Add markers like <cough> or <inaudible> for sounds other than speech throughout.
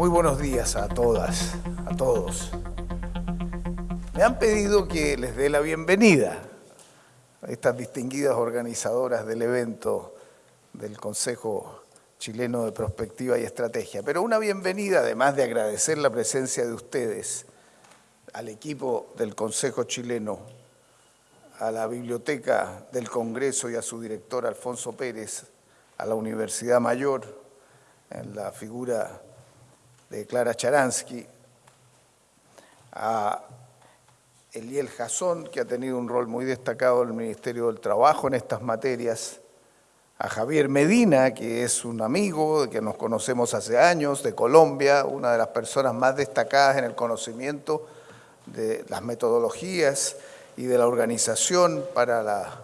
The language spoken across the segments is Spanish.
Muy buenos días a todas, a todos. Me han pedido que les dé la bienvenida a estas distinguidas organizadoras del evento del Consejo Chileno de Prospectiva y Estrategia. Pero una bienvenida, además de agradecer la presencia de ustedes, al equipo del Consejo Chileno, a la Biblioteca del Congreso y a su director Alfonso Pérez, a la Universidad Mayor, en la figura de Clara Charansky, a Eliel Jasón, que ha tenido un rol muy destacado en el Ministerio del Trabajo en estas materias, a Javier Medina, que es un amigo, que nos conocemos hace años, de Colombia, una de las personas más destacadas en el conocimiento de las metodologías y de la organización para la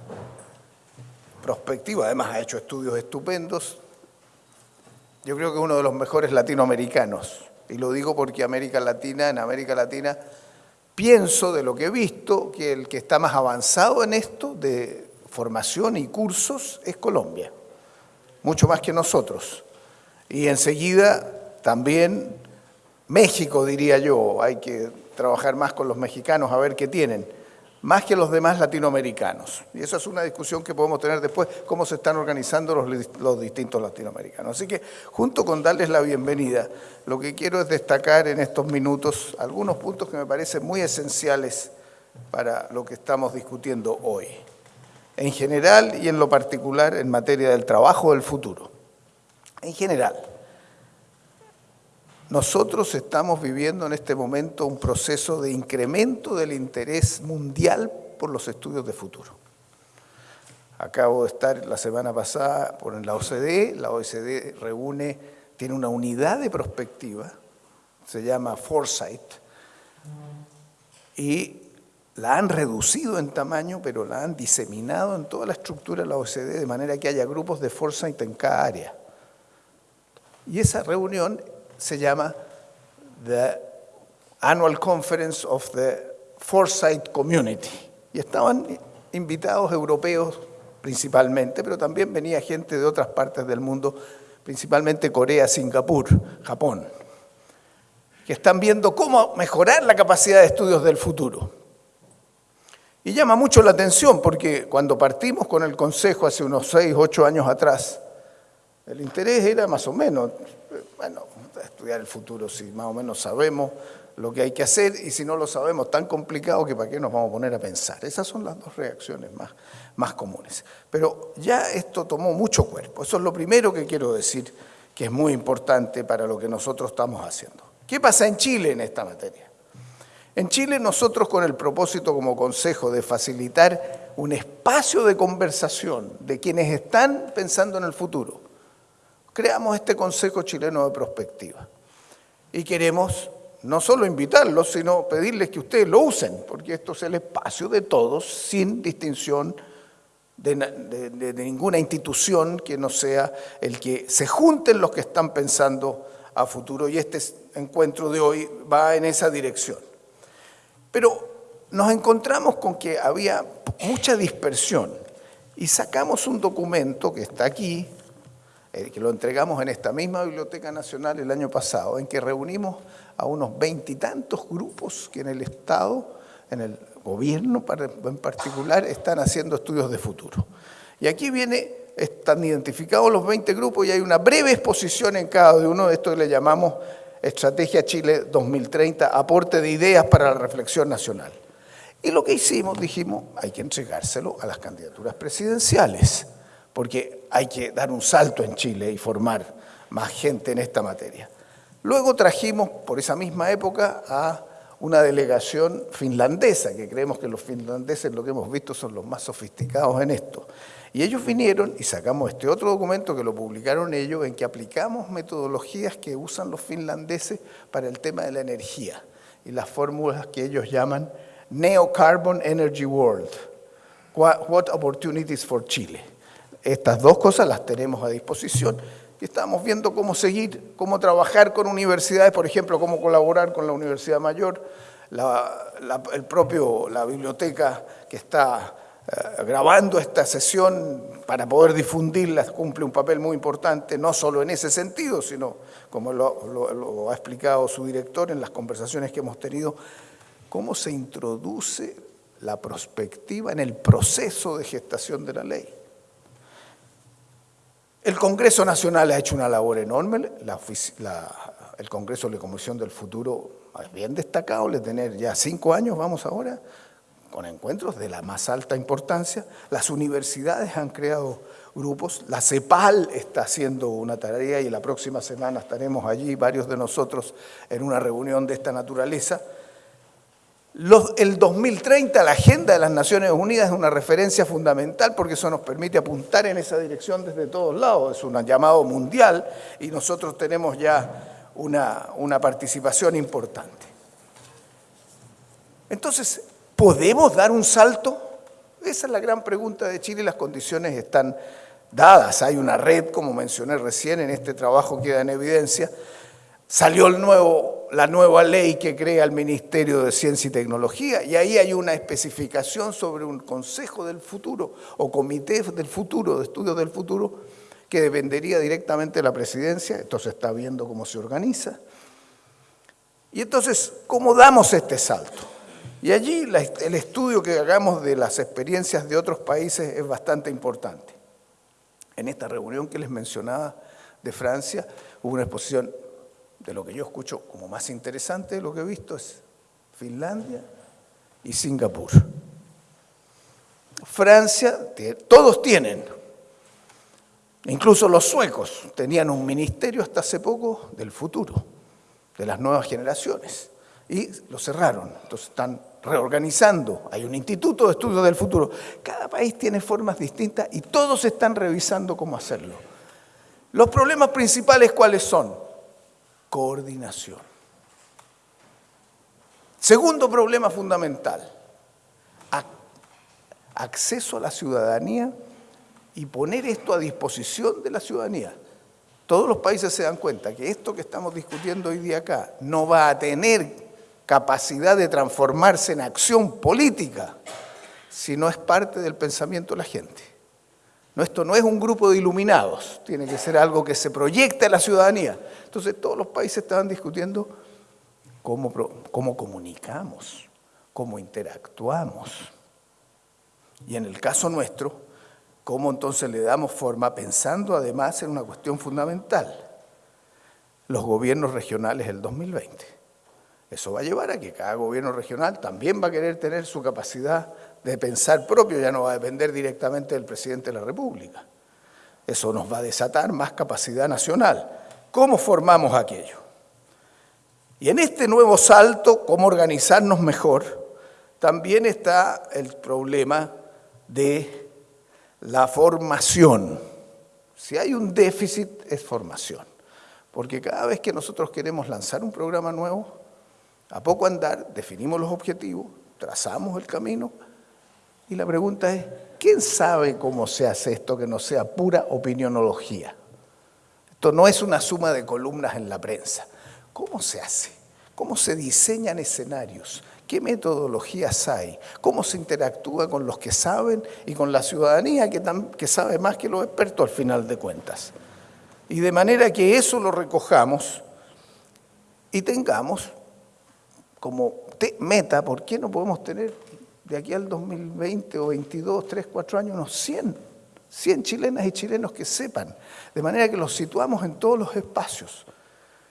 prospectiva, además ha hecho estudios estupendos, yo creo que uno de los mejores latinoamericanos. Y lo digo porque América Latina, en América Latina, pienso de lo que he visto que el que está más avanzado en esto de formación y cursos es Colombia, mucho más que nosotros. Y enseguida también México, diría yo, hay que trabajar más con los mexicanos a ver qué tienen más que los demás latinoamericanos. Y esa es una discusión que podemos tener después, cómo se están organizando los, distintos latinoamericanos. Así que, junto con darles la bienvenida, lo que quiero es destacar en estos minutos algunos puntos que me parecen muy esenciales para lo que estamos discutiendo hoy. En general y en lo particular en materia del trabajo del futuro. En general, nosotros estamos viviendo en este momento un proceso de incremento del interés mundial por los estudios de futuro. Acabo de estar la semana pasada por la OCDE, la OCDE reúne, tiene una unidad de prospectiva, se llama Foresight, y la han reducido en tamaño, pero la han diseminado en toda la estructura de la OCDE, de manera que haya grupos de Foresight en cada área. Y esa reunión se llama The Annual Conference of the Foresight Community. Y estaban invitados europeos principalmente, pero también venía gente de otras partes del mundo, principalmente Corea, Singapur, Japón, que están viendo cómo mejorar la capacidad de estudios del futuro. Y llama mucho la atención porque cuando partimos con el Consejo hace unos 6, 8 años atrás, el interés era más o menos, bueno, estudiar el futuro si más o menos sabemos lo que hay que hacer y si no lo sabemos tan complicado que para qué nos vamos a poner a pensar. Esas son las dos reacciones más, más comunes. Pero ya esto tomó mucho cuerpo. Eso es lo primero que quiero decir que es muy importante para lo que nosotros estamos haciendo. ¿Qué pasa en Chile en esta materia? En Chile nosotros con el propósito como consejo de facilitar un espacio de conversación de quienes están pensando en el futuro, creamos este Consejo Chileno de Prospectiva. Y queremos no solo invitarlos, sino pedirles que ustedes lo usen, porque esto es el espacio de todos, sin distinción de, ninguna institución que no sea el que se junten los que están pensando a futuro. Y este encuentro de hoy va en esa dirección. Pero nos encontramos con que había mucha dispersión y sacamos un documento que está aquí, eh, que lo entregamos en esta misma Biblioteca Nacional el año pasado, en que reunimos a unos veintitantos grupos que en el Estado, en el gobierno en particular, están haciendo estudios de futuro. Y aquí viene, están identificados los 20 grupos y hay una breve exposición en cada uno de estos que le llamamos Estrategia Chile 2030, aporte de ideas para la reflexión nacional. Y lo que hicimos, dijimos, hay que entregárselo a las candidaturas presidenciales porque hay que dar un salto en Chile y formar más gente en esta materia. Luego trajimos, por esa misma época, a una delegación finlandesa, que creemos que los finlandeses, lo que hemos visto, son los más sofisticados en esto. Y ellos vinieron y sacamos este otro documento que lo publicaron ellos, en que aplicamos metodologías que usan los finlandeses para el tema de la energía y las fórmulas que ellos llaman Neo Carbon Energy World. What Opportunities for Chile. Estas dos cosas las tenemos a disposición y estamos viendo cómo seguir, cómo trabajar con universidades, por ejemplo, cómo colaborar con la Universidad Mayor, la, el propio, la biblioteca que está eh, grabando esta sesión para poder difundirla, cumple un papel muy importante, no solo en ese sentido, sino, como lo, ha explicado su director en las conversaciones que hemos tenido, cómo se introduce la prospectiva en el proceso de gestación de la ley. El Congreso Nacional ha hecho una labor enorme, el Congreso de la Comisión del Futuro es bien destacado, le tener ya cinco años, vamos ahora, con encuentros de la más alta importancia. Las universidades han creado grupos, la CEPAL está haciendo una tarea y la próxima semana estaremos allí, varios de nosotros, en una reunión de esta naturaleza. El 2030, la Agenda de las Naciones Unidas es una referencia fundamental porque eso nos permite apuntar en esa dirección desde todos lados, es un llamado mundial y nosotros tenemos ya una, una participación importante. Entonces, ¿Podemos dar un salto? Esa es la gran pregunta de Chile y las condiciones están dadas. Hay una red, como mencioné recién, en este trabajo queda en evidencia. Salió el nuevo, la nueva ley que crea el Ministerio de Ciencia y Tecnología y ahí hay una especificación sobre un Consejo del Futuro o Comité del Futuro, de Estudios del Futuro, que dependería directamente de la presidencia. Esto se está viendo cómo se organiza. Y entonces, ¿cómo damos este salto? Y allí el estudio que hagamos de las experiencias de otros países es bastante importante. En esta reunión que les mencionaba de Francia hubo una exposición de lo que yo escucho como más interesante de lo que he visto es Finlandia y Singapur. Francia, todos tienen, incluso los suecos tenían un ministerio hasta hace poco del futuro, de las nuevas generaciones, y lo cerraron, entonces están reorganizando, hay un instituto de estudios del futuro. Cada país tiene formas distintas y todos están revisando cómo hacerlo. Los problemas principales cuáles son? Coordinación. Segundo problema fundamental, acceso a la ciudadanía y poner esto a disposición de la ciudadanía. Todos los países se dan cuenta que esto que estamos discutiendo hoy día acá no va a tener capacidad de transformarse en acción política si no es parte del pensamiento de la gente. No, esto no es un grupo de iluminados, tiene que ser algo que se proyecte a la ciudadanía. Entonces todos los países estaban discutiendo cómo, cómo comunicamos, cómo interactuamos. Y en el caso nuestro, cómo entonces le damos forma pensando además en una cuestión fundamental, los gobiernos regionales del 2020. Eso va a llevar a que cada gobierno regional también va a querer tener su capacidad de pensar propio, ya no va a depender directamente del presidente de la República. Eso nos va a desatar más capacidad nacional. ¿Cómo formamos aquello? Y en este nuevo salto, cómo organizarnos mejor, también está el problema de la formación. Si hay un déficit, es formación. Porque cada vez que nosotros queremos lanzar un programa nuevo, a poco andar, definimos los objetivos, trazamos el camino y la pregunta es, ¿quién sabe cómo se hace esto que no sea pura opinionología? Esto no es una suma de columnas en la prensa. ¿Cómo se hace? ¿Cómo se diseñan escenarios? ¿Qué metodologías hay? ¿Cómo se interactúa con los que saben y con la ciudadanía que, sabe más que los expertos al final de cuentas? Y de manera que eso lo recojamos y tengamos como meta, ¿por qué no podemos tener de aquí al 2020 o 22, 3, 4 años unos 100, 100 chilenas y chilenos que sepan, de manera que los situamos en todos los espacios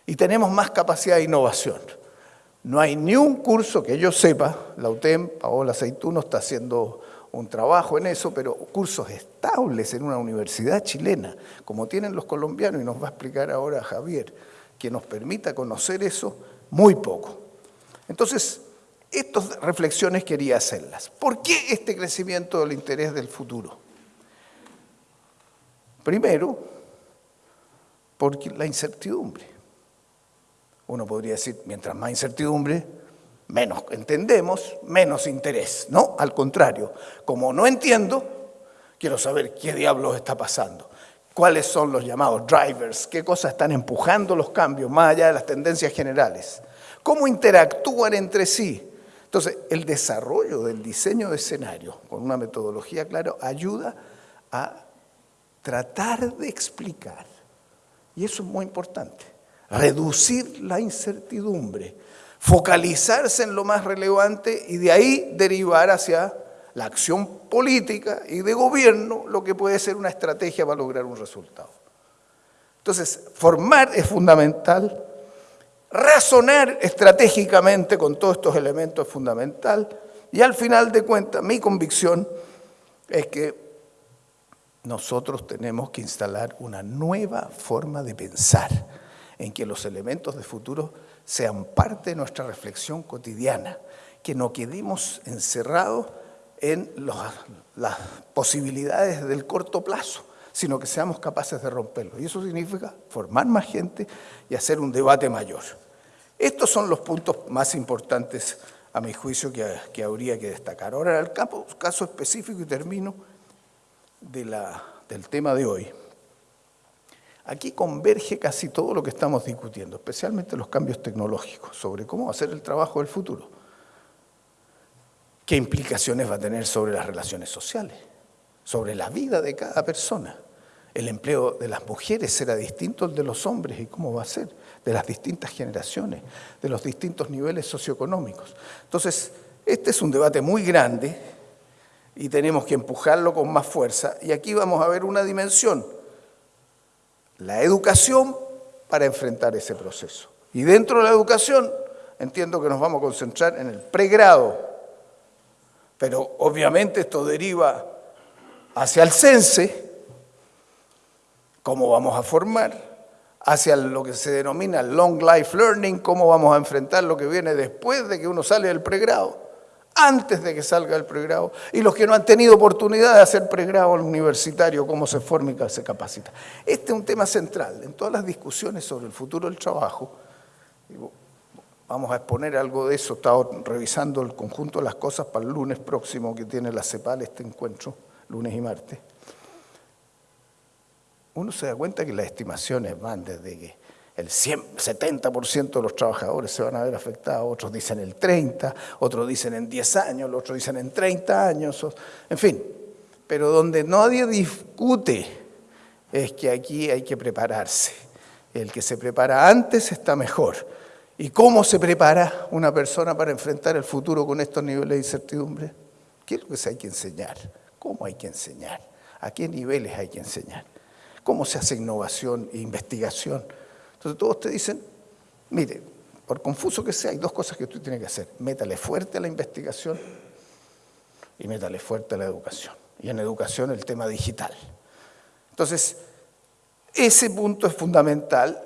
y tenemos más capacidad de innovación. No hay ni un curso que yo sepa, la UTEM, Paola Aceituno está haciendo un trabajo en eso, pero cursos estables en una universidad chilena, como tienen los colombianos, y nos va a explicar ahora Javier, que nos permita conocer eso, muy poco. Entonces, estas reflexiones quería hacerlas. ¿Por qué este crecimiento del interés del futuro? Primero, porque la incertidumbre. Uno podría decir, mientras más incertidumbre, menos entendemos, menos interés. No, al contrario, como no entiendo, quiero saber qué diablos está pasando. ¿Cuáles son los llamados drivers? ¿Qué cosas están empujando los cambios más allá de las tendencias generales? cómo interactúan entre sí. Entonces, el desarrollo del diseño de escenarios con una metodología clara ayuda a tratar de explicar, y eso es muy importante, reducir la incertidumbre, focalizarse en lo más relevante y de ahí derivar hacia la acción política y de gobierno lo que puede ser una estrategia para lograr un resultado. Entonces, formar es fundamental, razonar estratégicamente con todos estos elementos es fundamental y al final de cuentas mi convicción es que nosotros tenemos que instalar una nueva forma de pensar en que los elementos de futuro sean parte de nuestra reflexión cotidiana, que no quedemos encerrados en las posibilidades del corto plazo, sino que seamos capaces de romperlo. Y eso significa formar más gente y hacer un debate mayor. Estos son los puntos más importantes, a mi juicio, que, habría que destacar. Ahora, el caso específico, y termino, del tema de hoy. Aquí converge casi todo lo que estamos discutiendo, especialmente los cambios tecnológicos, sobre cómo hacer el trabajo del futuro. ¿Qué implicaciones va a tener sobre las relaciones sociales? Sobre la vida de cada persona. El empleo de las mujeres será distinto al de los hombres y cómo va a ser, de las distintas generaciones, de los distintos niveles socioeconómicos. Entonces, este es un debate muy grande y tenemos que empujarlo con más fuerza. Y aquí vamos a ver una dimensión, la educación para enfrentar ese proceso. Y dentro de la educación entiendo que nos vamos a concentrar en el pregrado, pero obviamente esto deriva hacia el CENSE, cómo vamos a formar, hacia lo que se denomina long life learning, cómo vamos a enfrentar lo que viene después de que uno sale del pregrado antes de que salga el pregrado, y los que no han tenido oportunidad de hacer pregrado universitario, cómo se forma y se capacita. Este es un tema central en todas las discusiones sobre el futuro del trabajo. Vamos a exponer algo de eso, he estado revisando el conjunto de las cosas para el lunes próximo que tiene la CEPAL este encuentro, lunes y martes. Uno se da cuenta que las estimaciones van desde que el 70% de los trabajadores se van a ver afectados, otros dicen el 30%, otros dicen en 10 años, otros dicen en 30 años, en fin. Pero donde nadie discute es que aquí hay que prepararse. El que se prepara antes está mejor. ¿Y cómo se prepara una persona para enfrentar el futuro con estos niveles de incertidumbre? ¿Qué es lo que se hay que enseñar? ¿Cómo hay que enseñar? ¿A qué niveles hay que enseñar? ¿Cómo se hace innovación e investigación? Entonces todos te dicen, mire, por confuso que sea, hay dos cosas que usted tiene que hacer. Métale fuerte a la investigación y métale fuerte a la educación. Y en educación el tema digital. Entonces, ese punto es fundamental.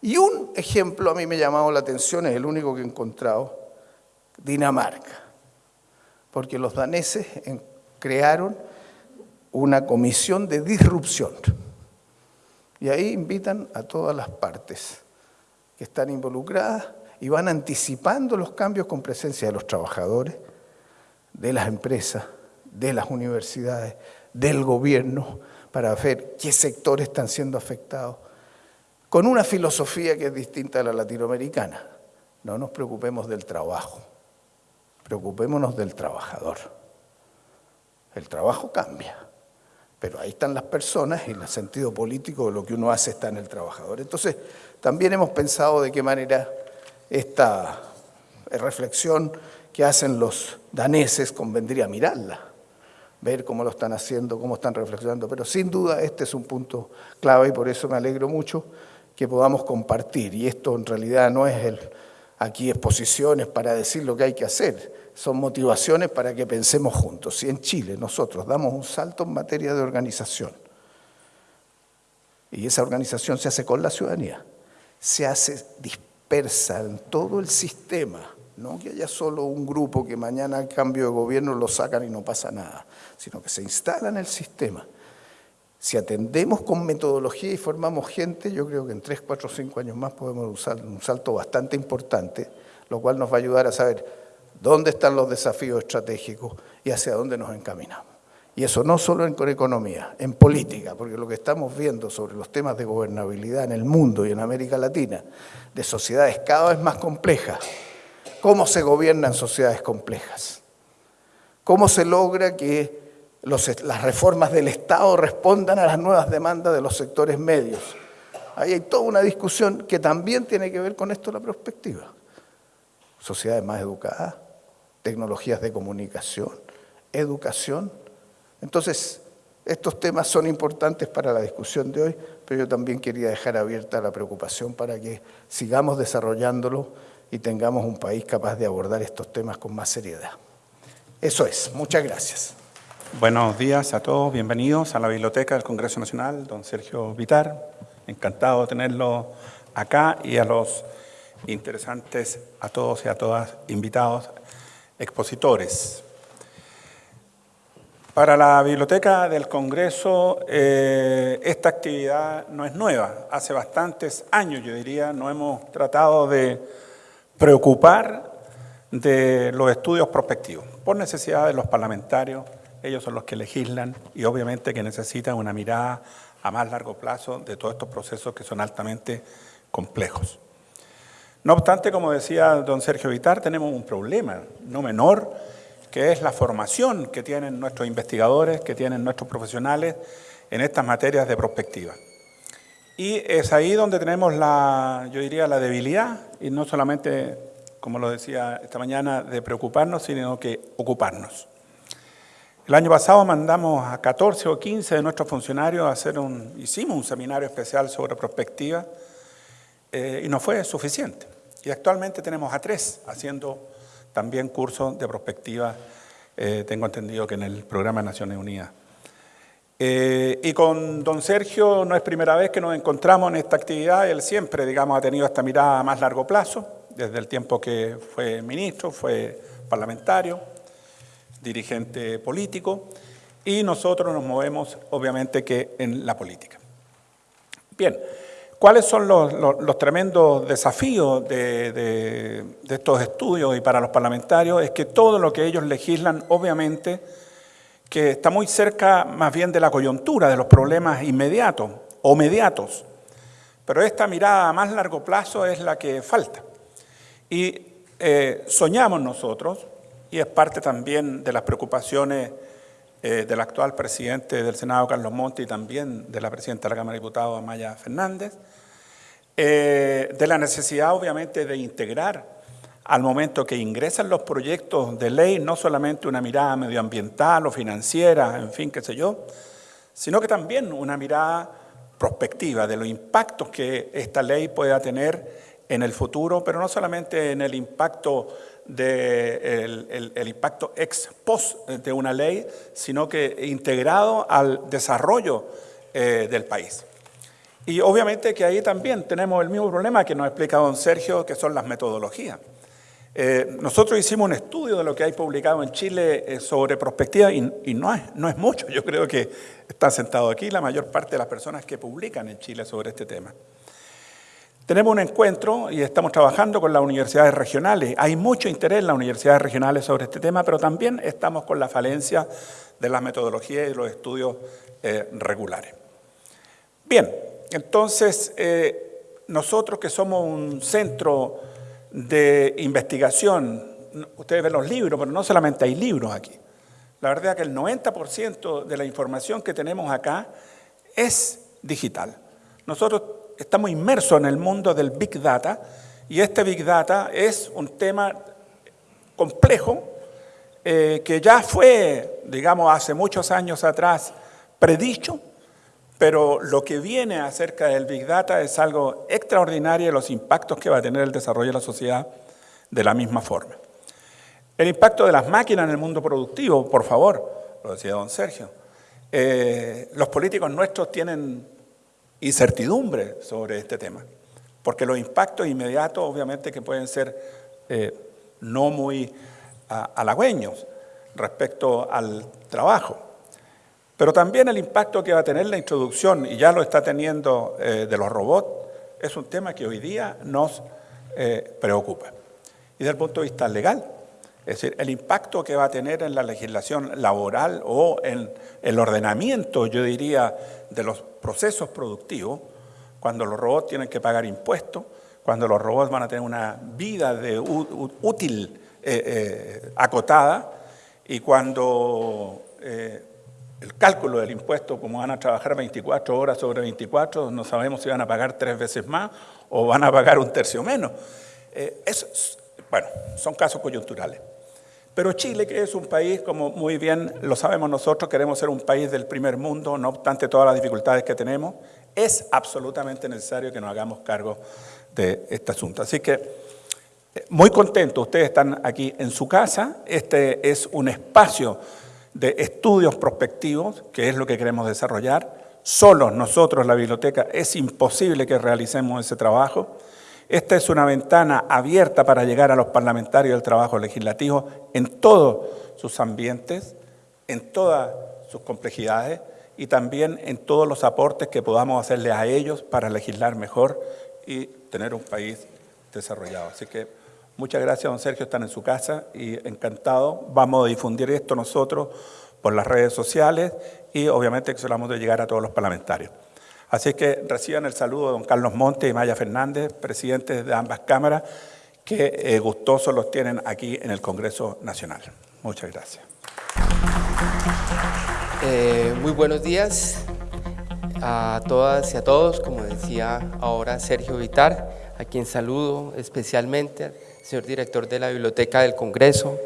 Y un ejemplo a mí me ha llamado la atención, es el único que he encontrado, Dinamarca. Porque los daneses crearon una comisión de disrupción. Y ahí invitan a todas las partes que están involucradas y van anticipando los cambios con presencia de los trabajadores, de las empresas, de las universidades, del gobierno, para ver qué sectores están siendo afectados, con una filosofía que es distinta a la latinoamericana. No nos preocupemos del trabajo, preocupémonos del trabajador. El trabajo cambia. Pero ahí están las personas y el sentido político de lo que uno hace está en el trabajador. Entonces, también hemos pensado de qué manera esta reflexión que hacen los daneses convendría mirarla, ver cómo lo están haciendo, cómo están reflexionando. Pero sin duda este es un punto clave y por eso me alegro mucho que podamos compartir. Y esto en realidad no es el, aquí exposiciones para decir lo que hay que hacer, son motivaciones para que pensemos juntos. Si en Chile nosotros damos un salto en materia de organización, y esa organización se hace con la ciudadanía, se hace dispersa en todo el sistema, no que haya solo un grupo que mañana a cambio de gobierno lo sacan y no pasa nada, sino que se instala en el sistema. Si atendemos con metodología y formamos gente, yo creo que en 3, 4, 5 años más podemos usar un salto bastante importante, lo cual nos va a ayudar a saber dónde están los desafíos estratégicos y hacia dónde nos encaminamos. Y eso no solo en economía, en política, porque lo que estamos viendo sobre los temas de gobernabilidad en el mundo y en América Latina, de sociedades cada vez más complejas, cómo se gobiernan sociedades complejas, cómo se logra que las reformas del Estado respondan a las nuevas demandas de los sectores medios. Ahí hay toda una discusión que también tiene que ver con esto la perspectiva. Sociedades más educadas, tecnologías de comunicación, educación. Entonces, estos temas son importantes para la discusión de hoy, pero yo también quería dejar abierta la preocupación para que sigamos desarrollándolo y tengamos un país capaz de abordar estos temas con más seriedad. Eso es. Muchas gracias. Buenos días a todos. Bienvenidos a la Biblioteca del Congreso Nacional, don Sergio Vitar. Encantado de tenerlo acá y a los interesantes, a todos y a todas invitados, expositores. Para la Biblioteca del Congreso, eh, esta actividad no es nueva. Hace bastantes años, yo diría, no hemos tratado de preocupar de los estudios prospectivos, por necesidad de los parlamentarios, ellos son los que legislan y obviamente que necesitan una mirada a más largo plazo de todos estos procesos que son altamente complejos. No obstante, como decía don Sergio Vitar, tenemos un problema no menor, que es la formación que tienen nuestros investigadores, que tienen nuestros profesionales en estas materias de prospectiva. Y es ahí donde tenemos la, yo diría, la debilidad, y no solamente, como lo decía esta mañana, de preocuparnos, sino que ocuparnos. El año pasado mandamos a 14 o 15 de nuestros funcionarios a hacer un, hicimos un seminario especial sobre prospectiva eh, y no fue suficiente. Y actualmente tenemos a tres haciendo también cursos de prospectiva, eh, tengo entendido que en el programa de Naciones Unidas. Eh, y con don Sergio no es primera vez que nos encontramos en esta actividad, él siempre, digamos, ha tenido esta mirada a más largo plazo, desde el tiempo que fue ministro, fue parlamentario, dirigente político, y nosotros nos movemos, obviamente, que en la política. Bien, ¿cuáles son los, tremendos desafíos de, estos estudios y para los parlamentarios? Es que todo lo que ellos legislan, obviamente, que está muy cerca más bien de la coyuntura, de los problemas inmediatos o mediatos. Pero esta mirada a más largo plazo es la que falta. Y eh, soñamos nosotros, y es parte también de las preocupaciones eh, del actual presidente del Senado, Carlos Monti, y también de la presidenta de la Cámara de Diputados, Amaya Fernández, eh, de la necesidad obviamente de integrar al momento que ingresan los proyectos de ley, no solamente una mirada medioambiental o financiera, en fin, qué sé yo, sino que también una mirada prospectiva de los impactos que esta ley pueda tener en el futuro, pero no solamente en el impacto de el, impacto ex post de una ley, sino que integrado al desarrollo eh, del país. Y obviamente que ahí también tenemos el mismo problema que nos explica don Sergio, que son las metodologías. Eh, nosotros hicimos un estudio de lo que hay publicado en Chile eh, sobre prospectiva y, no, es, no es mucho. Yo creo que está sentado aquí la mayor parte de las personas que publican en Chile sobre este tema. Tenemos un encuentro y estamos trabajando con las universidades regionales. Hay mucho interés en las universidades regionales sobre este tema, pero también estamos con la falencia de las metodologías y los estudios eh, regulares. Bien, entonces nosotros que somos un centro de investigación. Ustedes ven los libros, pero no solamente hay libros aquí. La verdad es que el 90% de la información que tenemos acá es digital. Nosotros estamos inmersos en el mundo del Big Data y este Big Data es un tema complejo eh, que ya fue, digamos, hace muchos años atrás predicho pero lo que viene acerca del Big Data es algo extraordinario y los impactos que va a tener el desarrollo de la sociedad de la misma forma. El impacto de las máquinas en el mundo productivo, por favor, lo decía don Sergio. Eh, los políticos nuestros tienen incertidumbre sobre este tema, porque los impactos inmediatos obviamente que pueden ser eh, no muy halagüeños respecto al trabajo. Pero también el impacto que va a tener la introducción, y ya lo está teniendo eh, de los robots, es un tema que hoy día nos eh, preocupa. Y desde el punto de vista legal, es decir, el impacto que va a tener en la legislación laboral o en el ordenamiento, yo diría, de los procesos productivos, cuando los robots tienen que pagar impuestos, cuando los robots van a tener una vida de útil eh, acotada y cuando el cálculo del impuesto, como van a trabajar 24 horas sobre 24, no sabemos si van a pagar tres veces más o van a pagar un tercio menos. eso, bueno, son casos coyunturales. Pero Chile, que es un país, como muy bien lo sabemos nosotros, queremos ser un país del primer mundo, no obstante todas las dificultades que tenemos, es absolutamente necesario que nos hagamos cargo de este asunto. Así que, eh, muy contento, ustedes están aquí en su casa, este es un espacio de estudios prospectivos, que es lo que queremos desarrollar. Solos nosotros, la biblioteca, es imposible que realicemos ese trabajo. Esta es una ventana abierta para llegar a los parlamentarios del trabajo legislativo en todos sus ambientes, en todas sus complejidades y también en todos los aportes que podamos hacerles a ellos para legislar mejor y tener un país desarrollado. Así que muchas gracias, don Sergio, están en su casa y encantado. Vamos a difundir esto nosotros por las redes sociales y obviamente que vamos a llegar a todos los parlamentarios. Así que reciban el saludo de don Carlos Monte y Maya Fernández, presidentes de ambas cámaras, que eh, gustosos los tienen aquí en el Congreso Nacional. Muchas gracias. Eh, muy buenos días a todas y a todos, como decía ahora Sergio Vitar, a quien saludo especialmente, señor director de la Biblioteca del Congreso,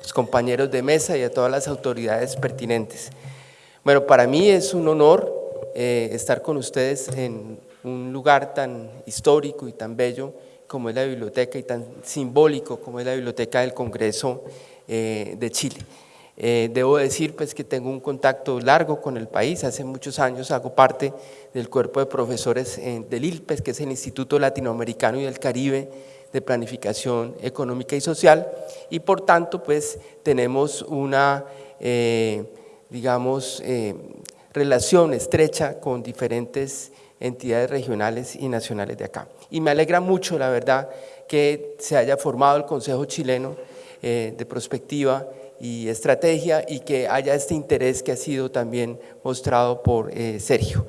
los compañeros de mesa y a todas las autoridades pertinentes. Bueno, para mí es un honor eh, estar con ustedes en un lugar tan histórico y tan bello como es la biblioteca y tan simbólico como es la Biblioteca del Congreso eh, de Chile. Eh, debo decir pues, que tengo un contacto largo con el país, hace muchos años hago parte del cuerpo de profesores del ILPES, que es el Instituto Latinoamericano y del Caribe de Planificación Económica y Social, y por tanto pues tenemos una, digamos, relación estrecha con diferentes entidades regionales y nacionales de acá. Y me alegra mucho, la verdad, que se haya formado el Consejo Chileno eh, de Prospectiva y Estrategia y que haya este interés que ha sido también mostrado por eh, Sergio.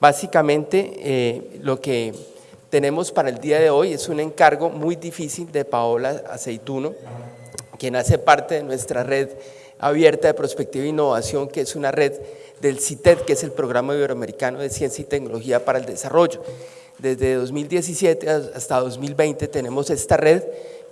Básicamente, eh, lo que tenemos para el día de hoy es un encargo muy difícil de Paola Aceituno, quien hace parte de nuestra red abierta de prospectiva e innovación, que es una red del CITED, que es el Programa Iberoamericano de Ciencia y Tecnología para el Desarrollo. Desde 2017 hasta 2020 tenemos esta red,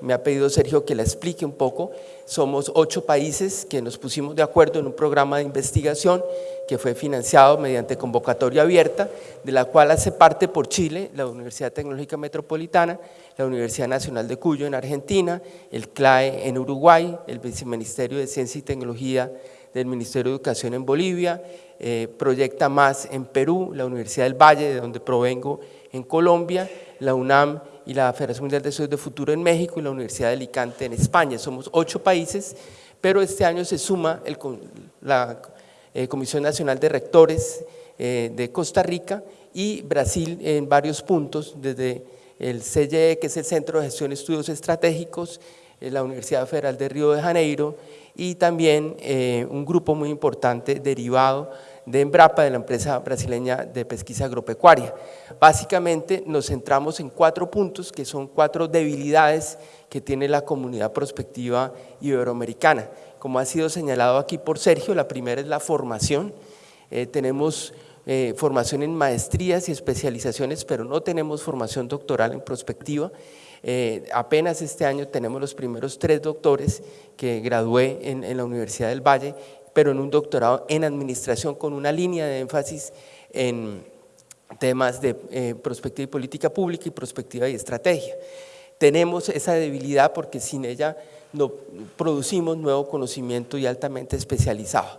me ha pedido Sergio que la explique un poco, somos ocho países que nos pusimos de acuerdo en un programa de investigación que fue financiado mediante convocatoria abierta, de la cual hace parte por Chile, la Universidad Tecnológica Metropolitana, la Universidad Nacional de Cuyo en Argentina, el CLAE en Uruguay, el Viceministerio de Ciencia y Tecnología del Ministerio de Educación en Bolivia, eh, Proyecta Más en Perú, la Universidad del Valle, de donde provengo, en Colombia, la UNAM y la Federación Mundial de Estudios de Futuro en México y la Universidad de Alicante en España. Somos ocho países, pero este año se suma la eh, Comisión Nacional de Rectores eh, de Costa Rica y Brasil en varios puntos, desde el CYE, que es el Centro de Gestión de Estudios Estratégicos, la Universidad Federal de Río de Janeiro, y también eh, un grupo muy importante derivado de Embrapa, de la empresa brasileña de pesquisa agropecuaria. Básicamente nos centramos en cuatro puntos que son cuatro debilidades que tiene la comunidad prospectiva iberoamericana. Como ha sido señalado aquí por Sergio, la primera es la formación. Eh, tenemos eh, formación en maestrías y especializaciones, pero no tenemos formación doctoral en prospectiva. Eh, apenas este año tenemos los primeros tres doctores que gradué en, la Universidad del Valle, pero en un doctorado en administración con una línea de énfasis en temas de eh, prospectiva y política pública y prospectiva y estrategia. Tenemos esa debilidad porque sin ella no producimos nuevo conocimiento y altamente especializado.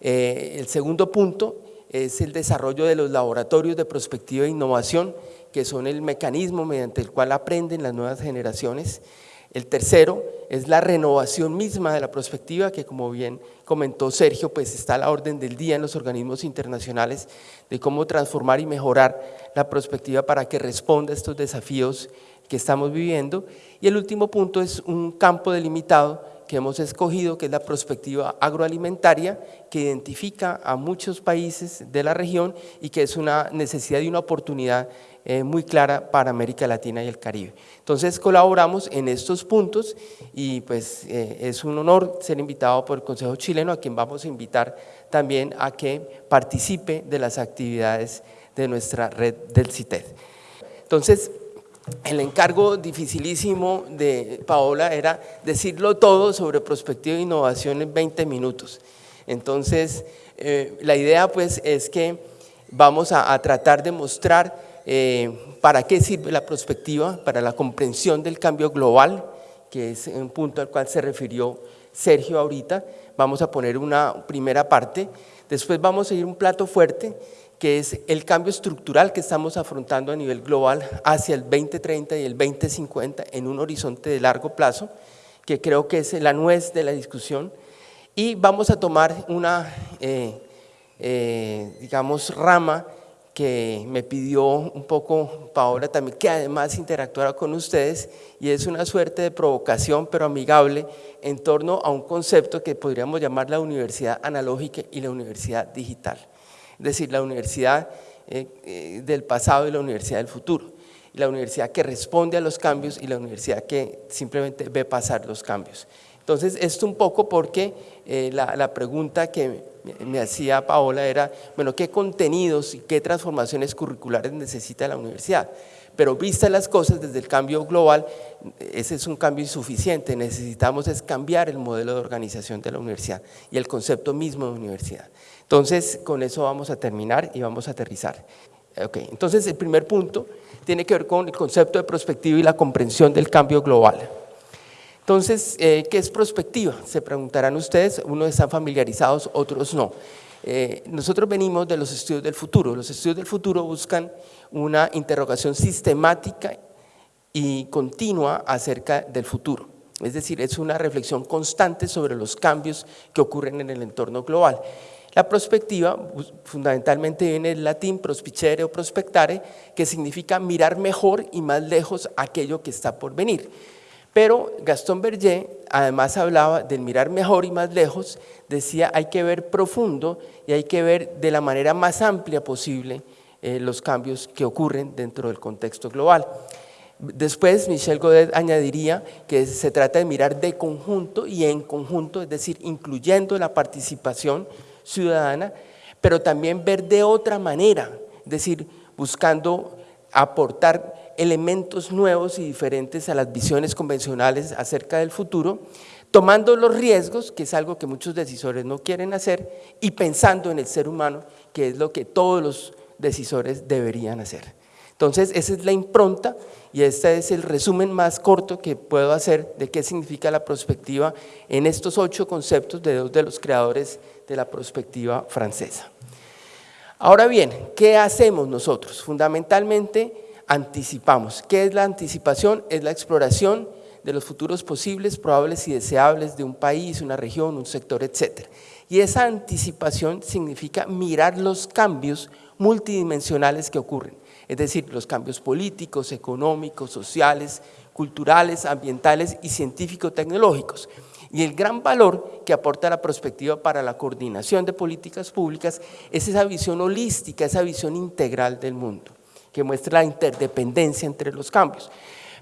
Eh, el segundo punto es el desarrollo de los laboratorios de prospectiva e innovación, que son el mecanismo mediante el cual aprenden las nuevas generaciones. El tercero es la renovación misma de la prospectiva, que como bien comentó Sergio, pues está a la orden del día en los organismos internacionales de cómo transformar y mejorar la prospectiva para que responda a estos desafíos que estamos viviendo. Y el último punto es un campo delimitado que hemos escogido, que es la perspectiva agroalimentaria, que identifica a muchos países de la región y que es una necesidad y una oportunidad eh, muy clara para América Latina y el Caribe. Entonces colaboramos en estos puntos y pues eh, es un honor ser invitado por el Consejo Chileno, a quien vamos a invitar también a que participe de las actividades de nuestra red del CITED. Entonces, el encargo dificilísimo de Paola era decirlo todo sobre prospectiva e innovación en 20 minutos. Entonces, eh, la idea pues es que vamos a, tratar de mostrar eh, para qué sirve la prospectiva, para la comprensión del cambio global, que es un punto al cual se refirió Sergio ahorita. Vamos a poner una primera parte, después vamos a ir un plato fuerte que es el cambio estructural que estamos afrontando a nivel global hacia el 2030 y el 2050 en un horizonte de largo plazo, que creo que es la nuez de la discusión, y vamos a tomar una, eh, eh, digamos, rama que me pidió un poco Paola también, que además interactuara con ustedes, y es una suerte de provocación, pero amigable, en torno a un concepto que podríamos llamar la universidad analógica y la universidad digital es decir, la universidad eh, eh, del pasado y la universidad del futuro, la universidad que responde a los cambios y la universidad que simplemente ve pasar los cambios. Entonces, esto un poco porque eh, la, pregunta que me hacía Paola era, bueno, ¿qué contenidos y qué transformaciones curriculares necesita la universidad? Pero vistas las cosas desde el cambio global, ese es un cambio insuficiente, necesitamos es cambiar el modelo de organización de la universidad y el concepto mismo de universidad. Entonces, con eso vamos a terminar y vamos a aterrizar. Okay. Entonces, el primer punto tiene que ver con el concepto de prospectiva y la comprensión del cambio global. Entonces, eh, ¿qué es prospectiva? Se preguntarán ustedes, unos están familiarizados, otros no. Eh, nosotros venimos de los estudios del futuro. Los estudios del futuro buscan una interrogación sistemática y continua acerca del futuro. Es decir, es una reflexión constante sobre los cambios que ocurren en el entorno global. La prospectiva fundamentalmente viene del latín prospicere o prospectare, que significa mirar mejor y más lejos aquello que está por venir. Pero Gastón Berger además hablaba del mirar mejor y más lejos, decía hay que ver profundo y hay que ver de la manera más amplia posible eh, los cambios que ocurren dentro del contexto global. Después Michel Godet añadiría que se trata de mirar de conjunto y en conjunto, es decir, incluyendo la participación ciudadana, pero también ver de otra manera, es decir, buscando aportar elementos nuevos y diferentes a las visiones convencionales acerca del futuro, tomando los riesgos, que es algo que muchos decisores no quieren hacer, y pensando en el ser humano, que es lo que todos los decisores deberían hacer. Entonces, esa es la impronta y este es el resumen más corto que puedo hacer de qué significa la perspectiva en estos ocho conceptos de dos de los creadores de la perspectiva francesa. Ahora bien, ¿qué hacemos nosotros? Fundamentalmente anticipamos. ¿Qué es la anticipación? Es la exploración de los futuros posibles, probables y deseables de un país, una región, un sector, etc. Y esa anticipación significa mirar los cambios multidimensionales que ocurren, es decir, los cambios políticos, económicos, sociales, culturales, ambientales y científico-tecnológicos. Y el gran valor que aporta la perspectiva para la coordinación de políticas públicas es esa visión holística, esa visión integral del mundo, que muestra la interdependencia entre los cambios.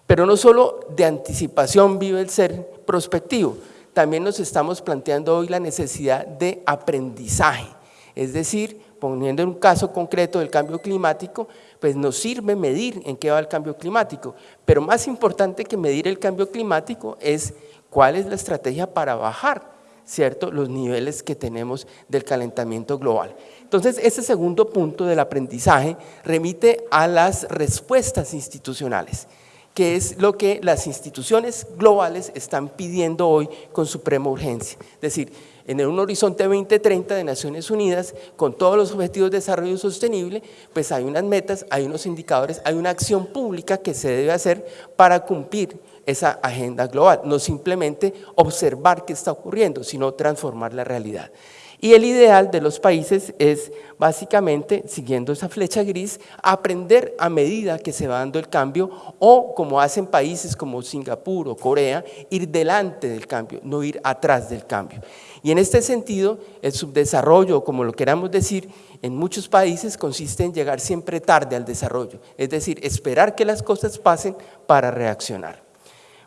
Pero no solo de anticipación vive el ser prospectivo, también nos estamos planteando hoy la necesidad de aprendizaje, es decir, poniendo en un caso concreto del cambio climático, pues nos sirve medir en qué va el cambio climático, pero más importante que medir el cambio climático es cuál es la estrategia para bajar ¿cierto? los niveles que tenemos del calentamiento global. Entonces, ese segundo punto del aprendizaje remite a las respuestas institucionales, que es lo que las instituciones globales están pidiendo hoy con suprema urgencia. Es decir, en un horizonte 2030 de Naciones Unidas, con todos los objetivos de desarrollo sostenible, pues hay unas metas, hay unos indicadores, hay una acción pública que se debe hacer para cumplir esa agenda global, no simplemente observar qué está ocurriendo, sino transformar la realidad. Y el ideal de los países es básicamente, siguiendo esa flecha gris, aprender a medida que se va dando el cambio o, como hacen países como Singapur o Corea, ir delante del cambio, no ir atrás del cambio. Y en este sentido, el subdesarrollo, como lo queramos decir, en muchos países consiste en llegar siempre tarde al desarrollo, es decir, esperar que las cosas pasen para reaccionar.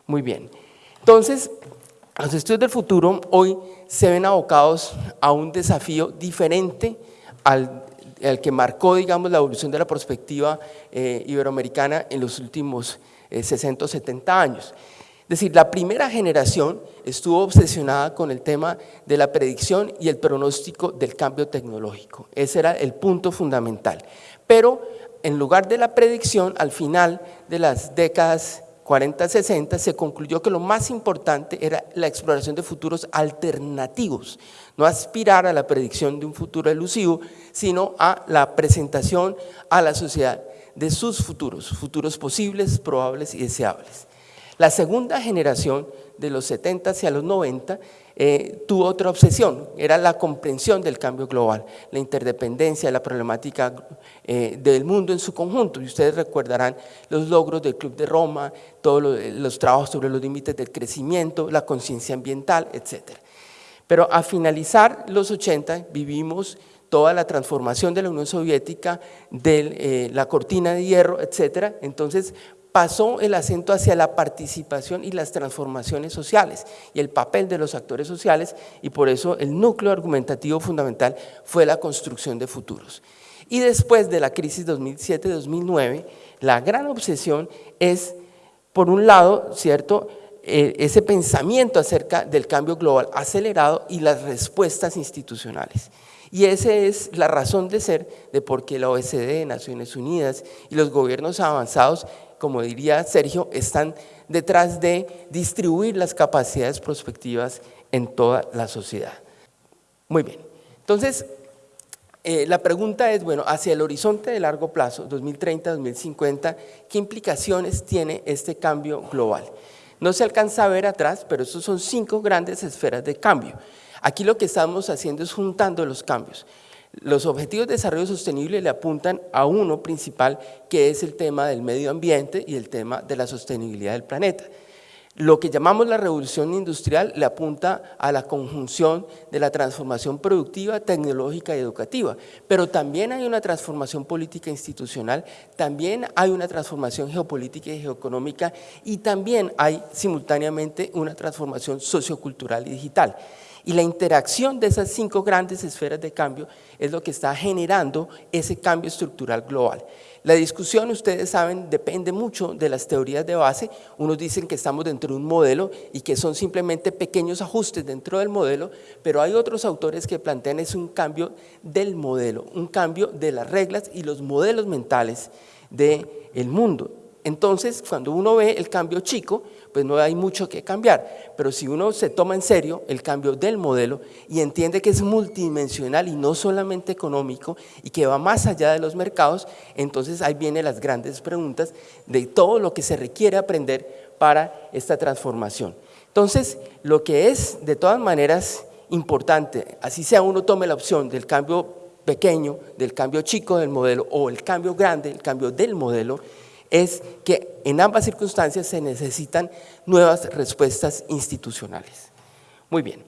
Muy bien. Entonces, los estudios del futuro hoy se ven abocados a un desafío diferente al, que marcó, digamos, la evolución de la perspectiva eh, iberoamericana en los últimos 60 o 70 años. Es decir, la primera generación estuvo obsesionada con el tema de la predicción y el pronóstico del cambio tecnológico. Ese era el punto fundamental. Pero en lugar de la predicción, al final de las décadas 40-60 se concluyó que lo más importante era la exploración de futuros alternativos, no aspirar a la predicción de un futuro elusivo, sino a la presentación a la sociedad de sus futuros, futuros posibles, probables y deseables. La segunda generación, de los 70 hacia los 90, eh, tuvo otra obsesión, era la comprensión del cambio global, la interdependencia, la problemática eh, del mundo en su conjunto. Y ustedes recordarán los logros del Club de Roma, todos los, trabajos sobre los límites del crecimiento, la conciencia ambiental, etc. Pero a finalizar los 80 vivimos toda la transformación de la Unión Soviética, de eh, la cortina de hierro, etc. Entonces pasó el acento hacia la participación y las transformaciones sociales y el papel de los actores sociales y por eso el núcleo argumentativo fundamental fue la construcción de futuros. Y después de la crisis 2007-2009, la gran obsesión es, por un lado, ¿cierto?, eh, ese pensamiento acerca del cambio global acelerado y las respuestas institucionales. Y esa es la razón de ser de por qué la OSD, Naciones Unidas y los gobiernos avanzados como diría Sergio, están detrás de distribuir las capacidades prospectivas en toda la sociedad. Muy bien, entonces eh, la pregunta es, bueno, hacia el horizonte de largo plazo, 2030-2050, ¿qué implicaciones tiene este cambio global? No se alcanza a ver atrás, pero estos son cinco grandes esferas de cambio. Aquí lo que estamos haciendo es juntando los cambios. Los objetivos de desarrollo sostenible le apuntan a uno principal, que es el tema del medio ambiente y el tema de la sostenibilidad del planeta. Lo que llamamos la revolución industrial le apunta a la conjunción de la transformación productiva, tecnológica y educativa, pero también hay una transformación política institucional, también hay una transformación geopolítica y geoeconómica y también hay simultáneamente una transformación sociocultural y digital. Y la interacción de esas cinco grandes esferas de cambio es lo que está generando ese cambio estructural global. La discusión, ustedes saben, depende mucho de las teorías de base. Unos dicen que estamos dentro de un modelo y que son simplemente pequeños ajustes dentro del modelo, pero hay otros autores que plantean es un cambio del modelo, un cambio de las reglas y los modelos mentales del el mundo. Entonces, cuando uno ve el cambio chico, pues no hay mucho que cambiar. Pero si uno se toma en serio el cambio del modelo y entiende que es multidimensional y no solamente económico y que va más allá de los mercados, entonces ahí vienen las grandes preguntas de todo lo que se requiere aprender para esta transformación. Entonces, lo que es de todas maneras importante, así sea uno tome la opción del cambio pequeño, del cambio chico del modelo o el cambio grande, el cambio del modelo, es que en ambas circunstancias se necesitan nuevas respuestas institucionales. Muy bien.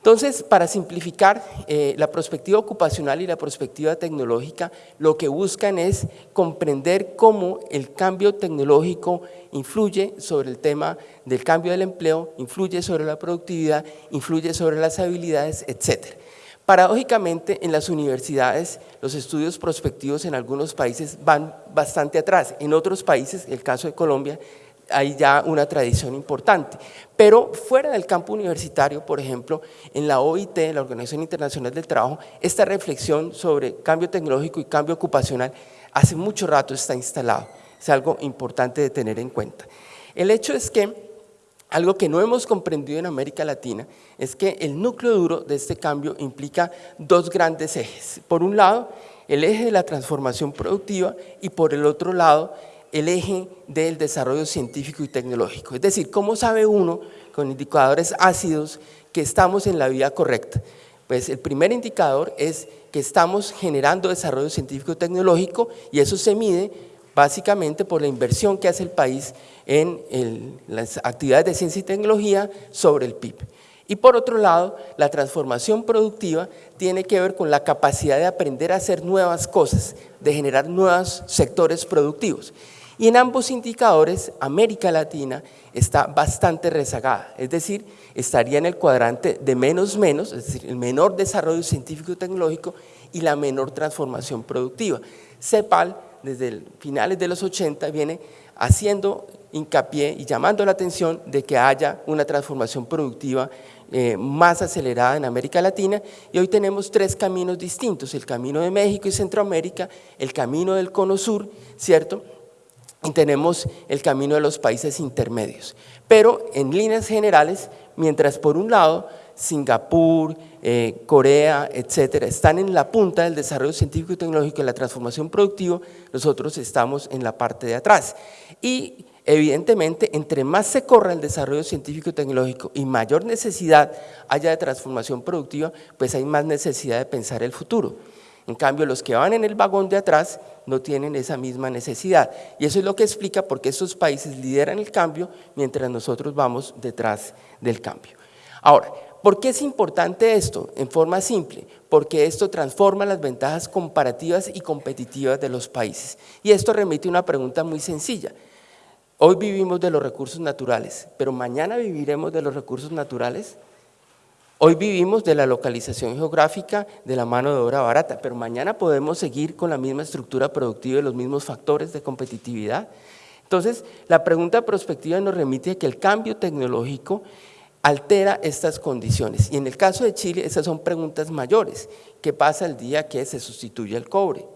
Entonces, para simplificar, eh, la perspectiva ocupacional y la perspectiva tecnológica lo que buscan es comprender cómo el cambio tecnológico influye sobre el tema del cambio del empleo, influye sobre la productividad, influye sobre las habilidades, etcétera. Paradójicamente, en las universidades, los estudios prospectivos en algunos países van bastante atrás. En otros países, el caso de Colombia, hay ya una tradición importante. Pero fuera del campo universitario, por ejemplo, en la OIT, la Organización Internacional del Trabajo, esta reflexión sobre cambio tecnológico y cambio ocupacional hace mucho rato está instalado. Es algo importante de tener en cuenta. El hecho es que algo que no hemos comprendido en América Latina es que el núcleo duro de este cambio implica dos grandes ejes. Por un lado, el eje de la transformación productiva y por el otro lado, el eje del desarrollo científico y tecnológico. Es decir, ¿cómo sabe uno con indicadores ácidos que estamos en la vía correcta? Pues el primer indicador es que estamos generando desarrollo científico-tecnológico y eso se mide básicamente por la inversión que hace el país en las actividades de ciencia y tecnología sobre el PIB. Y por otro lado, la transformación productiva tiene que ver con la capacidad de aprender a hacer nuevas cosas, de generar nuevos sectores productivos. Y en ambos indicadores, América Latina está bastante rezagada, es decir, estaría en el cuadrante de menos menos, es decir, el menor desarrollo científico y tecnológico y la menor transformación productiva. CEPAL, desde finales de los 80, viene haciendo hincapié y llamando la atención de que haya una transformación productiva eh, más acelerada en América Latina y hoy tenemos tres caminos distintos, el camino de México y Centroamérica, el camino del Cono Sur, ¿cierto? Y tenemos el camino de los países intermedios. Pero en líneas generales, mientras por un lado Singapur, eh, Corea, etcétera, están en la punta del desarrollo científico y tecnológico y la transformación productiva, nosotros estamos en la parte de atrás. Y Evidentemente, entre más se corra el desarrollo científico y tecnológico y mayor necesidad haya de transformación productiva, pues hay más necesidad de pensar el futuro. En cambio, los que van en el vagón de atrás no tienen esa misma necesidad. Y eso es lo que explica por qué estos países lideran el cambio mientras nosotros vamos detrás del cambio. Ahora, ¿por qué es importante esto? En forma simple, porque esto transforma las ventajas comparativas y competitivas de los países. Y esto remite a una pregunta muy sencilla. Hoy vivimos de los recursos naturales, pero mañana viviremos de los recursos naturales. Hoy vivimos de la localización geográfica de la mano de obra barata, pero mañana podemos seguir con la misma estructura productiva y los mismos factores de competitividad. Entonces, la pregunta prospectiva nos remite a que el cambio tecnológico altera estas condiciones. Y en el caso de Chile, esas son preguntas mayores. ¿Qué pasa el día que se sustituye el cobre?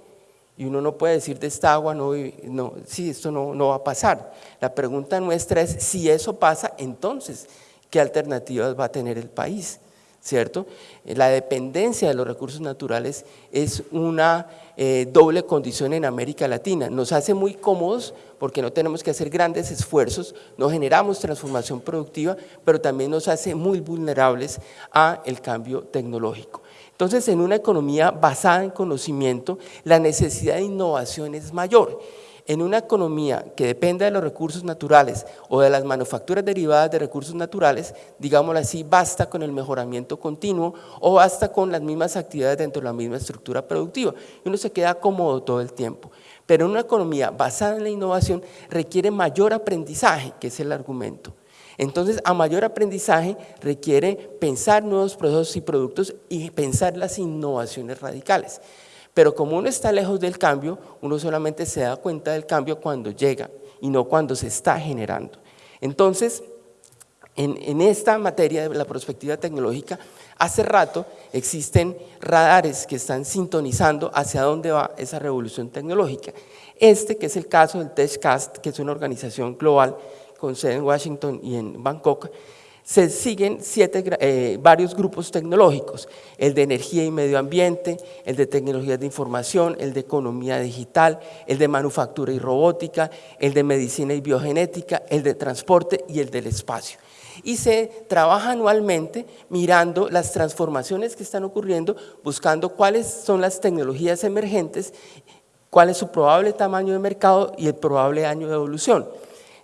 Y uno no puede decir de esta agua, no, no, sí, esto no, no va a pasar. La pregunta nuestra es, si eso pasa, entonces, ¿qué alternativas va a tener el país? ¿Cierto? La dependencia de los recursos naturales es una eh, doble condición en América Latina. Nos hace muy cómodos porque no tenemos que hacer grandes esfuerzos, no generamos transformación productiva, pero también nos hace muy vulnerables a el cambio tecnológico. Entonces, en una economía basada en conocimiento, la necesidad de innovación es mayor. En una economía que dependa de los recursos naturales o de las manufacturas derivadas de recursos naturales, digámoslo así, basta con el mejoramiento continuo o basta con las mismas actividades dentro de la misma estructura productiva. Y uno se queda cómodo todo el tiempo. Pero una economía basada en la innovación requiere mayor aprendizaje, que es el argumento. Entonces, a mayor aprendizaje requiere pensar nuevos procesos y productos y pensar las innovaciones radicales. Pero como uno está lejos del cambio, uno solamente se da cuenta del cambio cuando llega y no cuando se está generando. Entonces, en, esta materia de la perspectiva tecnológica, hace rato existen radares que están sintonizando hacia dónde va esa revolución tecnológica. Este, que es el caso del TechCast, que es una organización global con sede en Washington y en Bangkok, se siguen siete, eh, varios grupos tecnológicos, el de energía y medio ambiente, el de tecnologías de información, el de economía digital, el de manufactura y robótica, el de medicina y biogenética, el de transporte y el del espacio. Y se trabaja anualmente mirando las transformaciones que están ocurriendo, buscando cuáles son las tecnologías emergentes, cuál es su probable tamaño de mercado y el probable año de evolución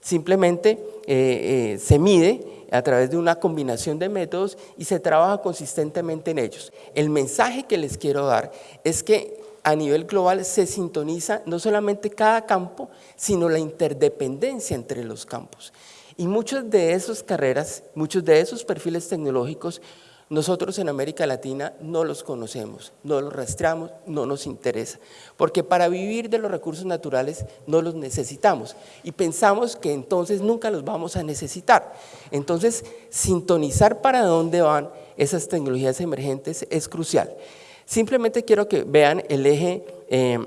simplemente eh, eh, se mide a través de una combinación de métodos y se trabaja consistentemente en ellos. El mensaje que les quiero dar es que a nivel global se sintoniza no solamente cada campo, sino la interdependencia entre los campos. Y muchas de esas carreras, muchos de esos perfiles tecnológicos nosotros en América Latina no los conocemos, no los rastreamos, no nos interesa, porque para vivir de los recursos naturales no los necesitamos y pensamos que entonces nunca los vamos a necesitar. Entonces, sintonizar para dónde van esas tecnologías emergentes es crucial. Simplemente quiero que vean el eje eh,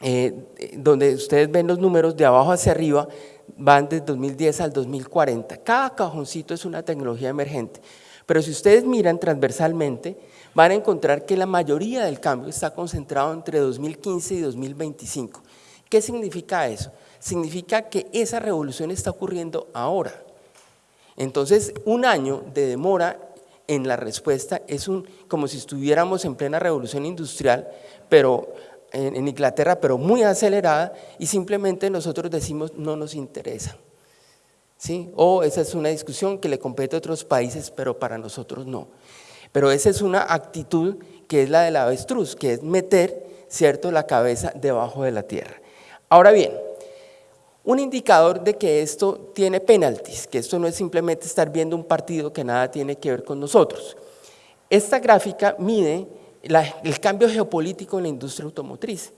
eh, donde ustedes ven los números de abajo hacia arriba, van desde 2010 al 2040. Cada cajoncito es una tecnología emergente. Pero si ustedes miran transversalmente, van a encontrar que la mayoría del cambio está concentrado entre 2015 y 2025. ¿Qué significa eso? Significa que esa revolución está ocurriendo ahora. Entonces, un año de demora en la respuesta es un, como si estuviéramos en plena revolución industrial, pero en, en Inglaterra, pero muy acelerada, y simplemente nosotros decimos no nos interesa. ¿Sí? O esa es una discusión que le compete a otros países, pero para nosotros no. Pero esa es una actitud que es la del avestruz, que es meter ¿cierto? la cabeza debajo de la tierra. Ahora bien, un indicador de que esto tiene penalties, que esto no es simplemente estar viendo un partido que nada tiene que ver con nosotros. Esta gráfica mide el cambio geopolítico en la industria automotriz.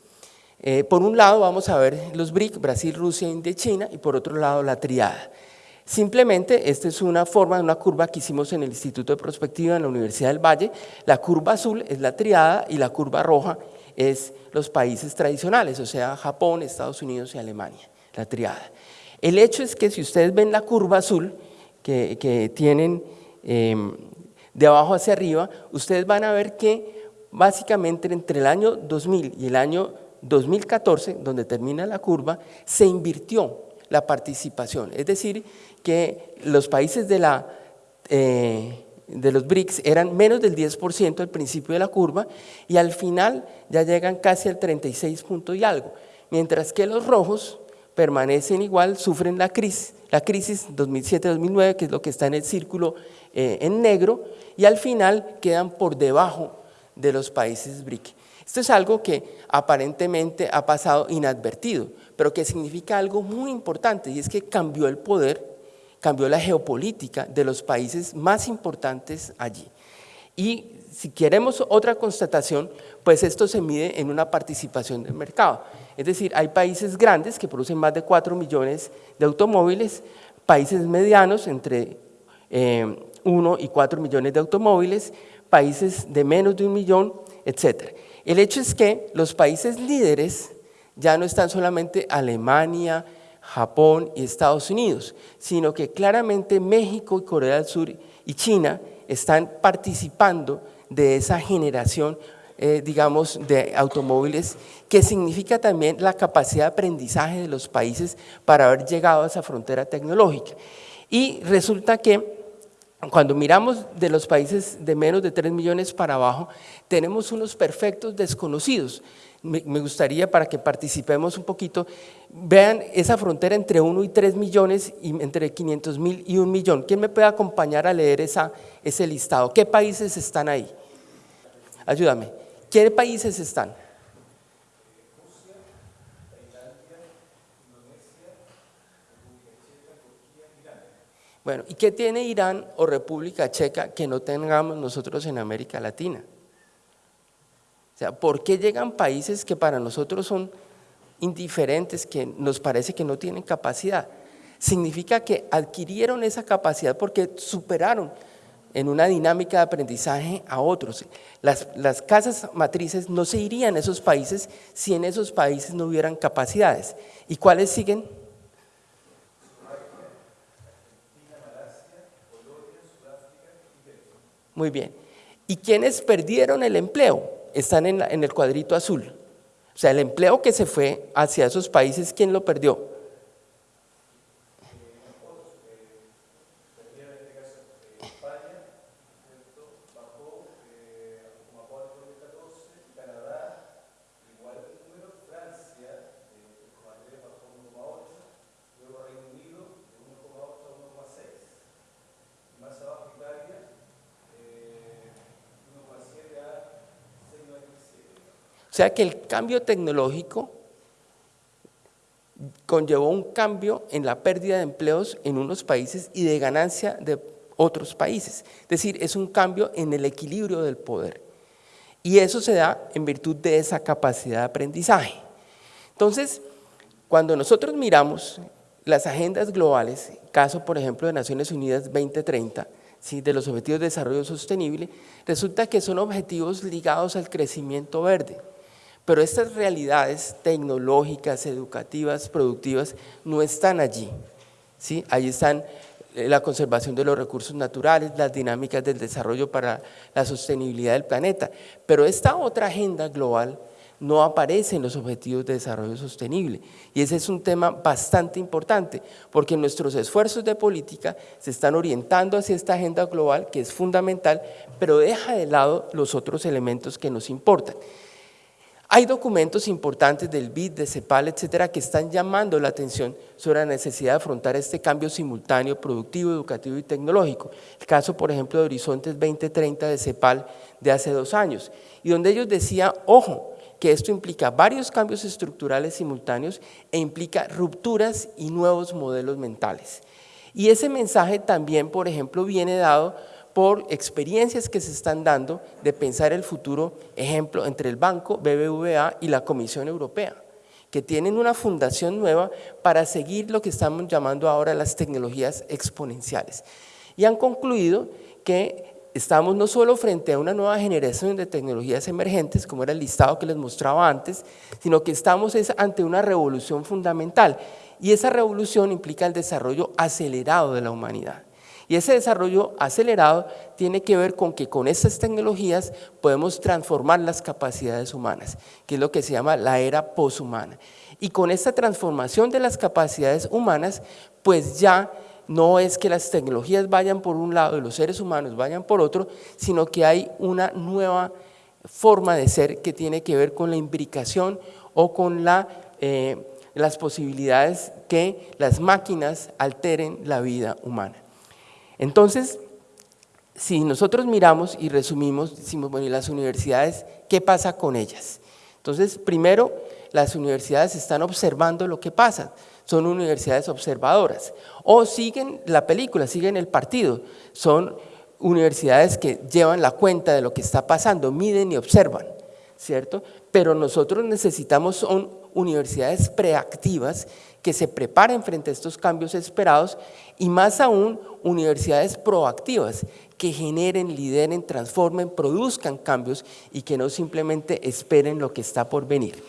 Eh, por un lado vamos a ver los BRIC, Brasil, Rusia, India y China, y por otro lado la triada. Simplemente, esta es una forma una curva que hicimos en el Instituto de Prospectiva en la Universidad del Valle. La curva azul es la triada y la curva roja es los países tradicionales, o sea, Japón, Estados Unidos y Alemania la triada. El hecho es que si ustedes ven la curva azul que, tienen em, de abajo hacia arriba, ustedes van a ver que básicamente entre el año 2000 y el año 2014, donde termina la curva, se invirtió la participación. Es decir, que los países de, la, eh, de los BRICS eran menos del 10% al principio de la curva y al final ya llegan casi al 36 punto y algo, mientras que los rojos permanecen igual, sufren la crisis, la crisis 2007-2009, que es lo que está en el círculo eh, en negro, y al final quedan por debajo de los países BRIC. Esto es algo que aparentemente ha pasado inadvertido, pero que significa algo muy importante, y es que cambió el poder, cambió la geopolítica de los países más importantes allí. Y si queremos otra constatación, pues esto se mide en una participación del mercado. Es decir, hay países grandes que producen más de 4 millones de automóviles, países medianos entre 1 eh, y 4 millones de automóviles, países de menos de un millón, etc. El hecho es que los países líderes ya no están solamente Alemania, Japón y Estados Unidos, sino que claramente México y Corea del Sur y China están participando de esa generación eh, digamos, de automóviles, que significa también la capacidad de aprendizaje de los países para haber llegado a esa frontera tecnológica. Y resulta que cuando miramos de los países de menos de 3 millones para abajo, tenemos unos perfectos desconocidos. Me, gustaría para que participemos un poquito, vean esa frontera entre 1 y 3 millones y entre 500 mil y 1 millón. ¿Quién me puede acompañar a leer esa, ese listado? ¿Qué países están ahí? Ayúdame. ¿Qué países están? Bueno, ¿y qué tiene Irán o República Checa que no tengamos nosotros en América Latina? O sea, ¿por qué llegan países que para nosotros son indiferentes, que nos parece que no tienen capacidad? Significa que adquirieron esa capacidad porque superaron en una dinámica de aprendizaje a otros. Las, las, casas matrices no se irían a esos países si en esos países no hubieran capacidades. ¿Y cuáles siguen? Muy bien. ¿Y quiénes perdieron el empleo? Están en, en el cuadrito azul. O sea, el empleo que se fue hacia esos países, ¿quién lo perdió? Sea que el cambio tecnológico conllevó un cambio en la pérdida de empleos en unos países y de ganancia de otros países. Es decir, es un cambio en el equilibrio del poder. Y eso se da en virtud de esa capacidad de aprendizaje. Entonces, cuando nosotros miramos las agendas globales, caso por ejemplo de Naciones Unidas 2030, ¿sí? de los Objetivos de Desarrollo Sostenible, resulta que son objetivos ligados al crecimiento verde. Pero estas realidades tecnológicas, educativas, productivas, no están allí. ¿sí? Ahí están eh, la conservación de los recursos naturales, las dinámicas del desarrollo para la sostenibilidad del planeta. Pero esta otra agenda global no aparece en los Objetivos de Desarrollo Sostenible. Y ese es un tema bastante importante, porque nuestros esfuerzos de política se están orientando hacia esta agenda global, que es fundamental, pero deja de lado los otros elementos que nos importan. Hay documentos importantes del BID, de CEPAL, etcétera, que están llamando la atención sobre la necesidad de afrontar este cambio simultáneo productivo, educativo y tecnológico. El caso, por ejemplo, de Horizontes 2030 de CEPAL de hace dos años, y donde ellos decían, ojo, que esto implica varios cambios estructurales simultáneos e implica rupturas y nuevos modelos mentales. Y ese mensaje también, por ejemplo, viene dado por experiencias que se están dando de pensar el futuro, ejemplo, entre el banco BBVA y la Comisión Europea, que tienen una fundación nueva para seguir lo que estamos llamando ahora las tecnologías exponenciales. Y han concluido que estamos no solo frente a una nueva generación de tecnologías emergentes, como era el listado que les mostraba antes, sino que estamos ante una revolución fundamental. Y esa revolución implica el desarrollo acelerado de la humanidad. Y ese desarrollo acelerado tiene que ver con que con estas tecnologías podemos transformar las capacidades humanas, que es lo que se llama la era poshumana. Y con esta transformación de las capacidades humanas, pues ya no es que las tecnologías vayan por un lado y los seres humanos vayan por otro, sino que hay una nueva forma de ser que tiene que ver con la imbricación o con eh, las posibilidades que las máquinas alteren la vida humana. Entonces, si nosotros miramos y resumimos, decimos, bueno, ¿y las universidades qué pasa con ellas? Entonces, primero, las universidades están observando lo que pasa, son universidades observadoras, o siguen la película, siguen el partido, son universidades que llevan la cuenta de lo que está pasando, miden y observan, ¿cierto? Pero nosotros necesitamos universidades preactivas que se preparen frente a estos cambios esperados y más aún universidades proactivas que generen, lideren, transformen, produzcan cambios y que no simplemente esperen lo que está por venir.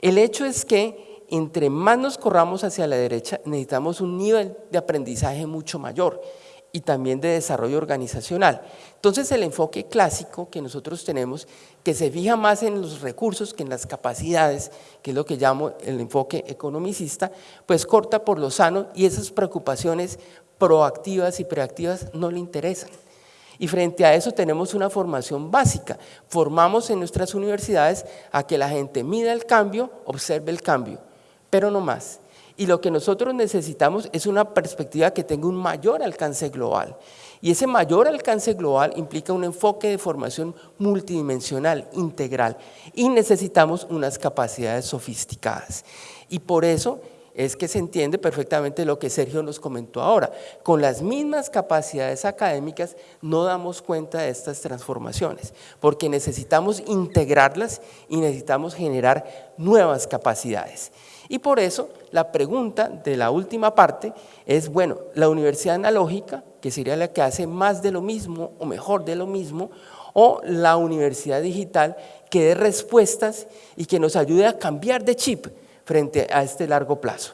El hecho es que entre más nos corramos hacia la derecha necesitamos un nivel de aprendizaje mucho mayor y también de desarrollo organizacional. Entonces el enfoque clásico que nosotros tenemos, que se fija más en los recursos que en las capacidades, que es lo que llamo el enfoque economicista, pues corta por lo sano y esas preocupaciones proactivas y preactivas no le interesan. Y frente a eso tenemos una formación básica. Formamos en nuestras universidades a que la gente mida el cambio, observe el cambio, pero no más. Y lo que nosotros necesitamos es una perspectiva que tenga un mayor alcance global. Y ese mayor alcance global implica un enfoque de formación multidimensional, integral. Y necesitamos unas capacidades sofisticadas. Y por eso es que se entiende perfectamente lo que Sergio nos comentó ahora. Con las mismas capacidades académicas no damos cuenta de estas transformaciones, porque necesitamos integrarlas y necesitamos generar nuevas capacidades. Y por eso la pregunta de la última parte es, bueno, la universidad analógica, que sería la que hace más de lo mismo o mejor de lo mismo, o la universidad digital que dé respuestas y que nos ayude a cambiar de chip frente a este largo plazo.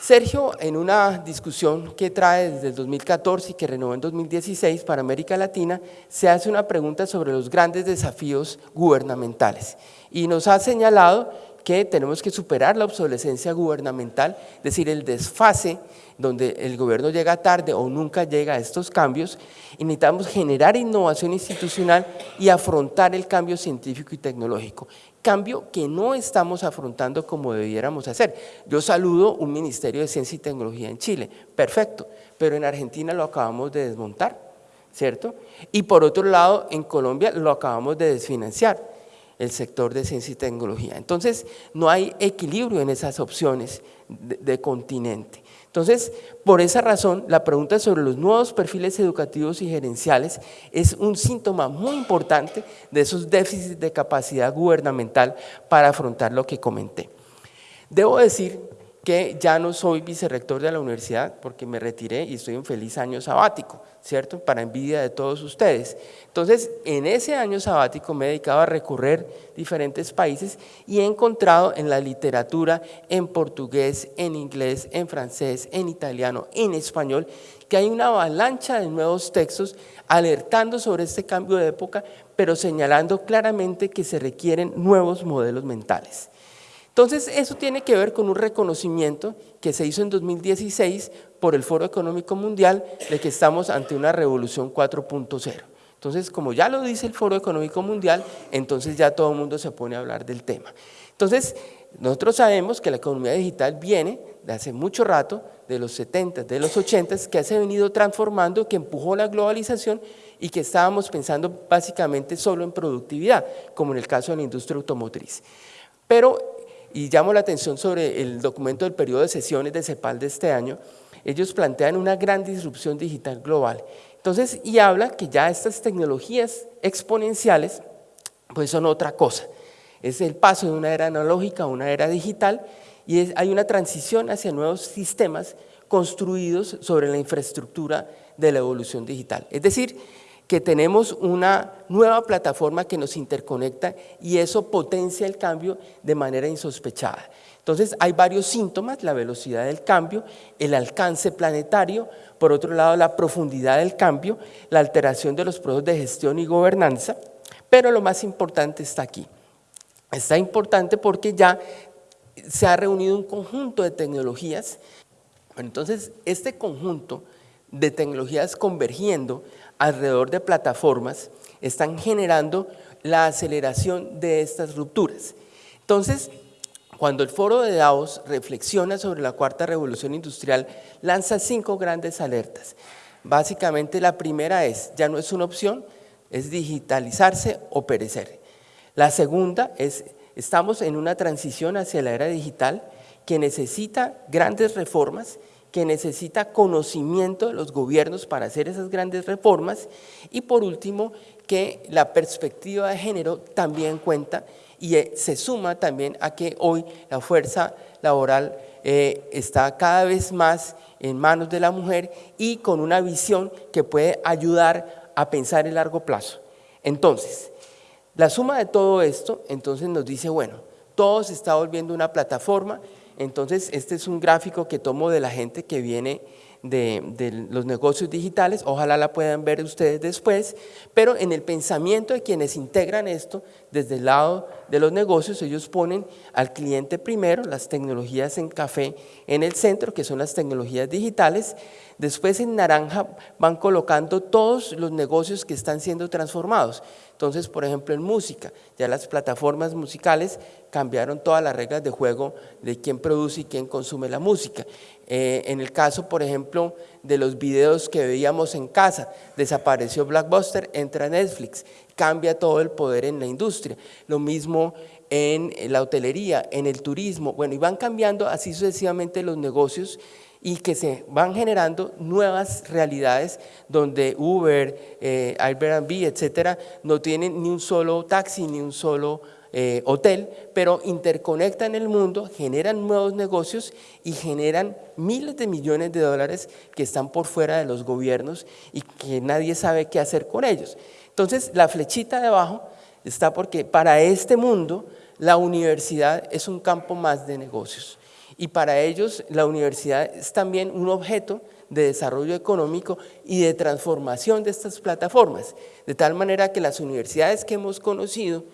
Sergio, en una discusión que trae desde el 2014 y que renovó en 2016 para América Latina, se hace una pregunta sobre los grandes desafíos gubernamentales y nos ha señalado que tenemos que superar la obsolescencia gubernamental, es decir, el desfase donde el gobierno llega tarde o nunca llega a estos cambios, necesitamos generar innovación institucional y afrontar el cambio científico y tecnológico cambio que no estamos afrontando como debiéramos hacer. Yo saludo un Ministerio de Ciencia y Tecnología en Chile, perfecto, pero en Argentina lo acabamos de desmontar, ¿cierto? Y por otro lado, en Colombia lo acabamos de desfinanciar, el sector de ciencia y tecnología. Entonces, no hay equilibrio en esas opciones de continente. Entonces, por esa razón, la pregunta sobre los nuevos perfiles educativos y gerenciales es un síntoma muy importante de esos déficits de capacidad gubernamental para afrontar lo que comenté. Debo decir que ya no soy vicerrector de la universidad porque me retiré y estoy en feliz año sabático. ¿cierto? Para envidia de todos ustedes. Entonces, en ese año sabático me he dedicado a recorrer diferentes países y he encontrado en la literatura, en portugués, en inglés, en francés, en italiano, en español, que hay una avalancha de nuevos textos alertando sobre este cambio de época, pero señalando claramente que se requieren nuevos modelos mentales. Entonces, eso tiene que ver con un reconocimiento que se hizo en 2016 por el Foro Económico Mundial de que estamos ante una revolución 4.0. Entonces, como ya lo dice el Foro Económico Mundial, entonces ya todo el mundo se pone a hablar del tema. Entonces, nosotros sabemos que la economía digital viene de hace mucho rato, de los 70, de los 80, que se ha venido transformando, que empujó la globalización y que estábamos pensando básicamente solo en productividad, como en el caso de la industria automotriz. Pero, y llamo la atención sobre el documento del periodo de sesiones de CEPAL de este año, ellos plantean una gran disrupción digital global. Entonces, y habla que ya estas tecnologías exponenciales, pues son otra cosa. Es el paso de una era analógica a una era digital y hay una transición hacia nuevos sistemas construidos sobre la infraestructura de la evolución digital. Es decir, que tenemos una nueva plataforma que nos interconecta y eso potencia el cambio de manera insospechada. Entonces hay varios síntomas, la velocidad del cambio, el alcance planetario, por otro lado la profundidad del cambio, la alteración de los procesos de gestión y gobernanza, pero lo más importante está aquí. Está importante porque ya se ha reunido un conjunto de tecnologías, entonces este conjunto de tecnologías convergiendo alrededor de plataformas están generando la aceleración de estas rupturas. Entonces, cuando el foro de Davos reflexiona sobre la cuarta revolución industrial, lanza cinco grandes alertas. Básicamente la primera es, ya no es una opción, es digitalizarse o perecer. La segunda es, estamos en una transición hacia la era digital que necesita grandes reformas que necesita conocimiento de los gobiernos para hacer esas grandes reformas y por último que la perspectiva de género también cuenta y eh, se suma también a que hoy la fuerza laboral eh, está cada vez más en manos de la mujer y con una visión que puede ayudar a pensar en largo plazo. Entonces, la suma de todo esto, entonces nos dice, bueno, todo se está volviendo una plataforma, entonces, este es un gráfico que tomo de la gente que viene de, los negocios digitales, ojalá la puedan ver ustedes después, pero en el pensamiento de quienes integran esto, desde el lado de los negocios, ellos ponen al cliente primero, las tecnologías en café en el centro, que son las tecnologías digitales, después en naranja van colocando todos los negocios que están siendo transformados, entonces, por ejemplo, en música, ya las plataformas musicales cambiaron todas las reglas de juego de quién produce y quién consume la música. Eh, en el caso, por ejemplo, de los videos que veíamos en casa, desapareció Blackbuster, entra Netflix, cambia todo el poder en la industria. Lo mismo en la hotelería, en el turismo, bueno, y van cambiando así sucesivamente los negocios y que se van generando nuevas realidades donde Uber, eh, Airbnb, etcétera, no tienen ni un solo taxi, ni un solo eh, hotel, pero interconectan el mundo, generan nuevos negocios y generan miles de millones de dólares que están por fuera de los gobiernos y que nadie sabe qué hacer con ellos. Entonces, la flechita de abajo está porque para este mundo la universidad es un campo más de negocios y para ellos la universidad es también un objeto de desarrollo económico y de transformación de estas plataformas, de tal manera que las universidades que hemos conocido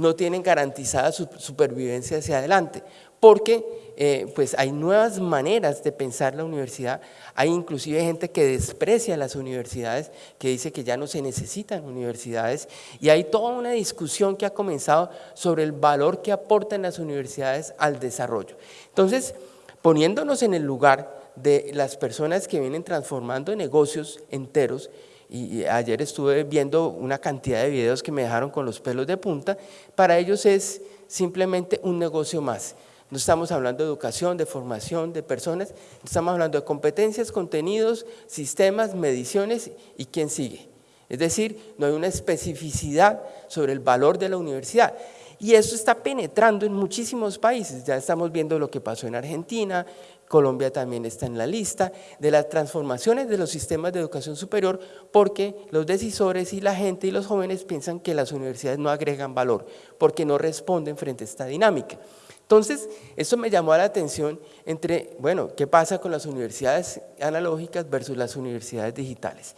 no tienen garantizada su supervivencia hacia adelante, porque eh, pues hay nuevas maneras de pensar la universidad, hay inclusive gente que desprecia las universidades, que dice que ya no se necesitan universidades, y hay toda una discusión que ha comenzado sobre el valor que aportan las universidades al desarrollo. Entonces, poniéndonos en el lugar de las personas que vienen transformando negocios enteros, y ayer estuve viendo una cantidad de videos que me dejaron con los pelos de punta, para ellos es simplemente un negocio más. No estamos hablando de educación, de formación, de personas, estamos hablando de competencias, contenidos, sistemas, mediciones y quién sigue. Es decir, no hay una especificidad sobre el valor de la universidad. Y eso está penetrando en muchísimos países. Ya estamos viendo lo que pasó en Argentina, Colombia también está en la lista de las transformaciones de los sistemas de educación superior porque los decisores y la gente y los jóvenes piensan que las universidades no agregan valor porque no responden frente a esta dinámica. Entonces, eso me llamó la atención entre, bueno, ¿qué pasa con las universidades analógicas versus las universidades digitales?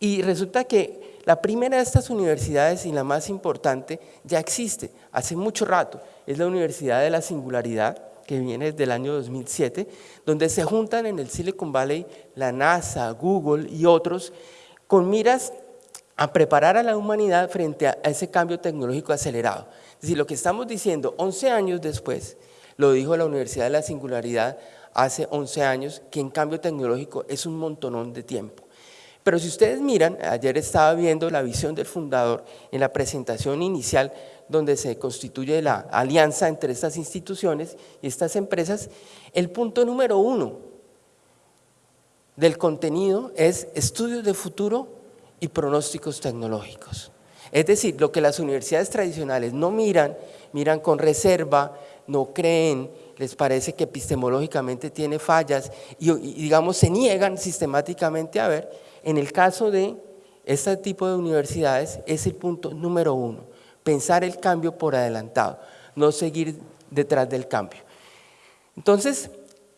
Y resulta que la primera de estas universidades y la más importante ya existe hace mucho rato, es la Universidad de la Singularidad, que viene desde el año 2007, donde se juntan en el Silicon Valley la NASA, Google y otros con miras a preparar a la humanidad frente a ese cambio tecnológico acelerado. Es decir, lo que estamos diciendo 11 años después, lo dijo la Universidad de la Singularidad hace 11 años, que en cambio tecnológico es un montonón de tiempo. Pero si ustedes miran, ayer estaba viendo la visión del fundador en la presentación inicial donde se constituye la alianza entre estas instituciones y estas empresas, el punto número uno del contenido es estudios de futuro y pronósticos tecnológicos. Es decir, lo que las universidades tradicionales no miran, miran con reserva, no creen, les parece que epistemológicamente tiene fallas y, digamos se niegan sistemáticamente a ver, en el caso de este tipo de universidades es el punto número uno, pensar el cambio por adelantado, no seguir detrás del cambio. Entonces,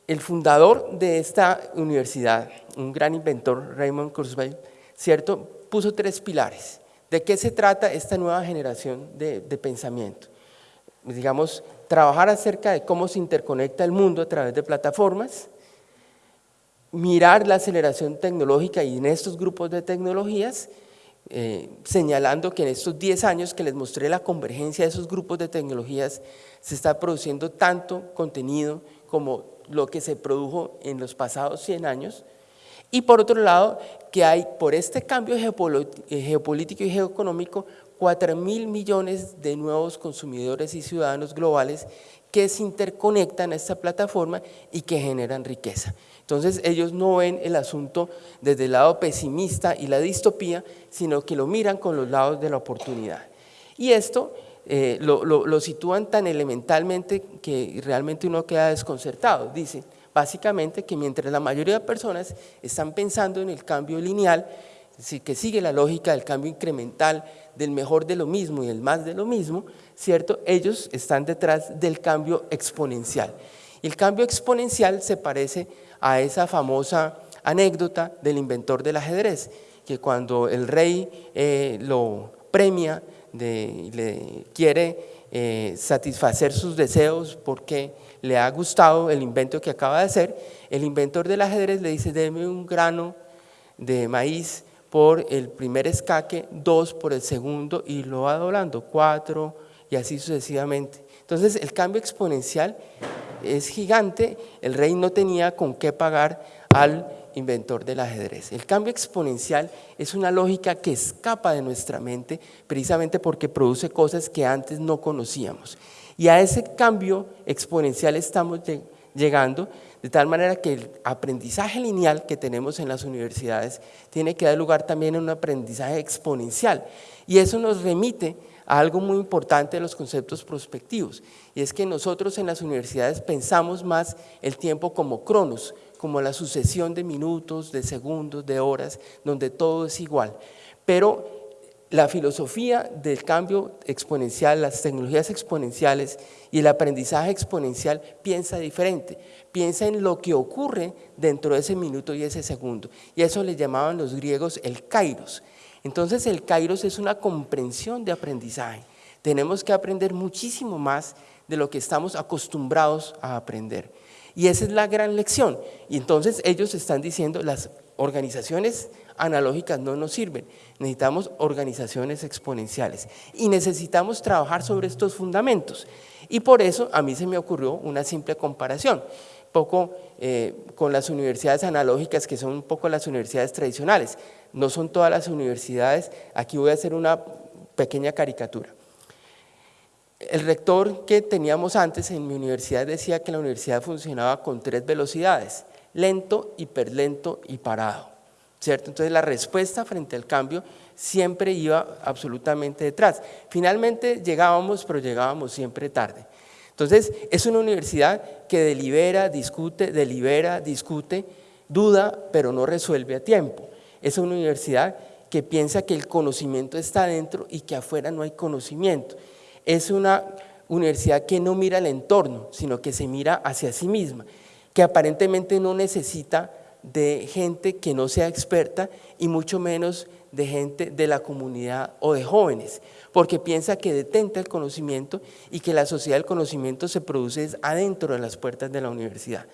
el fundador de esta universidad, un gran inventor, Raymond Kurzweil, ¿cierto? puso tres pilares. ¿De qué se trata esta nueva generación de, de pensamiento? Digamos, trabajar acerca de cómo se interconecta el mundo a través de plataformas, mirar la aceleración tecnológica y en estos grupos de tecnologías, eh, señalando que en estos 10 años que les mostré la convergencia de esos grupos de tecnologías, se está produciendo tanto contenido como lo que se produjo en los pasados 100 años, y por otro lado, que hay por este cambio geopolítico y geoeconómico 4 mil millones de nuevos consumidores y ciudadanos globales que se interconectan a esta plataforma y que generan riqueza. Entonces ellos no ven el asunto desde el lado pesimista y la distopía, sino que lo miran con los lados de la oportunidad. Y esto eh, lo, sitúan tan elementalmente que realmente uno queda desconcertado. Dice, básicamente que mientras la mayoría de personas están pensando en el cambio lineal, decir, que sigue la lógica del cambio incremental, del mejor de lo mismo y el más de lo mismo, ¿cierto? Ellos están detrás del cambio exponencial. Y el cambio exponencial se parece a esa famosa anécdota del inventor del ajedrez, que cuando el rey eh, lo premia, de, le quiere eh, satisfacer sus deseos porque le ha gustado el invento que acaba de hacer, el inventor del ajedrez le dice, deme un grano de maíz por el primer escaque, dos por el segundo y lo va doblando, cuatro y así sucesivamente. Entonces el cambio exponencial es gigante, el rey no tenía con qué pagar al inventor del ajedrez. El cambio exponencial es una lógica que escapa de nuestra mente precisamente porque produce cosas que antes no conocíamos. Y a ese cambio exponencial estamos llegando de tal manera que el aprendizaje lineal que tenemos en las universidades tiene que dar lugar también a un aprendizaje exponencial. Y eso nos remite a algo muy importante de los conceptos prospectivos, y es que nosotros en las universidades pensamos más el tiempo como cronos, como la sucesión de minutos, de segundos, de horas, donde todo es igual. Pero la filosofía del cambio exponencial, las tecnologías exponenciales y el aprendizaje exponencial piensa diferente, piensa en lo que ocurre dentro de ese minuto y ese segundo. Y eso le llamaban los griegos el kairos. Entonces el kairos es una comprensión de aprendizaje. Tenemos que aprender muchísimo más de lo que estamos acostumbrados a aprender. Y esa es la gran lección. Y entonces ellos están diciendo, las organizaciones analógicas no nos sirven, necesitamos organizaciones exponenciales y necesitamos trabajar sobre estos fundamentos. Y por eso a mí se me ocurrió una simple comparación, poco eh, con las universidades analógicas que son un poco las universidades tradicionales. No son todas las universidades, aquí voy a hacer una pequeña caricatura. El rector que teníamos antes en mi universidad decía que la universidad funcionaba con tres velocidades, lento, hiperlento y parado. ¿cierto? Entonces la respuesta frente al cambio siempre iba absolutamente detrás. Finalmente llegábamos, pero llegábamos siempre tarde. Entonces es una universidad que delibera, discute, delibera, discute, duda, pero no resuelve a tiempo. Es una universidad que piensa que el conocimiento está adentro y que afuera no hay conocimiento. Es una universidad que no mira el entorno, sino que se mira hacia sí misma, que aparentemente no necesita de gente que no sea experta y mucho menos de gente de la comunidad o de jóvenes, porque piensa que detenta el conocimiento y que la sociedad del conocimiento se produce adentro de las puertas de la universidad.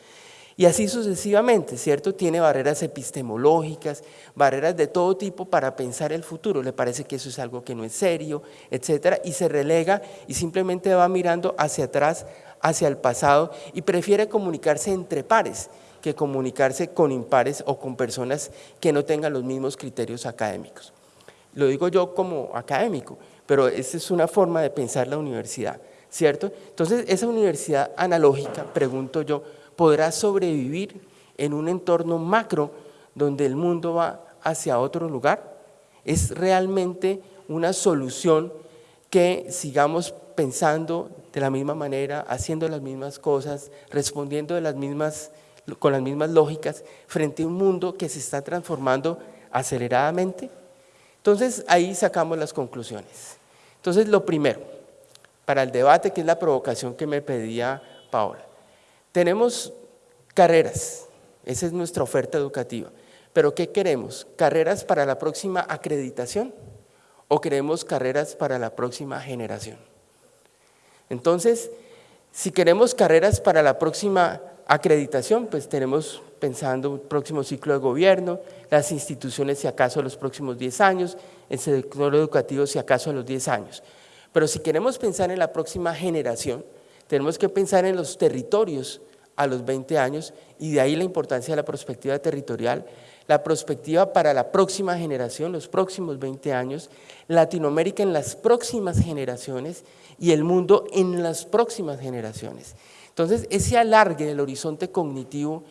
Y así sucesivamente, ¿cierto? Tiene barreras epistemológicas, barreras de todo tipo para pensar el futuro. Le parece que eso es algo que no es serio, etcétera, y se relega y simplemente va mirando hacia atrás, hacia el pasado y prefiere comunicarse entre pares que comunicarse con impares o con personas que no tengan los mismos criterios académicos. Lo digo yo como académico, pero esa es una forma de pensar la universidad, ¿cierto? Entonces, esa universidad analógica, pregunto yo, ¿podrá sobrevivir en un entorno macro donde el mundo va hacia otro lugar? ¿Es realmente una solución que sigamos pensando de la misma manera, haciendo las mismas cosas, respondiendo de las mismas con las mismas lógicas frente a un mundo que se está transformando aceleradamente? Entonces ahí sacamos las conclusiones. Entonces lo primero, para el debate, que es la provocación que me pedía Paola, tenemos carreras, esa es nuestra oferta educativa, pero ¿qué queremos? ¿Carreras para la próxima acreditación o queremos carreras para la próxima generación? Entonces, si queremos carreras para la próxima Acreditación, pues tenemos pensando un próximo ciclo de gobierno, las instituciones si acaso a los próximos 10 años, el sector educativo si acaso a los 10 años. Pero si queremos pensar en la próxima generación, tenemos que pensar en los territorios a los 20 años y de ahí la importancia de la perspectiva territorial, la perspectiva para la próxima generación, los próximos 20 años, Latinoamérica en las próximas generaciones y el mundo en las próximas generaciones. Entonces, ese alargue del horizonte cognitivo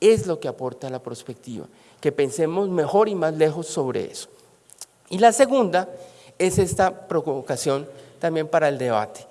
es lo que aporta la perspectiva, que pensemos mejor y más lejos sobre eso. Y la segunda es esta provocación también para el debate.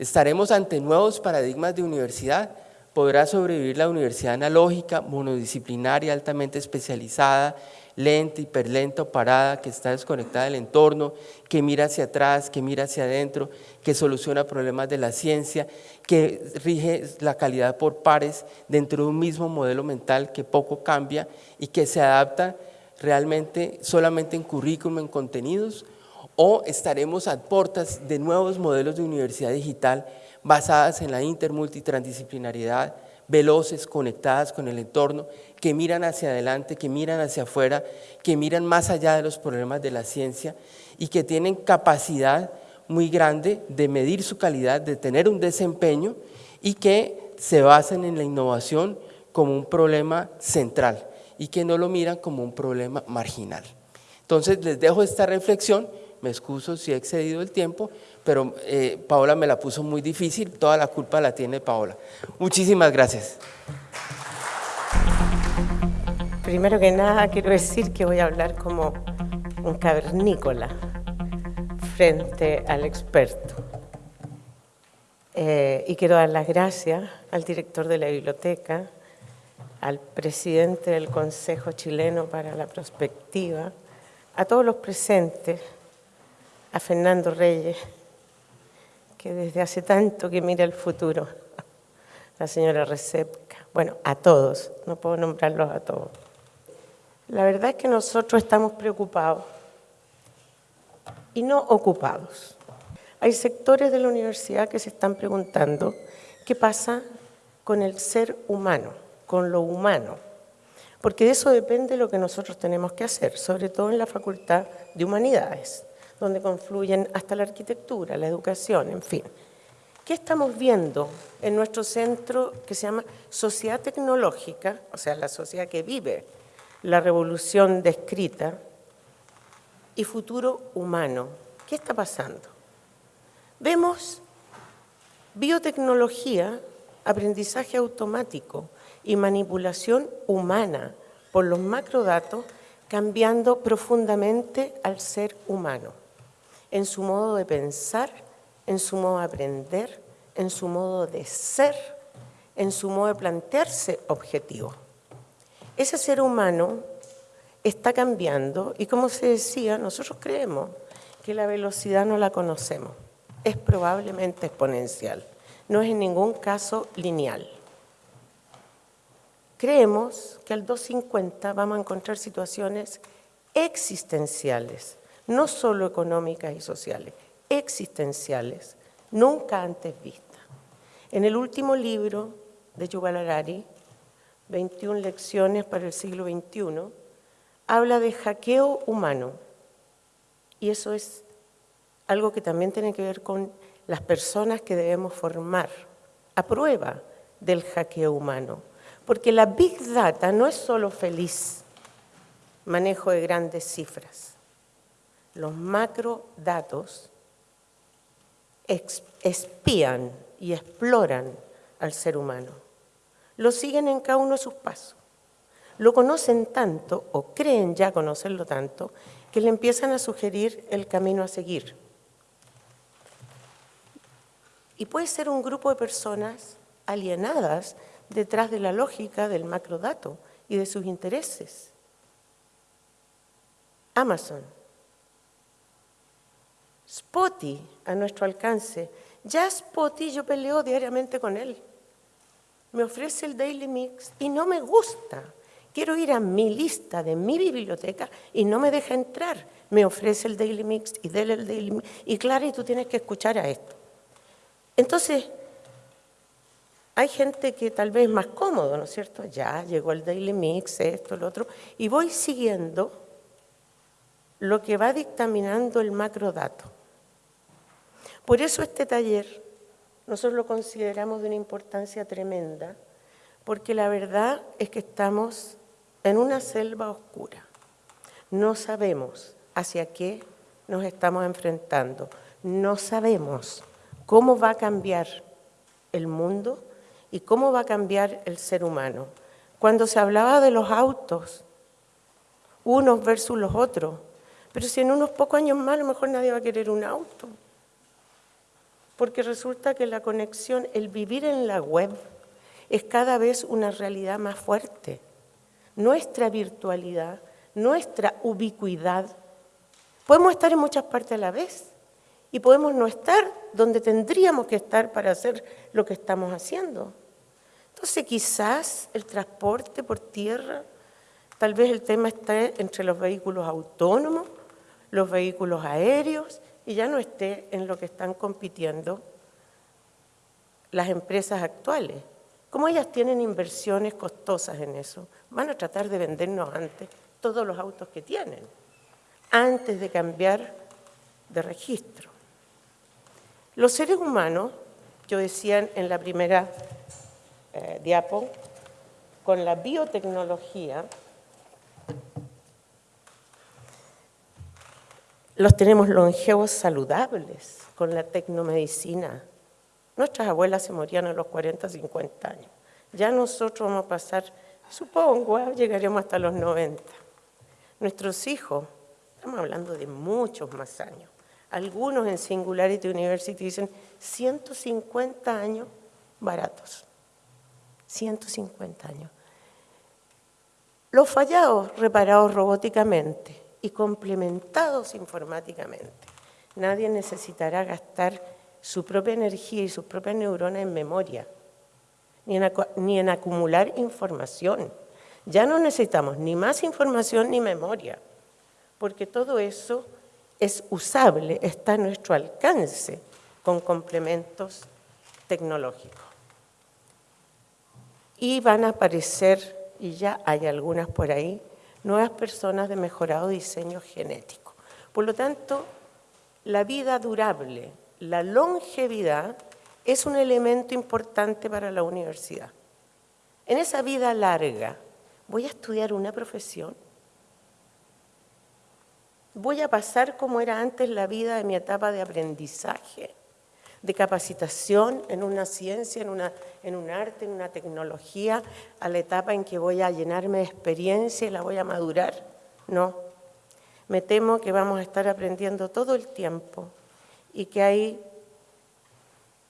Estaremos ante nuevos paradigmas de universidad, podrá sobrevivir la universidad analógica, monodisciplinaria, altamente especializada, lenta, hiperlenta o parada, que está desconectada del entorno, que mira hacia atrás, que mira hacia adentro, que soluciona problemas de la ciencia, que rige la calidad por pares dentro de un mismo modelo mental que poco cambia y que se adapta realmente solamente en currículum, en contenidos, o estaremos a puertas de nuevos modelos de universidad digital basadas en la intermultitransdisciplinariedad, veloces, conectadas con el entorno, que miran hacia adelante, que miran hacia afuera, que miran más allá de los problemas de la ciencia y que tienen capacidad muy grande de medir su calidad, de tener un desempeño y que se basan en la innovación como un problema central y que no lo miran como un problema marginal. Entonces les dejo esta reflexión, me excuso si he excedido el tiempo, pero eh, Paola me la puso muy difícil, toda la culpa la tiene Paola. Muchísimas gracias. Primero que nada quiero decir que voy a hablar como un cavernícola frente al experto. Eh, y quiero dar las gracias al director de la biblioteca, al presidente del Consejo Chileno para la Prospectiva, a todos los presentes, a Fernando Reyes, que desde hace tanto que mira el futuro, <laughs> la señora Recepca, bueno, a todos, no puedo nombrarlos a todos. La verdad es que nosotros estamos preocupados y no ocupados. Hay sectores de la universidad que se están preguntando qué pasa con el ser humano, con lo humano, porque de eso depende lo que nosotros tenemos que hacer, sobre todo en la Facultad de Humanidades donde confluyen hasta la arquitectura, la educación, en fin. ¿Qué estamos viendo en nuestro centro que se llama Sociedad Tecnológica, o sea, la sociedad que vive la revolución descrita, y futuro humano? ¿Qué está pasando? Vemos biotecnología, aprendizaje automático y manipulación humana por los macrodatos cambiando profundamente al ser humano en su modo de pensar, en su modo de aprender, en su modo de ser, en su modo de plantearse objetivos. Ese ser humano está cambiando y como se decía, nosotros creemos que la velocidad no la conocemos, es probablemente exponencial, no es en ningún caso lineal. creemos que al 250 vamos a encontrar situaciones existenciales, no solo económicas y sociales, existenciales, nunca antes vistas. En el último libro de Yuval Harari, 21 lecciones para el siglo XXI, habla de hackeo humano. Y eso es algo que también tiene que ver con las personas que debemos formar a prueba del hackeo humano. Porque la Big Data no es solo feliz manejo de grandes cifras. Los macrodatos espían y exploran al ser humano. Lo siguen en cada uno de sus pasos. Lo conocen tanto o creen ya conocerlo tanto que le empiezan a sugerir el camino a seguir. Y puede ser un grupo de personas alienadas detrás de la lógica del macrodato y de sus intereses. Amazon, Spotty a nuestro alcance. Ya Spotty yo peleo diariamente con él. Me ofrece el Daily Mix y no me gusta. Quiero ir a mi lista de mi biblioteca y no me deja entrar. Me ofrece el Daily Mix y déle el Daily Mix. Y claro, y tú tienes que escuchar a esto. Entonces, hay gente que tal vez es más cómodo, ¿no es cierto? Ya llegó el Daily Mix, esto, lo otro, y voy siguiendo lo que va dictaminando el macrodato. Por eso este taller nosotros lo consideramos de una importancia tremenda, porque la verdad es que estamos en una selva oscura. No sabemos hacia qué nos estamos enfrentando. No sabemos cómo va a cambiar el mundo y cómo va a cambiar el ser humano. Cuando se hablaba de los autos, unos versus los otros, pero si en unos pocos años más a lo mejor nadie va a querer un auto, porque resulta que la conexión, el vivir en la web, es cada vez una realidad más fuerte. Nuestra virtualidad, nuestra ubicuidad, podemos estar en muchas partes a la vez y podemos no estar donde tendríamos que estar para hacer lo que estamos haciendo. Entonces quizás el transporte por tierra, tal vez el tema está entre los vehículos autónomos, los vehículos aéreos y ya no esté en lo que están compitiendo las empresas actuales. Como ellas tienen inversiones costosas en eso, van a tratar de vendernos antes todos los autos que tienen, antes de cambiar de registro. Los seres humanos, yo decía en la primera eh, diapo, con la biotecnología, los tenemos longevos saludables con la tecnomedicina. Nuestras abuelas se morían a los 40, 50 años. Ya nosotros vamos a pasar, supongo, ¿eh? llegaremos hasta los 90. Nuestros hijos, estamos hablando de muchos más años. Algunos en Singularity University dicen 150 años baratos. 150 años. Los fallados reparados robóticamente y complementados informáticamente. Nadie necesitará gastar su propia energía y sus propias neuronas en memoria, ni en, ni en acumular información. Ya no necesitamos ni más información ni memoria, porque todo eso es usable, está a nuestro alcance con complementos tecnológicos y van a aparecer, y ya hay algunas por ahí, nuevas personas de mejorado diseño genético. Por lo tanto, la vida durable, la longevidad, es un elemento importante para la universidad. En esa vida larga, ¿voy a estudiar una profesión? ¿Voy a pasar como era antes la vida de mi etapa de aprendizaje? De capacitación en una ciencia, en, una, en un arte, en una tecnología, a la etapa en que voy a llenarme de experiencia y la voy a madurar. No, me temo que vamos a estar aprendiendo todo el tiempo y que ahí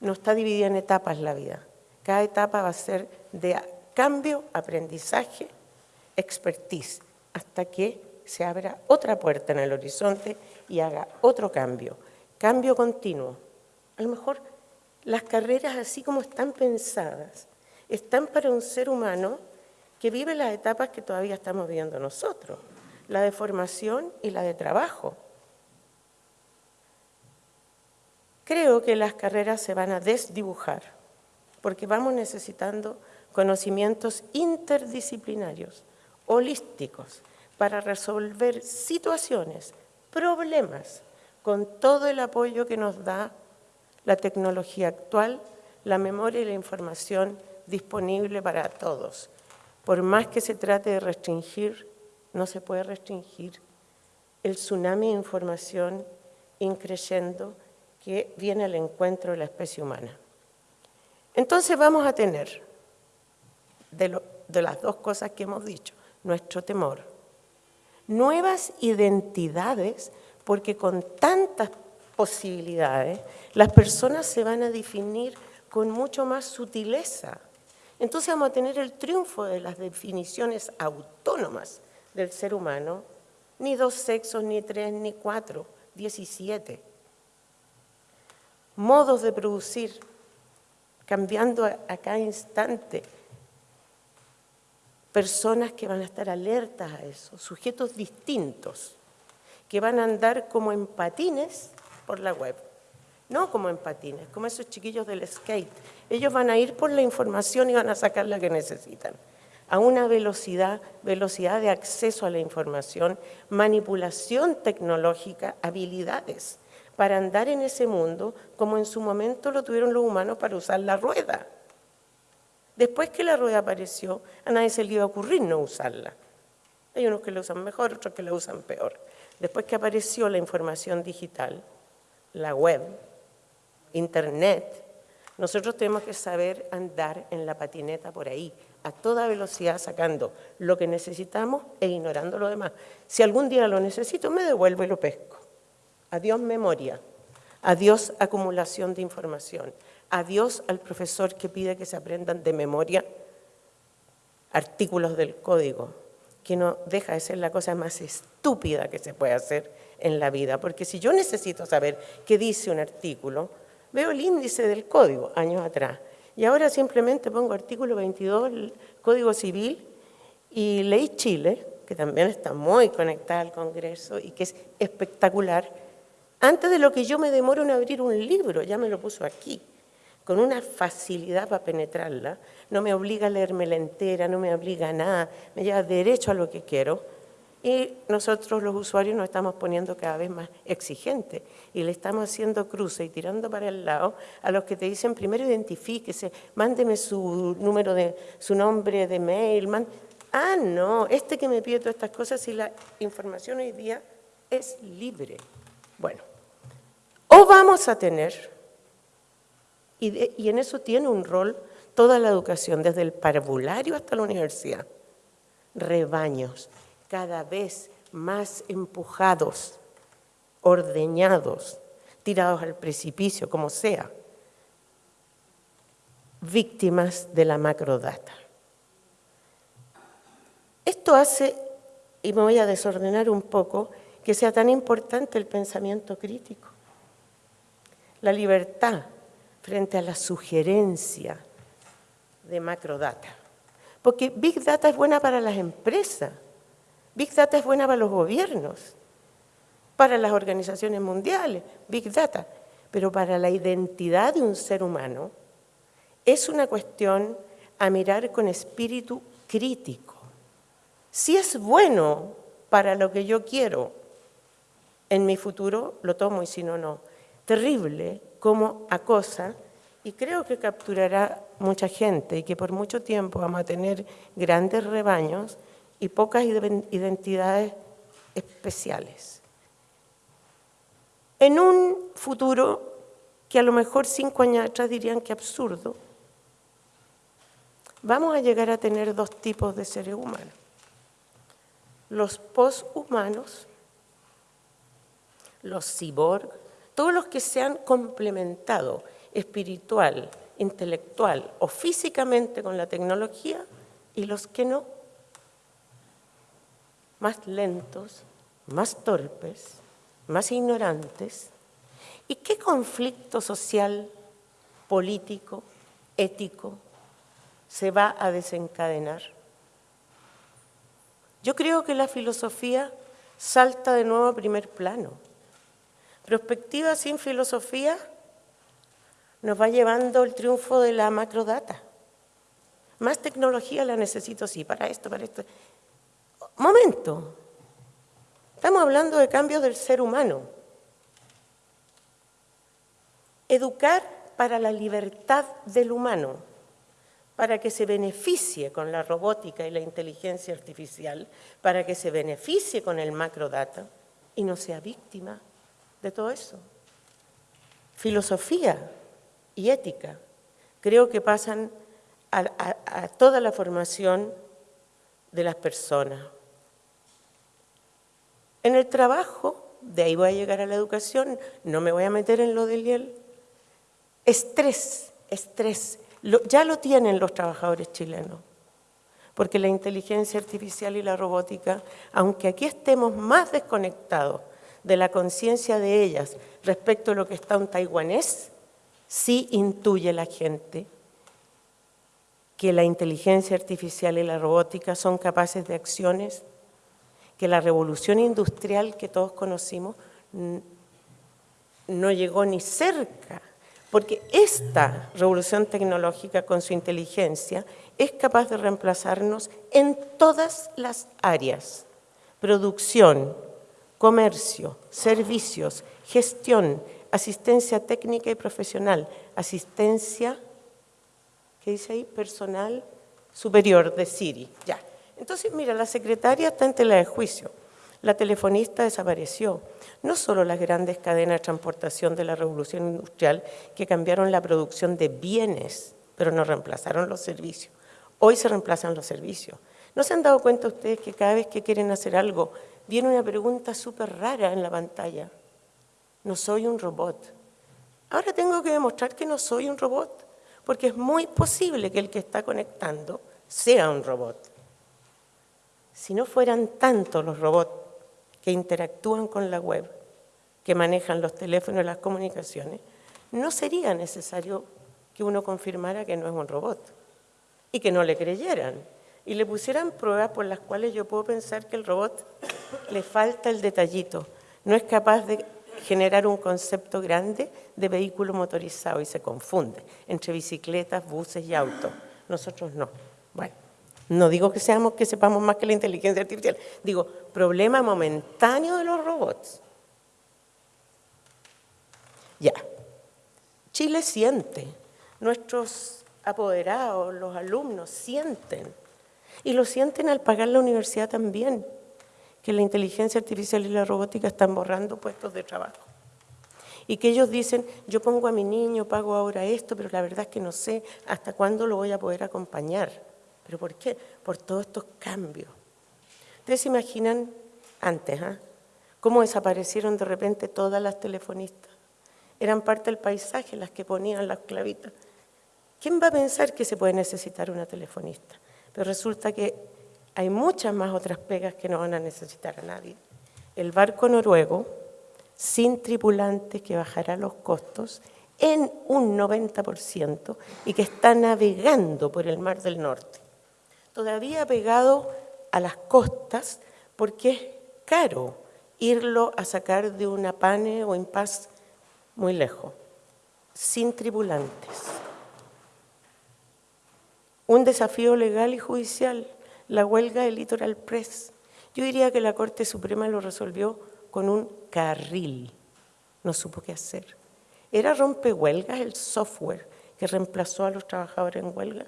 no está dividida en etapas la vida. Cada etapa va a ser de cambio, aprendizaje, expertise, hasta que se abra otra puerta en el horizonte y haga otro cambio. Cambio continuo. A lo mejor las carreras así como están pensadas, están para un ser humano que vive las etapas que todavía estamos viviendo nosotros, la de formación y la de trabajo. Creo que las carreras se van a desdibujar, porque vamos necesitando conocimientos interdisciplinarios, holísticos, para resolver situaciones, problemas, con todo el apoyo que nos da la tecnología actual, la memoria y la información disponible para todos. Por más que se trate de restringir, no se puede restringir el tsunami de información increyendo que viene al encuentro de la especie humana. Entonces vamos a tener, de, las dos cosas que hemos dicho, nuestro temor, nuevas identidades, porque con tantas posibilidades, las personas se van a definir con mucho más sutileza. Entonces vamos a tener el triunfo de las definiciones autónomas del ser humano, ni dos sexos, ni tres, ni cuatro, diecisiete. Modos de producir, cambiando a, a cada instante. Personas que van a estar alertas a eso, sujetos distintos, que van a andar como en patines por la web. No como en patines, como esos chiquillos del skate. Ellos van a ir por la información y van a sacar la que necesitan. A una velocidad, velocidad de acceso a la información, manipulación tecnológica, habilidades para andar en ese mundo como en su momento lo tuvieron los humanos para usar la rueda. Después que la rueda apareció, a nadie se le iba a ocurrir no usarla. Hay unos que la usan mejor, otros que la usan peor. Después que apareció la información digital, la web, internet, nosotros tenemos que saber andar en la patineta por ahí, a toda velocidad, sacando lo que necesitamos e ignorando lo demás. Si algún día lo necesito, me devuelvo y lo pesco. Adiós memoria, adiós acumulación de información, adiós al profesor que pide que se aprendan de memoria artículos del código, que no deja de ser la cosa más estúpida que se puede hacer en la vida, porque si yo necesito saber qué dice un artículo, veo el índice del código años atrás, y ahora simplemente pongo artículo 22, Código Civil, y Ley Chile, que también está muy conectada al Congreso y que es espectacular, antes de lo que yo me demoro en abrir un libro, ya me lo puso aquí, con una facilidad para penetrarla, no me obliga a leerme la entera, no me obliga a nada, me lleva derecho a lo que quiero, y nosotros los usuarios nos estamos poniendo cada vez más exigentes y le estamos haciendo cruce y tirando para el lado a los que te dicen primero identifíquese, mándeme su número de, su nombre de mail. Ah, no, este que me pide todas estas cosas y la información hoy día es libre. Bueno, o vamos a tener, y, y en eso tiene un rol toda la educación, desde el parvulario hasta la universidad, rebaños cada vez más empujados, ordeñados, tirados al precipicio, como sea, víctimas de la macrodata. Esto hace, y me voy a desordenar un poco, que sea tan importante el pensamiento crítico, la libertad frente a la sugerencia de macrodata. Porque Big Data es buena para las empresas, Big Data es buena para los gobiernos, para las organizaciones mundiales, Big Data, pero para la identidad de un ser humano es una cuestión a mirar con espíritu crítico. Si es bueno para lo que yo quiero en mi futuro, lo tomo y si no, no. Terrible como acosa y creo que capturará mucha gente y que por mucho tiempo vamos a tener grandes rebaños y pocas identidades especiales. En un futuro que a lo mejor cinco años atrás dirían que absurdo, vamos a llegar a tener dos tipos de seres humanos. Los poshumanos, los cyborg, todos los que se han complementado espiritual, intelectual o físicamente con la tecnología y los que no más lentos, más torpes, más ignorantes. ¿Y qué conflicto social, político, ético se va a desencadenar? Yo creo que la filosofía salta de nuevo a primer plano. Prospectiva sin filosofía nos va llevando el triunfo de la macrodata. Más tecnología la necesito, sí, para esto, para esto. Momento. Estamos hablando de cambios del ser humano. Educar para la libertad del humano, para que se beneficie con la robótica y la inteligencia artificial, para que se beneficie con el macrodata y no sea víctima de todo eso. Filosofía y ética creo que pasan a, toda la formación de las personas. En el trabajo, de ahí voy a llegar a la educación, no me voy a meter en lo del IEL. Estrés, estrés, ya lo tienen los trabajadores chilenos, porque la inteligencia artificial y la robótica, aunque aquí estemos más desconectados de la conciencia de ellas respecto a lo que está un taiwanés, sí intuye la gente que la inteligencia artificial y la robótica son capaces de acciones que la revolución industrial que todos conocimos no llegó ni cerca, porque esta revolución tecnológica con su inteligencia es capaz de reemplazarnos en todas las áreas, producción, comercio, servicios, gestión, asistencia técnica y profesional, asistencia, ¿qué dice ahí? Personal superior de Siri, ya. Entonces, mira, la secretaria está en tela de juicio, la telefonista desapareció. No solo las grandes cadenas de transportación de la revolución industrial que cambiaron la producción de bienes, pero no reemplazaron los servicios. Hoy se reemplazan los servicios. ¿No se han dado cuenta ustedes que cada vez que quieren hacer algo viene una pregunta súper rara en la pantalla. No soy un robot. Ahora tengo que demostrar que no soy un robot, porque es muy posible que el que está conectando sea un robot. Si no fueran tantos los robots que interactúan con la web, que manejan los teléfonos y las comunicaciones, no sería necesario que uno confirmara que no es un robot y que no le creyeran y le pusieran pruebas por las cuales yo puedo pensar que el robot le falta el detallito, no es capaz de generar un concepto grande de vehículo motorizado y se confunde entre bicicletas, buses y autos. Nosotros no. Bueno, no digo que, seamos, que sepamos más que la inteligencia artificial, digo, problema momentáneo de los robots. Ya, Chile siente, nuestros apoderados, los alumnos sienten y lo sienten al pagar la universidad también, que la inteligencia artificial y la robótica están borrando puestos de trabajo. Y que ellos dicen, yo pongo a mi niño, pago ahora esto, pero la verdad es que no sé hasta cuándo lo voy a poder acompañar. ¿Pero por qué? Por todos estos cambios. Ustedes se imaginan antes, ¿ah? cómo desaparecieron de repente todas las telefonistas. Eran parte del paisaje las que ponían las clavitas. ¿Quién va a pensar que se puede necesitar una telefonista? Pero resulta que hay muchas más otras pegas que no van a necesitar a nadie. El barco noruego, sin tripulantes, que bajará los costos en un 90% y que está navegando por el Mar del Norte. Todavía pegado a las costas porque es caro irlo a sacar de una pane o paz muy lejos, sin tripulantes un desafío legal y judicial, la huelga del Litoral Press. Yo diría que la Corte Suprema lo resolvió con un carril, no supo qué hacer. ¿Era rompehuelgas el software que reemplazó a los trabajadores en huelga?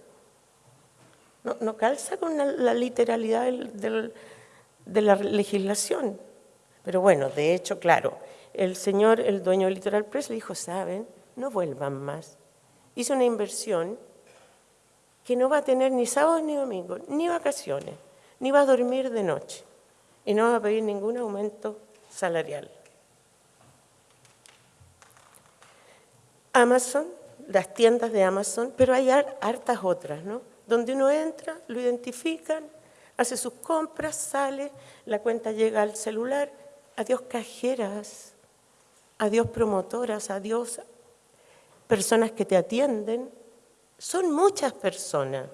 No, calza con la, literalidad de la legislación. Pero bueno, de hecho, claro, el señor, el dueño del Litoral Press, le dijo, saben, no vuelvan más. Hizo una inversión que no va a tener ni sábados ni domingos, ni vacaciones, ni va a dormir de noche y no va a pedir ningún aumento salarial. Amazon, las tiendas de Amazon, pero hay hartas otras, ¿no? Donde uno entra, lo identifican, hace sus compras, sale, la cuenta llega al celular, adiós cajeras, adiós promotoras, adiós personas que te atienden, son muchas personas.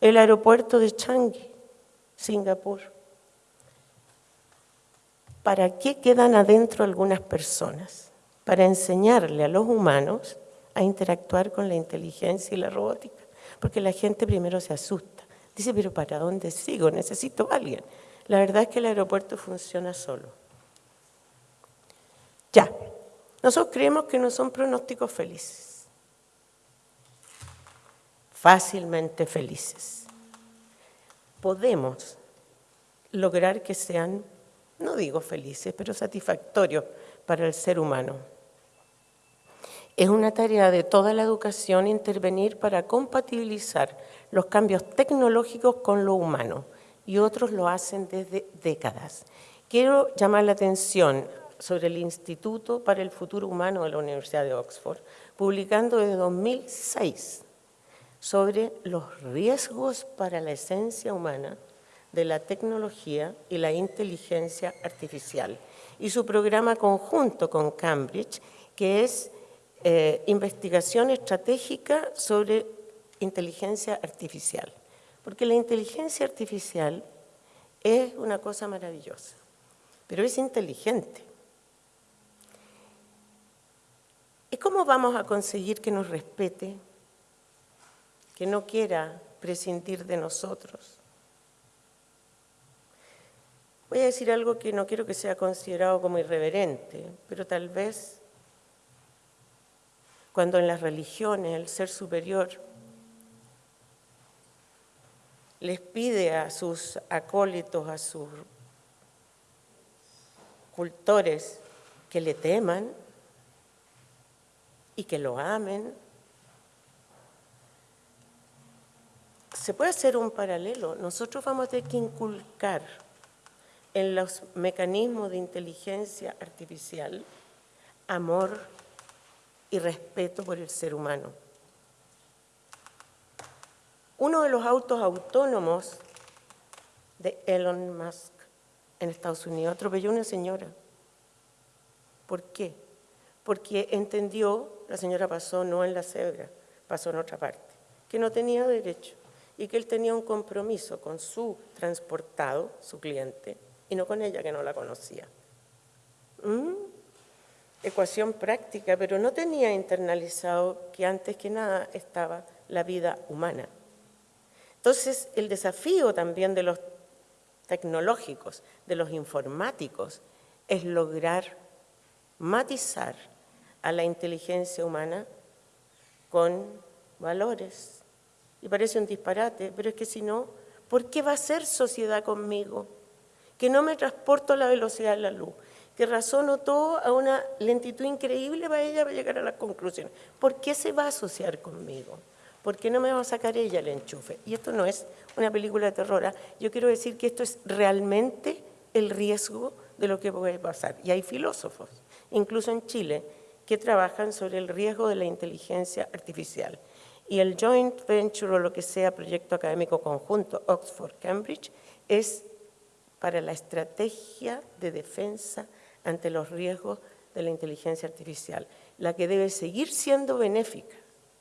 El aeropuerto de Changi Singapur. ¿Para qué quedan adentro algunas personas? Para enseñarle a los humanos a interactuar con la inteligencia y la robótica. Porque la gente primero se asusta. Dice, pero ¿para dónde sigo? Necesito a alguien. La verdad es que el aeropuerto funciona solo. Ya. Nosotros creemos que no son pronósticos felices. Fácilmente felices. Podemos lograr que sean, no digo felices, pero satisfactorios para el ser humano. Es una tarea de toda la educación intervenir para compatibilizar los cambios tecnológicos con lo humano y otros lo hacen desde décadas. Quiero llamar la atención sobre el Instituto para el Futuro Humano de la Universidad de Oxford, publicando desde 2006 sobre los riesgos para la esencia humana de la tecnología y la inteligencia artificial y su programa conjunto con Cambridge, que es eh, investigación estratégica sobre inteligencia artificial. Porque la inteligencia artificial es una cosa maravillosa, pero es inteligente. ¿Y cómo vamos a conseguir que nos respete, que no quiera prescindir de nosotros? Voy a decir algo que no quiero que sea considerado como irreverente, pero tal vez cuando en las religiones el ser superior les pide a sus acólitos, a sus cultores, que le teman y que lo amen. Se puede hacer un paralelo. Nosotros vamos a tener que inculcar en los mecanismos de inteligencia artificial amor y respeto por el ser humano. Uno de los autos autónomos de Elon Musk en Estados Unidos atropelló a una señora. ¿Por qué? Porque entendió, la señora pasó no en la cebra, pasó en otra parte, que no tenía derecho y que él tenía un compromiso con su transportado, su cliente, y no con ella que no la conocía. ¿Mm? Ecuación práctica, pero no tenía internalizado que antes que nada estaba la vida humana. Entonces, el desafío también de los tecnológicos, de los informáticos, es lograr matizar a la inteligencia humana con valores. Y parece un disparate, pero es que si no, ¿por qué va a ser sociedad conmigo? Que no me transporto a la velocidad de la luz, que razono todo a una lentitud increíble para ella llegar a las conclusiones. ¿Por qué se va a asociar conmigo? ¿Por qué no me va a sacar ella el enchufe? Y esto no es una película de terror. ¿ah? Yo quiero decir que esto es realmente el riesgo de lo que puede pasar. Y hay filósofos, incluso en Chile, que trabajan sobre el riesgo de la inteligencia artificial. Y el joint venture o lo que sea, proyecto académico conjunto Oxford-Cambridge, es para la estrategia de defensa ante los riesgos de la inteligencia artificial, la que debe seguir siendo benéfica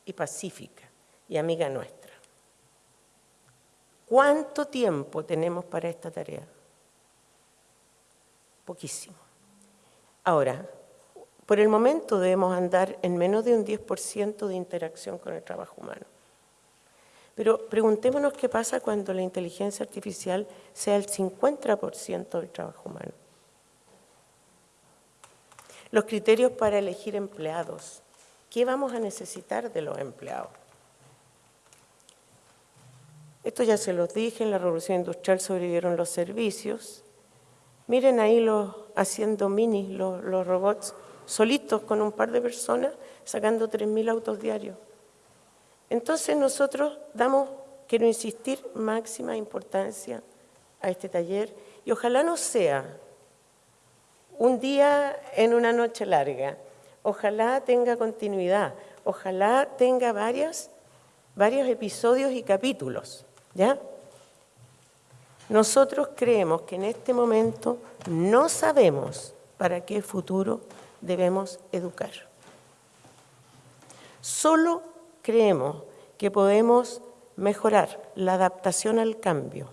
y pacífica y amiga nuestra. ¿Cuánto tiempo tenemos para esta tarea? Poquísimo. Ahora, por el momento debemos andar en menos de un 10% de interacción con el trabajo humano. Pero preguntémonos qué pasa cuando la inteligencia artificial sea el 50% del trabajo humano. Los criterios para elegir empleados. ¿Qué vamos a necesitar de los empleados? Esto ya se los dije, en la revolución industrial sobrevivieron los servicios. Miren ahí los haciendo mini, los, los robots, solitos con un par de personas, sacando 3.000 autos diarios. Entonces nosotros damos, quiero insistir, máxima importancia a este taller y ojalá no sea un día en una noche larga, ojalá tenga continuidad, ojalá tenga varias, varios episodios y capítulos. ¿Ya? Nosotros creemos que en este momento no sabemos para qué futuro debemos educar. Solo creemos que podemos mejorar la adaptación al cambio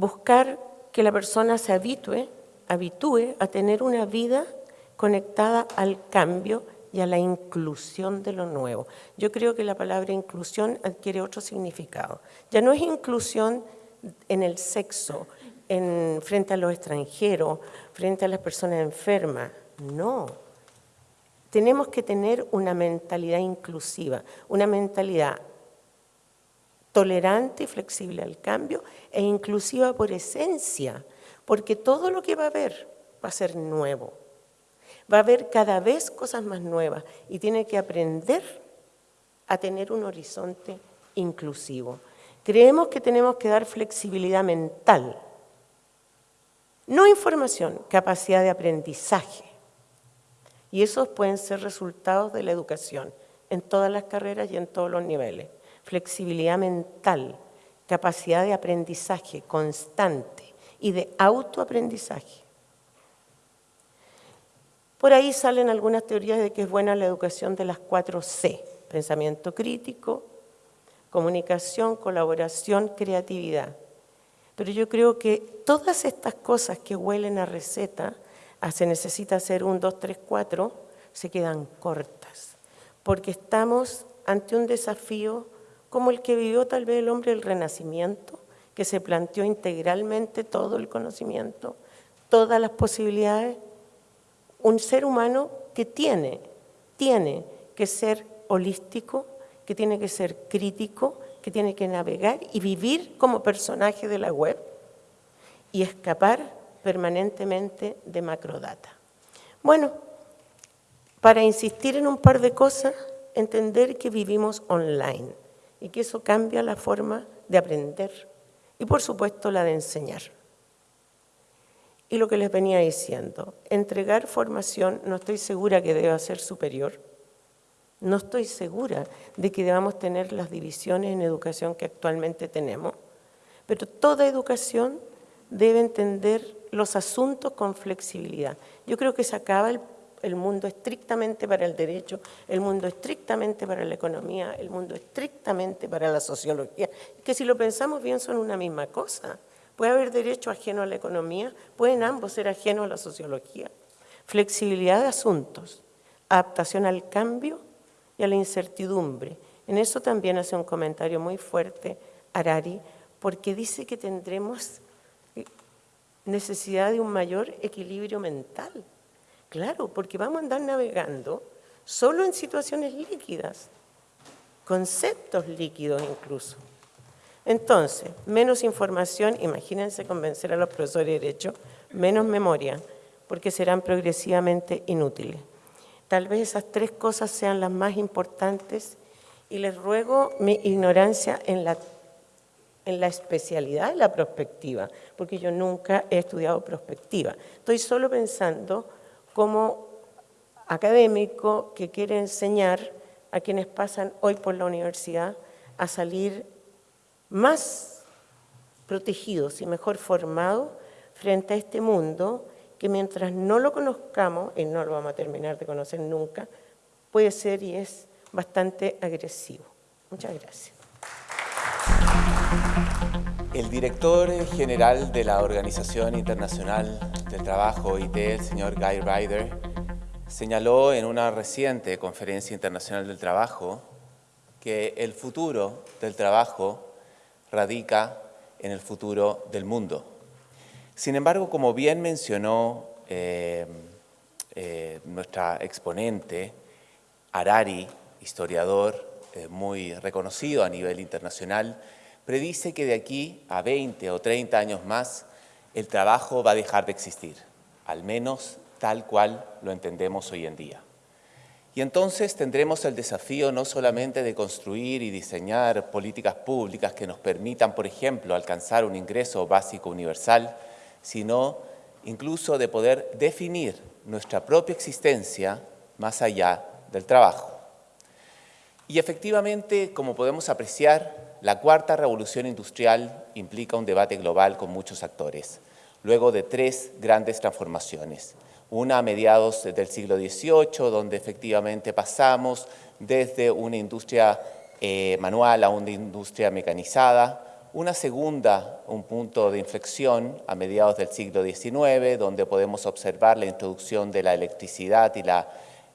buscar que la persona se habitue, habitúe a tener una vida conectada al cambio y a la inclusión de lo nuevo. Yo creo que la palabra inclusión adquiere otro significado. Ya no es inclusión en el sexo, en, frente a los extranjeros, frente a las personas enfermas. No. Tenemos que tener una mentalidad inclusiva, una mentalidad tolerante y flexible al cambio e inclusiva por esencia, porque todo lo que va a haber va a ser nuevo. Va a haber cada vez cosas más nuevas y tiene que aprender a tener un horizonte inclusivo. Creemos que tenemos que dar flexibilidad mental, no información, capacidad de aprendizaje. Y esos pueden ser resultados de la educación en todas las carreras y en todos los niveles. Flexibilidad mental, capacidad de aprendizaje constante y de autoaprendizaje. Por ahí salen algunas teorías de que es buena la educación de las cuatro C, pensamiento crítico, comunicación, colaboración, creatividad. Pero yo creo que todas estas cosas que huelen a receta, a se necesita hacer un, dos, tres, cuatro, se quedan cortas, porque estamos ante un desafío como el que vivió tal vez el hombre del Renacimiento, que se planteó integralmente todo el conocimiento, todas las posibilidades, un ser humano que tiene, tiene que ser holístico, que tiene que ser crítico, que tiene que navegar y vivir como personaje de la web y escapar permanentemente de macrodata. Bueno, para insistir en un par de cosas, entender que vivimos online y que eso cambia la forma de aprender y por supuesto la de enseñar. Y lo que les venía diciendo, entregar formación no estoy segura que deba ser superior, no estoy segura de que debamos tener las divisiones en educación que actualmente tenemos, pero toda educación debe entender los asuntos con flexibilidad. Yo creo que se acaba el, el, mundo estrictamente para el derecho, el mundo estrictamente para la economía, el mundo estrictamente para la sociología, que si lo pensamos bien son una misma cosa. Puede haber derecho ajeno a la economía, pueden ambos ser ajenos a la sociología. Flexibilidad de asuntos, adaptación al cambio y a la incertidumbre. En eso también hace un comentario muy fuerte Harari, porque dice que tendremos necesidad de un mayor equilibrio mental. Claro, porque vamos a andar navegando solo en situaciones líquidas, conceptos líquidos incluso. Entonces, menos información, imagínense convencer a los profesores de Derecho, menos memoria, porque serán progresivamente inútiles. Tal vez esas tres cosas sean las más importantes y les ruego mi ignorancia en la, en la especialidad de la prospectiva, porque yo nunca he estudiado prospectiva. Estoy solo pensando como académico que quiere enseñar a quienes pasan hoy por la universidad a salir más protegidos y mejor formados frente a este mundo que mientras no lo conozcamos, y no lo vamos a terminar de conocer nunca, puede ser y es bastante agresivo. Muchas gracias. El director general de la Organización Internacional del Trabajo, OIT, el señor Guy Ryder, señaló en una reciente conferencia internacional del trabajo que el futuro del trabajo radica en el futuro del mundo. Sin embargo, como bien mencionó eh, eh, nuestra exponente, Harari, historiador eh, muy reconocido a nivel internacional, predice que de aquí a 20 o 30 años más el trabajo va a dejar de existir, al menos tal cual lo entendemos hoy en día. Y entonces tendremos el desafío no solamente de construir y diseñar políticas públicas que nos permitan, por ejemplo, alcanzar un ingreso básico universal, sino incluso de poder definir nuestra propia existencia más allá del trabajo. Y efectivamente, como podemos apreciar, la cuarta revolución industrial implica un debate global con muchos actores, luego de tres grandes transformaciones. Una a mediados del siglo XVIII, donde efectivamente pasamos desde una industria eh, manual a una industria mecanizada, Una segunda, un punto de inflexión a mediados del siglo XIX, donde podemos observar la introducción de la electricidad y la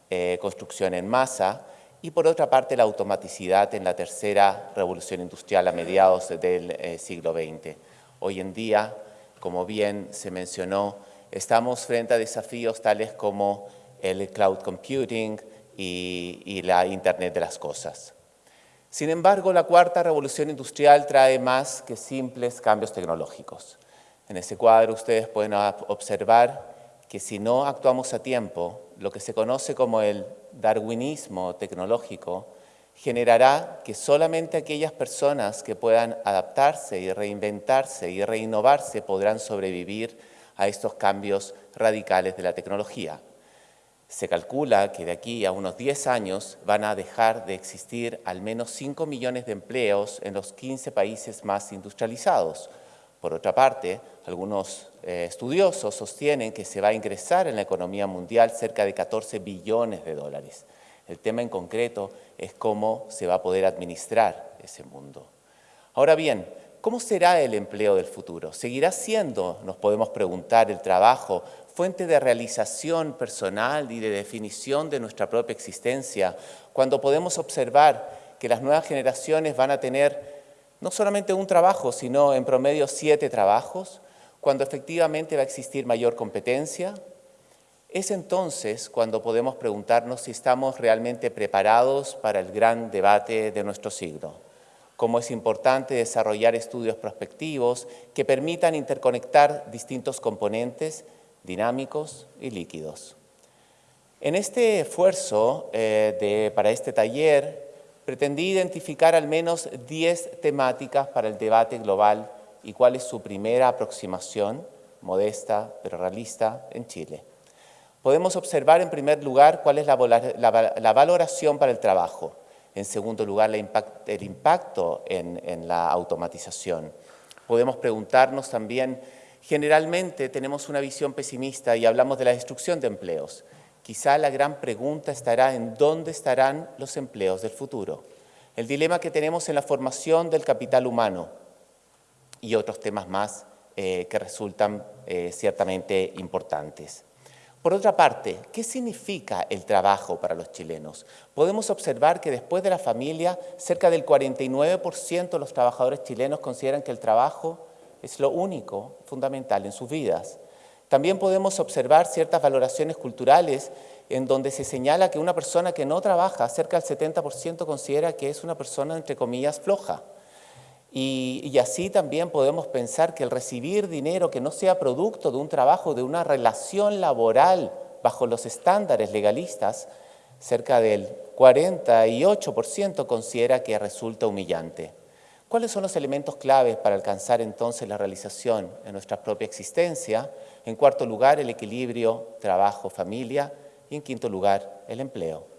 eh, construcción en masa, y por otra parte la automaticidad en la tercera revolución industrial a mediados del eh, siglo XX. Hoy en día, como bien se mencionó, estamos frente a desafíos tales como el cloud computing y la Internet de las cosas. Sin embargo, la cuarta revolución industrial trae más que simples cambios tecnológicos. En ese cuadro ustedes pueden observar que si no actuamos a tiempo, lo que se conoce como el darwinismo tecnológico generará que solamente aquellas personas que puedan adaptarse y reinventarse y reinnovarse podrán sobrevivir a estos cambios radicales de la tecnología. Se calcula que de aquí a unos 10 años van a dejar de existir al menos 5 millones de empleos en los 15 países más industrializados. Por otra parte, algunos eh, estudiosos sostienen que se va a ingresar en la economía mundial cerca de 14 billones de dólares. El tema en concreto es cómo se va a poder administrar ese mundo. Ahora bien, ¿cómo será el empleo del futuro? ¿Seguirá siendo, nos podemos preguntar, el trabajo fuente de realización personal y de definición de nuestra propia existencia, cuando podemos observar que las nuevas generaciones van a tener no solamente un trabajo, sino en promedio siete trabajos, cuando efectivamente va a existir mayor competencia, es entonces cuando podemos preguntarnos si estamos realmente preparados para el gran debate de nuestro siglo. Cómo es importante desarrollar estudios prospectivos que permitan interconectar distintos componentes dinámicos y líquidos. En este esfuerzo eh, para este taller, pretendí identificar al menos 10 temáticas para el debate global y cuál es su primera aproximación, modesta pero realista, en Chile. Podemos observar en primer lugar cuál es la, valoración para el trabajo, en segundo lugar el impacto en la automatización. Podemos preguntarnos también Generalmente tenemos una visión pesimista y hablamos de la destrucción de empleos. Quizá la gran pregunta estará en dónde estarán los empleos del futuro. El dilema que tenemos en la formación del capital humano y otros temas más eh, que resultan eh, ciertamente importantes. Por otra parte, ¿qué significa el trabajo para los chilenos? Podemos observar que después de la familia, cerca del 49% de los trabajadores chilenos consideran que el trabajo es lo único fundamental en sus vidas. También podemos observar ciertas valoraciones culturales en donde se señala que una persona que no trabaja, cerca del 70% considera que es una persona, entre comillas, floja. Y, así también podemos pensar que el recibir dinero que no sea producto de un trabajo, de una relación laboral bajo los estándares legalistas, cerca del 48% considera que resulta humillante. ¿Cuáles son los elementos claves para alcanzar entonces la realización en nuestra propia existencia? En cuarto lugar, el equilibrio trabajo-familia y en quinto lugar, el empleo.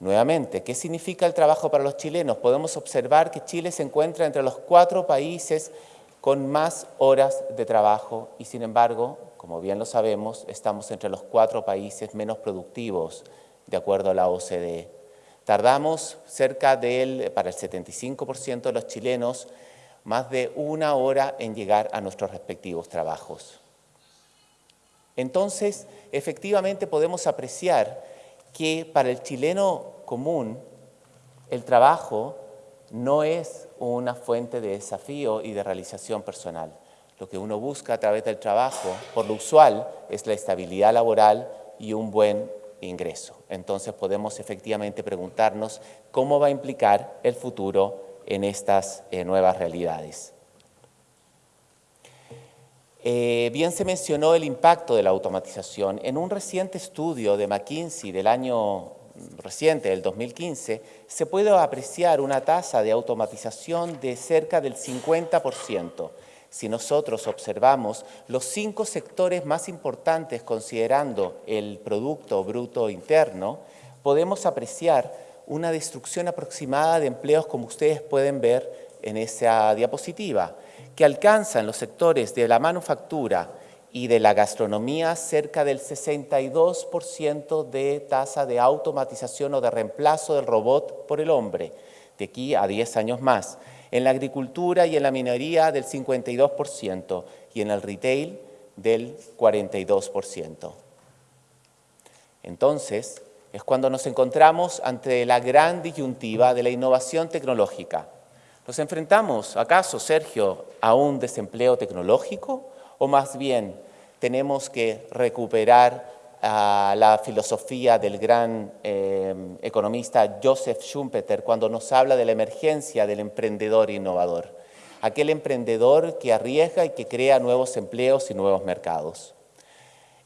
Nuevamente, ¿qué significa el trabajo para los chilenos? Podemos observar que Chile se encuentra entre los cuatro países con más horas de trabajo y sin embargo, como bien lo sabemos, estamos entre los cuatro países menos productivos de acuerdo a la OCDE. Tardamos cerca del, para el 75% de los chilenos, más de una hora en llegar a nuestros respectivos trabajos. Entonces, efectivamente podemos apreciar que para el chileno común el trabajo no es una fuente de desafío y de realización personal. Lo que uno busca a través del trabajo, por lo usual, es la estabilidad laboral y un buen ingreso. Entonces podemos efectivamente preguntarnos cómo va a implicar el futuro en estas eh, nuevas realidades. Eh, bien se mencionó el impacto de la automatización. En un reciente estudio de McKinsey del año reciente, del 2015, se puede apreciar una tasa de automatización de cerca del 50%. Si nosotros observamos los cinco sectores más importantes considerando el Producto Bruto Interno, podemos apreciar una destrucción aproximada de empleos como ustedes pueden ver en esa diapositiva, que alcanzan los sectores de la manufactura y de la gastronomía cerca del 62% de tasa de automatización o de reemplazo del robot por el hombre, de aquí a 10 años más. en la agricultura y en la minería del 52% y en el retail del 42%. Entonces, es cuando nos encontramos ante la gran disyuntiva de la innovación tecnológica. ¿Nos enfrentamos, acaso, Sergio, a un desempleo tecnológico o más bien tenemos que recuperar a la filosofía del gran eh, economista Joseph Schumpeter cuando nos habla de la emergencia del emprendedor innovador, aquel emprendedor que arriesga y que crea nuevos empleos y nuevos mercados.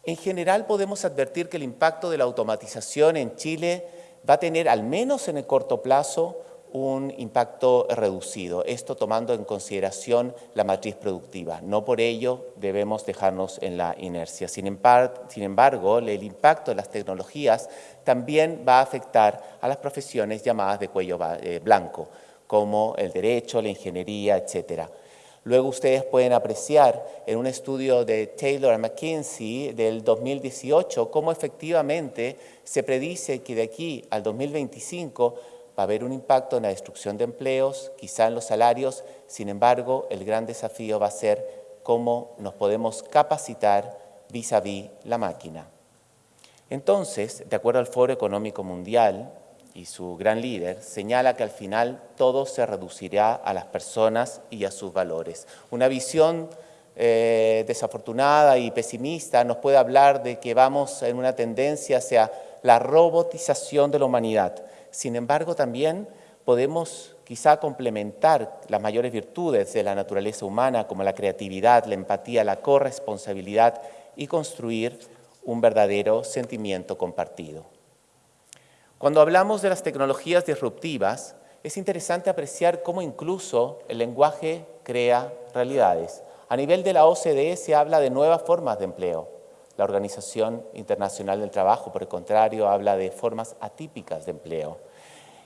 En general podemos advertir que el impacto de la automatización en Chile va a tener, al menos en el corto plazo, un impacto reducido, esto tomando en consideración la matriz productiva. No por ello debemos dejarnos en la inercia. Sin, embargo, el impacto de las tecnologías también va a afectar a las profesiones llamadas de cuello eh, blanco, como el derecho, la ingeniería, etcétera. Luego ustedes pueden apreciar en un estudio de Taylor McKinsey del 2018 cómo efectivamente se predice que de aquí al 2025 va a haber un impacto en la destrucción de empleos, quizá en los salarios, sin embargo, el gran desafío va a ser cómo nos podemos capacitar vis a vis la máquina. Entonces, de acuerdo al Foro Económico Mundial y su gran líder, señala que al final todo se reducirá a las personas y a sus valores. Una visión eh, desafortunada y pesimista nos puede hablar de que vamos en una tendencia hacia la robotización de la humanidad, sin embargo, también podemos quizá complementar las mayores virtudes de la naturaleza humana como la creatividad, la empatía, la corresponsabilidad y construir un verdadero sentimiento compartido. Cuando hablamos de las tecnologías disruptivas, es interesante apreciar cómo incluso el lenguaje crea realidades. A nivel de la OCDE se habla de nuevas formas de empleo. La Organización Internacional del Trabajo, por el contrario, habla de formas atípicas de empleo.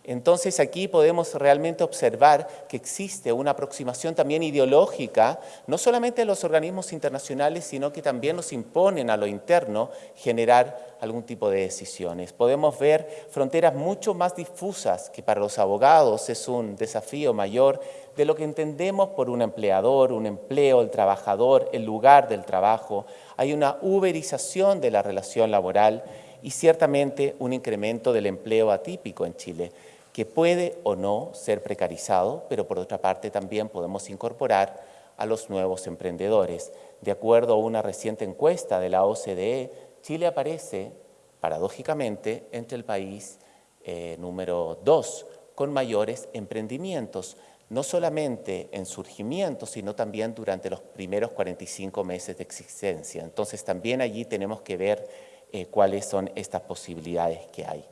Entonces aquí podemos realmente observar que existe una aproximación también ideológica, no solamente de los organismos internacionales, sino que también nos imponen a lo interno generar algún tipo de decisiones. Podemos ver fronteras mucho más difusas, que para los abogados es un desafío mayor, de lo que entendemos por un empleador, un empleo, el trabajador, el lugar del trabajo. Hay una uberización de la relación laboral y ciertamente un incremento del empleo atípico en Chile que puede o no ser precarizado, pero por otra parte también podemos incorporar a los nuevos emprendedores. De acuerdo a una reciente encuesta de la OCDE, Chile aparece, paradójicamente, entre el país eh, número dos con mayores emprendimientos, no solamente en surgimiento, sino también durante los primeros 45 meses de existencia. Entonces también allí tenemos que ver eh, cuáles son estas posibilidades que hay.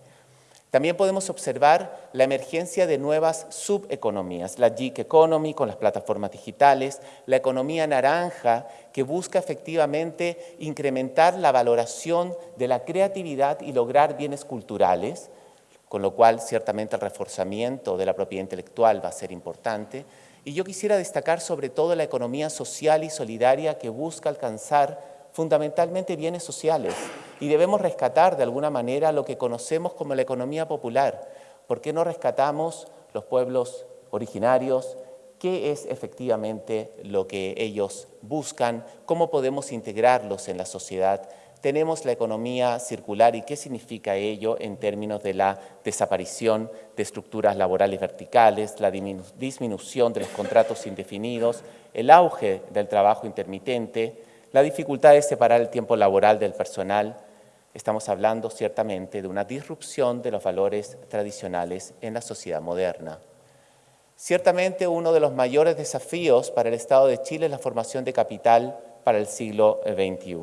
También podemos observar la emergencia de nuevas subeconomías, la gig economy con las plataformas digitales, la economía naranja que busca efectivamente incrementar la valoración de la creatividad y lograr bienes culturales, con lo cual ciertamente el reforzamiento de la propiedad intelectual va a ser importante. Y yo quisiera destacar sobre todo la economía social y solidaria que busca alcanzar fundamentalmente bienes sociales y debemos rescatar de alguna manera lo que conocemos como la economía popular. ¿Por qué no rescatamos los pueblos originarios? ¿Qué es efectivamente lo que ellos buscan? ¿Cómo podemos integrarlos en la sociedad? Tenemos la economía circular y qué significa ello en términos de la desaparición de estructuras laborales verticales, la disminución de los contratos indefinidos, el auge del trabajo intermitente, la dificultad de separar el tiempo laboral del personal, estamos hablando ciertamente de una disrupción de los valores tradicionales en la sociedad moderna. Ciertamente uno de los mayores desafíos para el Estado de Chile es la formación de capital para el siglo XXI.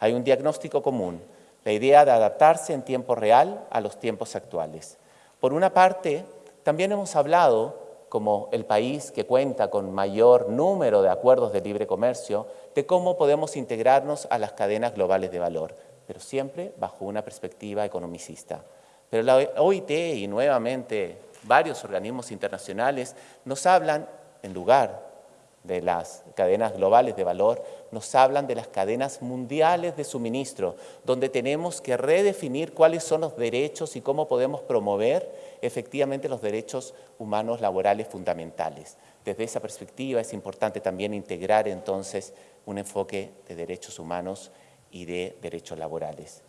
Hay un diagnóstico común, la idea de adaptarse en tiempo real a los tiempos actuales. Por una parte, también hemos hablado como el país que cuenta con mayor número de acuerdos de libre comercio, de cómo podemos integrarnos a las cadenas globales de valor, pero siempre bajo una perspectiva economicista. Pero la OIT y nuevamente varios organismos internacionales nos hablan, en lugar de las cadenas globales de valor, nos hablan de las cadenas mundiales de suministro, donde tenemos que redefinir cuáles son los derechos y cómo podemos promover efectivamente los derechos humanos laborales fundamentales. Desde esa perspectiva es importante también integrar entonces un enfoque de derechos humanos y de derechos laborales.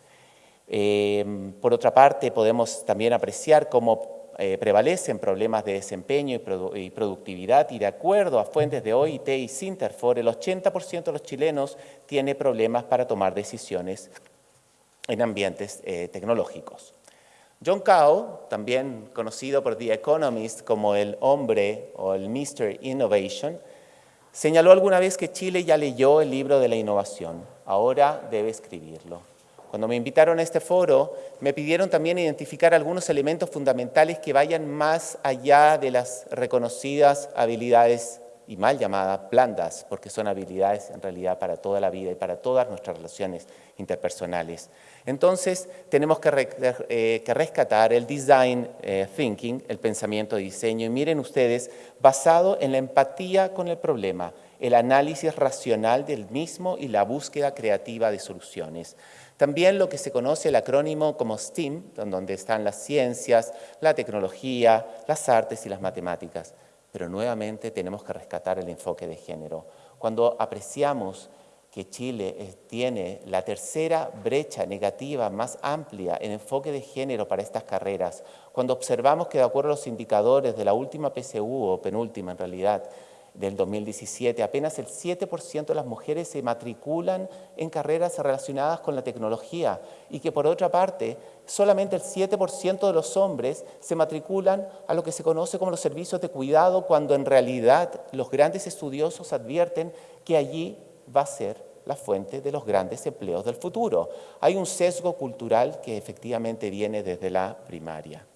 Eh, por otra parte, podemos también apreciar cómo eh, prevalecen problemas de desempeño y, productividad y de acuerdo a fuentes de OIT y Sinterfor, el 80% de los chilenos tiene problemas para tomar decisiones en ambientes eh, tecnológicos. John Cao, también conocido por The Economist como el hombre o el Mr. Innovation, señaló alguna vez que Chile ya leyó el libro de la innovación, ahora debe escribirlo. Cuando me invitaron a este foro, me pidieron también identificar algunos elementos fundamentales que vayan más allá de las reconocidas habilidades y mal llamadas blandas, porque son habilidades en realidad para toda la vida y para todas nuestras relaciones interpersonales. Entonces, tenemos que, eh, rescatar el design eh, thinking, el pensamiento de diseño, y miren ustedes, basado en la empatía con el problema, el análisis racional del mismo y la búsqueda creativa de soluciones. También lo que se conoce el acrónimo como STEAM, donde están las ciencias, la tecnología, las artes y las matemáticas. Pero nuevamente tenemos que rescatar el enfoque de género. Cuando apreciamos que Chile tiene la tercera brecha negativa más amplia en enfoque de género para estas carreras, cuando observamos que de acuerdo a los indicadores de la última PSU o penúltima en realidad, del 2017, apenas el 7% de las mujeres se matriculan en carreras relacionadas con la tecnología y que por otra parte solamente el 7% de los hombres se matriculan a lo que se conoce como los servicios de cuidado cuando en realidad los grandes estudiosos advierten que allí va a ser la fuente de los grandes empleos del futuro. Hay un sesgo cultural que efectivamente viene desde la primaria.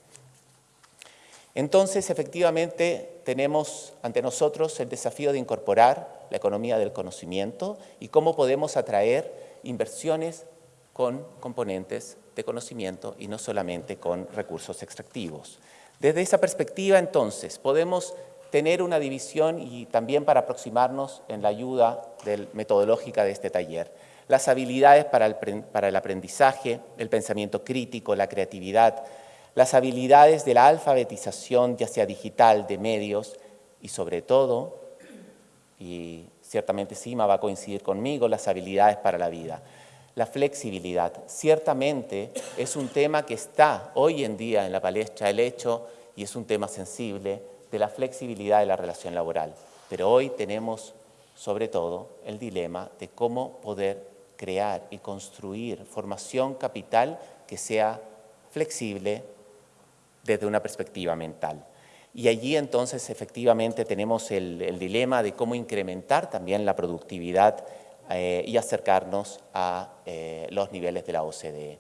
Entonces, efectivamente, tenemos ante nosotros el desafío de incorporar la economía del conocimiento y cómo podemos atraer inversiones con componentes de conocimiento y no solamente con recursos extractivos. Desde esa perspectiva, entonces, podemos tener una división y también para aproximarnos en la ayuda metodológica de este taller. Las habilidades para el aprendizaje, el pensamiento crítico, la creatividad, las habilidades de la alfabetización, ya sea digital, de medios, y sobre todo, y ciertamente Sima va a coincidir conmigo, las habilidades para la vida. La flexibilidad, ciertamente es un tema que está hoy en día en la palestra del hecho y es un tema sensible de la flexibilidad de la relación laboral. Pero hoy tenemos sobre todo el dilema de cómo poder crear y construir formación capital que sea flexible, desde una perspectiva mental. Y allí entonces efectivamente tenemos el, dilema de cómo incrementar también la productividad eh, y acercarnos a eh, los niveles de la OCDE.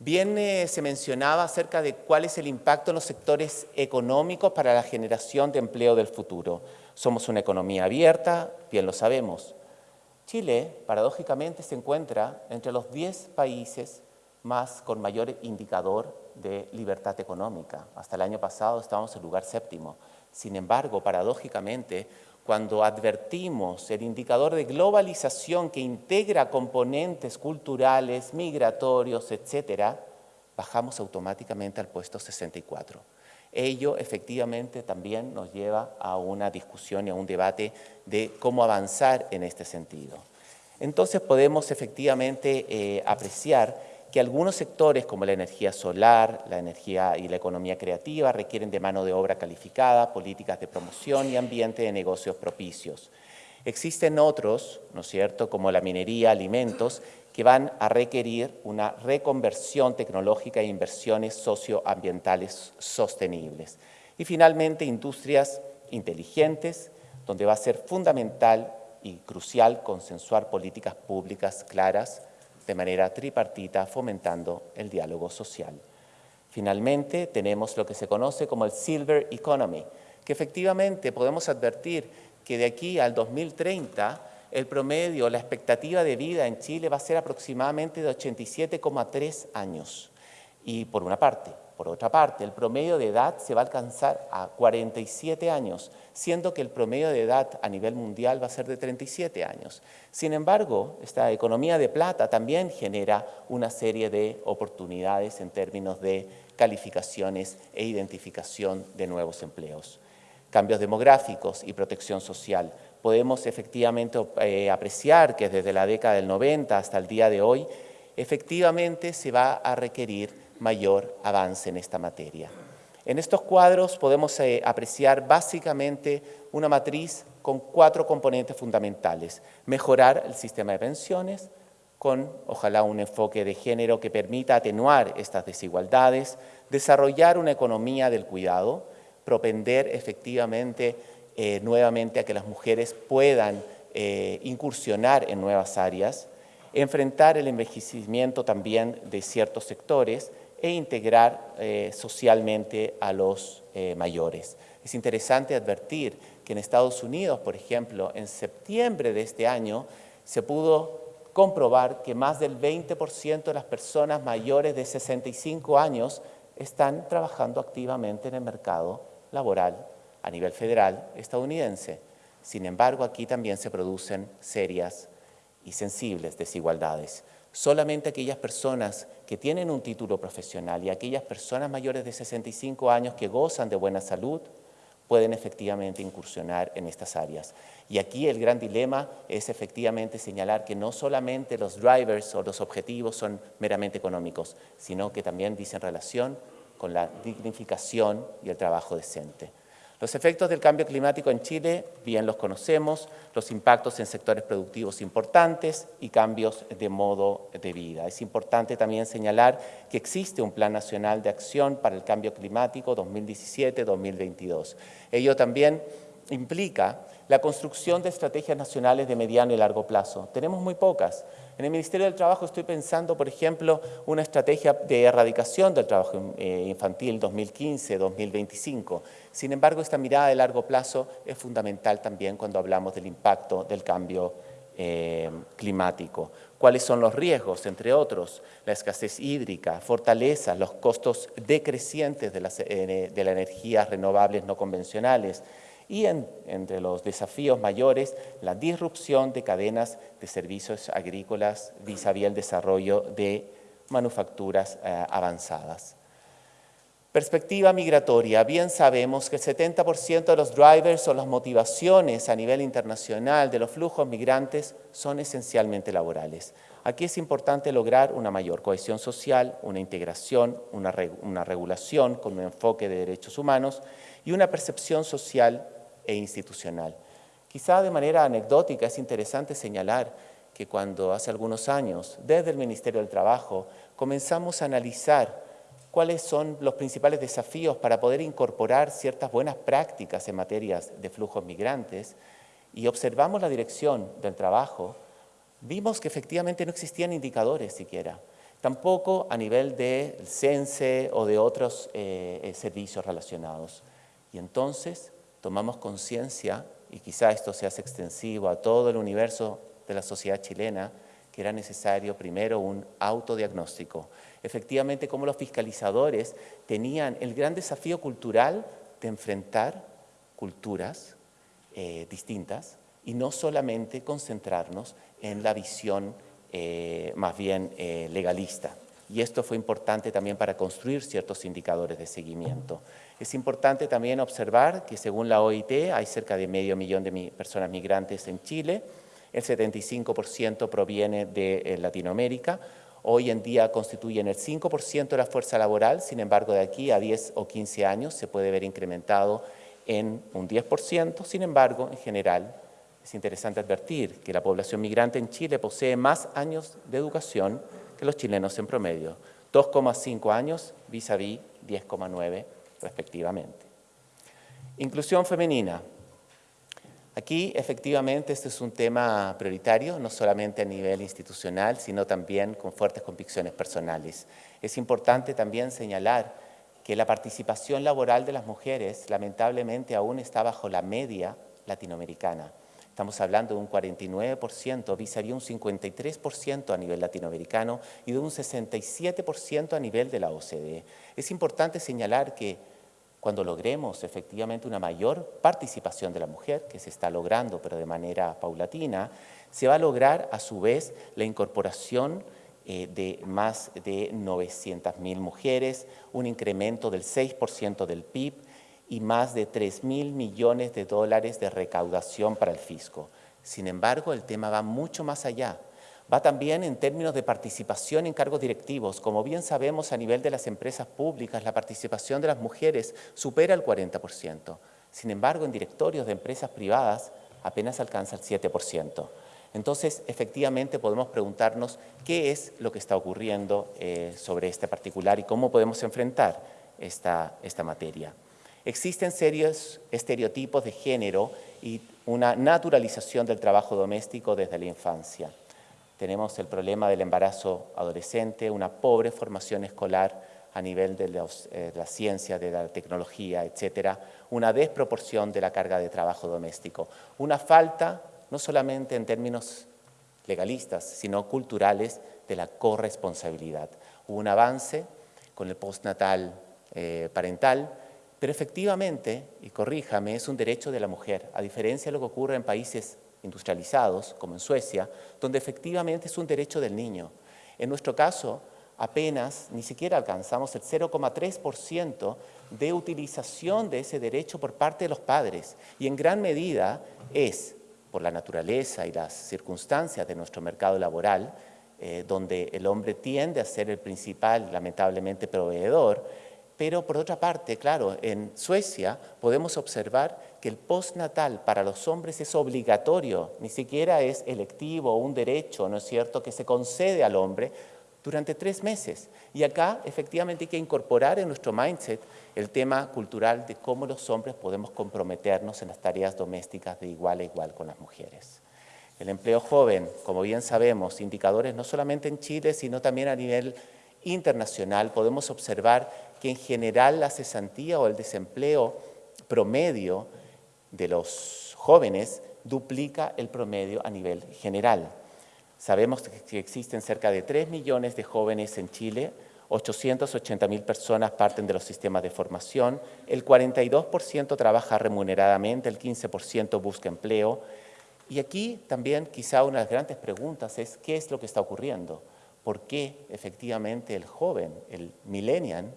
Bien eh, se mencionaba acerca de cuál es el impacto en los sectores económicos para la generación de empleo del futuro. Somos una economía abierta, bien lo sabemos. Chile, paradójicamente, se encuentra entre los 10 países más con mayor indicador de libertad económica. Hasta el año pasado estábamos en lugar séptimo. Sin embargo, paradójicamente, cuando advertimos el indicador de globalización que integra componentes culturales, migratorios, etcétera, bajamos automáticamente al puesto 64. Ello efectivamente también nos lleva a una discusión y a un debate de cómo avanzar en este sentido. Entonces podemos efectivamente eh, apreciar que algunos sectores como la energía solar, la energía y la economía creativa requieren de mano de obra calificada, políticas de promoción y ambiente de negocios propicios. Existen otros, ¿no es cierto?, como la minería, alimentos, que van a requerir una reconversión tecnológica e inversiones socioambientales sostenibles. Y finalmente, industrias inteligentes, donde va a ser fundamental y crucial consensuar políticas públicas claras de manera tripartita, fomentando el diálogo social. Finalmente, tenemos lo que se conoce como el Silver Economy, que efectivamente podemos advertir que de aquí al 2030 el promedio, la expectativa de vida en Chile va a ser aproximadamente de 87,3 años. Y por una parte, Por otra parte, el promedio de edad se va a alcanzar a 47 años, siendo que el promedio de edad a nivel mundial va a ser de 37 años. Sin embargo, esta economía de plata también genera una serie de oportunidades en términos de calificaciones e identificación de nuevos empleos. Cambios demográficos y protección social. Podemos efectivamente eh, apreciar que desde la década del 90 hasta el día de hoy, efectivamente se va a requerir mayor avance en esta materia. En estos cuadros podemos eh, apreciar básicamente una matriz con cuatro componentes fundamentales. Mejorar el sistema de pensiones con, ojalá, un enfoque de género que permita atenuar estas desigualdades, desarrollar una economía del cuidado, propender efectivamente eh, nuevamente a que las mujeres puedan eh, incursionar en nuevas áreas, enfrentar el envejecimiento también de ciertos sectores e integrar eh, socialmente a los eh, mayores. Es interesante advertir que en Estados Unidos, por ejemplo, en septiembre de este año, se pudo comprobar que más del 20% de las personas mayores de 65 años están trabajando activamente en el mercado laboral a nivel federal estadounidense. Sin embargo, aquí también se producen serias y sensibles desigualdades. Solamente aquellas personas que tienen un título profesional y aquellas personas mayores de 65 años que gozan de buena salud pueden efectivamente incursionar en estas áreas. Y aquí el gran dilema es efectivamente señalar que no solamente los drivers o los objetivos son meramente económicos, sino que también dicen relación con la dignificación y el trabajo decente. Los efectos del cambio climático en Chile, bien los conocemos, los impactos en sectores productivos importantes y cambios de modo de vida. Es importante también señalar que existe un Plan Nacional de Acción para el Cambio Climático 2017-2022. Ello también implica la construcción de estrategias nacionales de mediano y largo plazo. Tenemos muy pocas. En el Ministerio del Trabajo estoy pensando, por ejemplo, una estrategia de erradicación del trabajo eh, infantil 2015-2025. Sin embargo, esta mirada de largo plazo es fundamental también cuando hablamos del impacto del cambio eh, climático. ¿Cuáles son los riesgos? Entre otros, la escasez hídrica, fortalezas, los costos decrecientes de las, eh, de las energías renovables no convencionales, y entre los desafíos mayores, la disrupción de cadenas de servicios agrícolas vis a vis el desarrollo de manufacturas eh, avanzadas. Perspectiva migratoria. Bien sabemos que el 70% de los drivers o las motivaciones a nivel internacional de los flujos migrantes son esencialmente laborales. Aquí es importante lograr una mayor cohesión social, una integración, una, una regulación con un enfoque de derechos humanos y una percepción social e institucional. Quizá de manera anecdótica es interesante señalar que cuando hace algunos años, desde el Ministerio del Trabajo, comenzamos a analizar cuáles son los principales desafíos para poder incorporar ciertas buenas prácticas en materias de flujos migrantes y observamos la dirección del trabajo, vimos que efectivamente no existían indicadores siquiera, tampoco a nivel del CENSE o de otros eh, eh, servicios relacionados. Y entonces tomamos conciencia, y quizá esto se hace extensivo a todo el universo de la sociedad chilena, que era necesario primero un autodiagnóstico. Efectivamente, como los fiscalizadores tenían el gran desafío cultural de enfrentar culturas eh, distintas y no solamente concentrarnos en la visión eh, más bien eh, legalista. Y esto fue importante también para construir ciertos indicadores de seguimiento. Es importante también observar que según la OIT hay cerca de medio millón de personas migrantes en Chile, el 75% proviene de eh, Latinoamérica, hoy en día constituyen el 5% de la fuerza laboral, sin embargo de aquí a 10 o 15 años se puede ver incrementado en un 10%, sin embargo en general es interesante advertir que la población migrante en Chile posee más años de educación que los chilenos en promedio, 2,5 años vis a vis 10,9 respectivamente. Inclusión femenina. Aquí efectivamente este es un tema prioritario, no solamente a nivel institucional, sino también con fuertes convicciones personales. Es importante también señalar que la participación laboral de las mujeres lamentablemente aún está bajo la media latinoamericana. Estamos hablando de un 49%, vis a un 53% a nivel latinoamericano y de un 67% a nivel de la OCDE. Es importante señalar que cuando logremos efectivamente una mayor participación de la mujer, que se está logrando pero de manera paulatina, se va a lograr a su vez la incorporación eh, de más de 900.000 mujeres, un incremento del 6% del PIB, y más de 3 mil millones de dólares de recaudación para el fisco. Sin embargo, el tema va mucho más allá. Va también en términos de participación en cargos directivos. Como bien sabemos, a nivel de las empresas públicas, la participación de las mujeres supera el 40%. Sin embargo, en directorios de empresas privadas apenas alcanza el 7%. Entonces, efectivamente, podemos preguntarnos qué es lo que está ocurriendo eh, sobre este particular y cómo podemos enfrentar esta, esta materia. Existen serios estereotipos de género y una naturalización del trabajo doméstico desde la infancia. Tenemos el problema del embarazo adolescente, una pobre formación escolar a nivel de, eh, la ciencia, de la tecnología, etcétera, una desproporción de la carga de trabajo doméstico, una falta, no solamente en términos legalistas, sino culturales, de la corresponsabilidad. Hubo un avance con el postnatal eh, parental, pero efectivamente, y corríjame, es un derecho de la mujer, a diferencia de lo que ocurre en países industrializados, como en Suecia, donde efectivamente es un derecho del niño. En nuestro caso, apenas, ni siquiera alcanzamos el 0,3% de utilización de ese derecho por parte de los padres. Y en gran medida es por la naturaleza y las circunstancias de nuestro mercado laboral, eh, donde el hombre tiende a ser el principal, lamentablemente, proveedor, pero por otra parte, claro, en Suecia podemos observar que el postnatal para los hombres es obligatorio, ni siquiera es electivo o un derecho, ¿no es cierto?, que se concede al hombre durante tres meses. Y acá efectivamente hay que incorporar en nuestro mindset el tema cultural de cómo los hombres podemos comprometernos en las tareas domésticas de igual a igual con las mujeres. El empleo joven, como bien sabemos, indicadores no solamente en Chile, sino también a nivel internacional, podemos observar que en general la cesantía o el desempleo promedio de los jóvenes duplica el promedio a nivel general. Sabemos que existen cerca de 3 millones de jóvenes en Chile, 880 mil personas parten de los sistemas de formación, el 42% trabaja remuneradamente, el 15% busca empleo. Y aquí también quizá una de las grandes preguntas es ¿qué es lo que está ocurriendo? ¿Por qué efectivamente el joven, el millennial,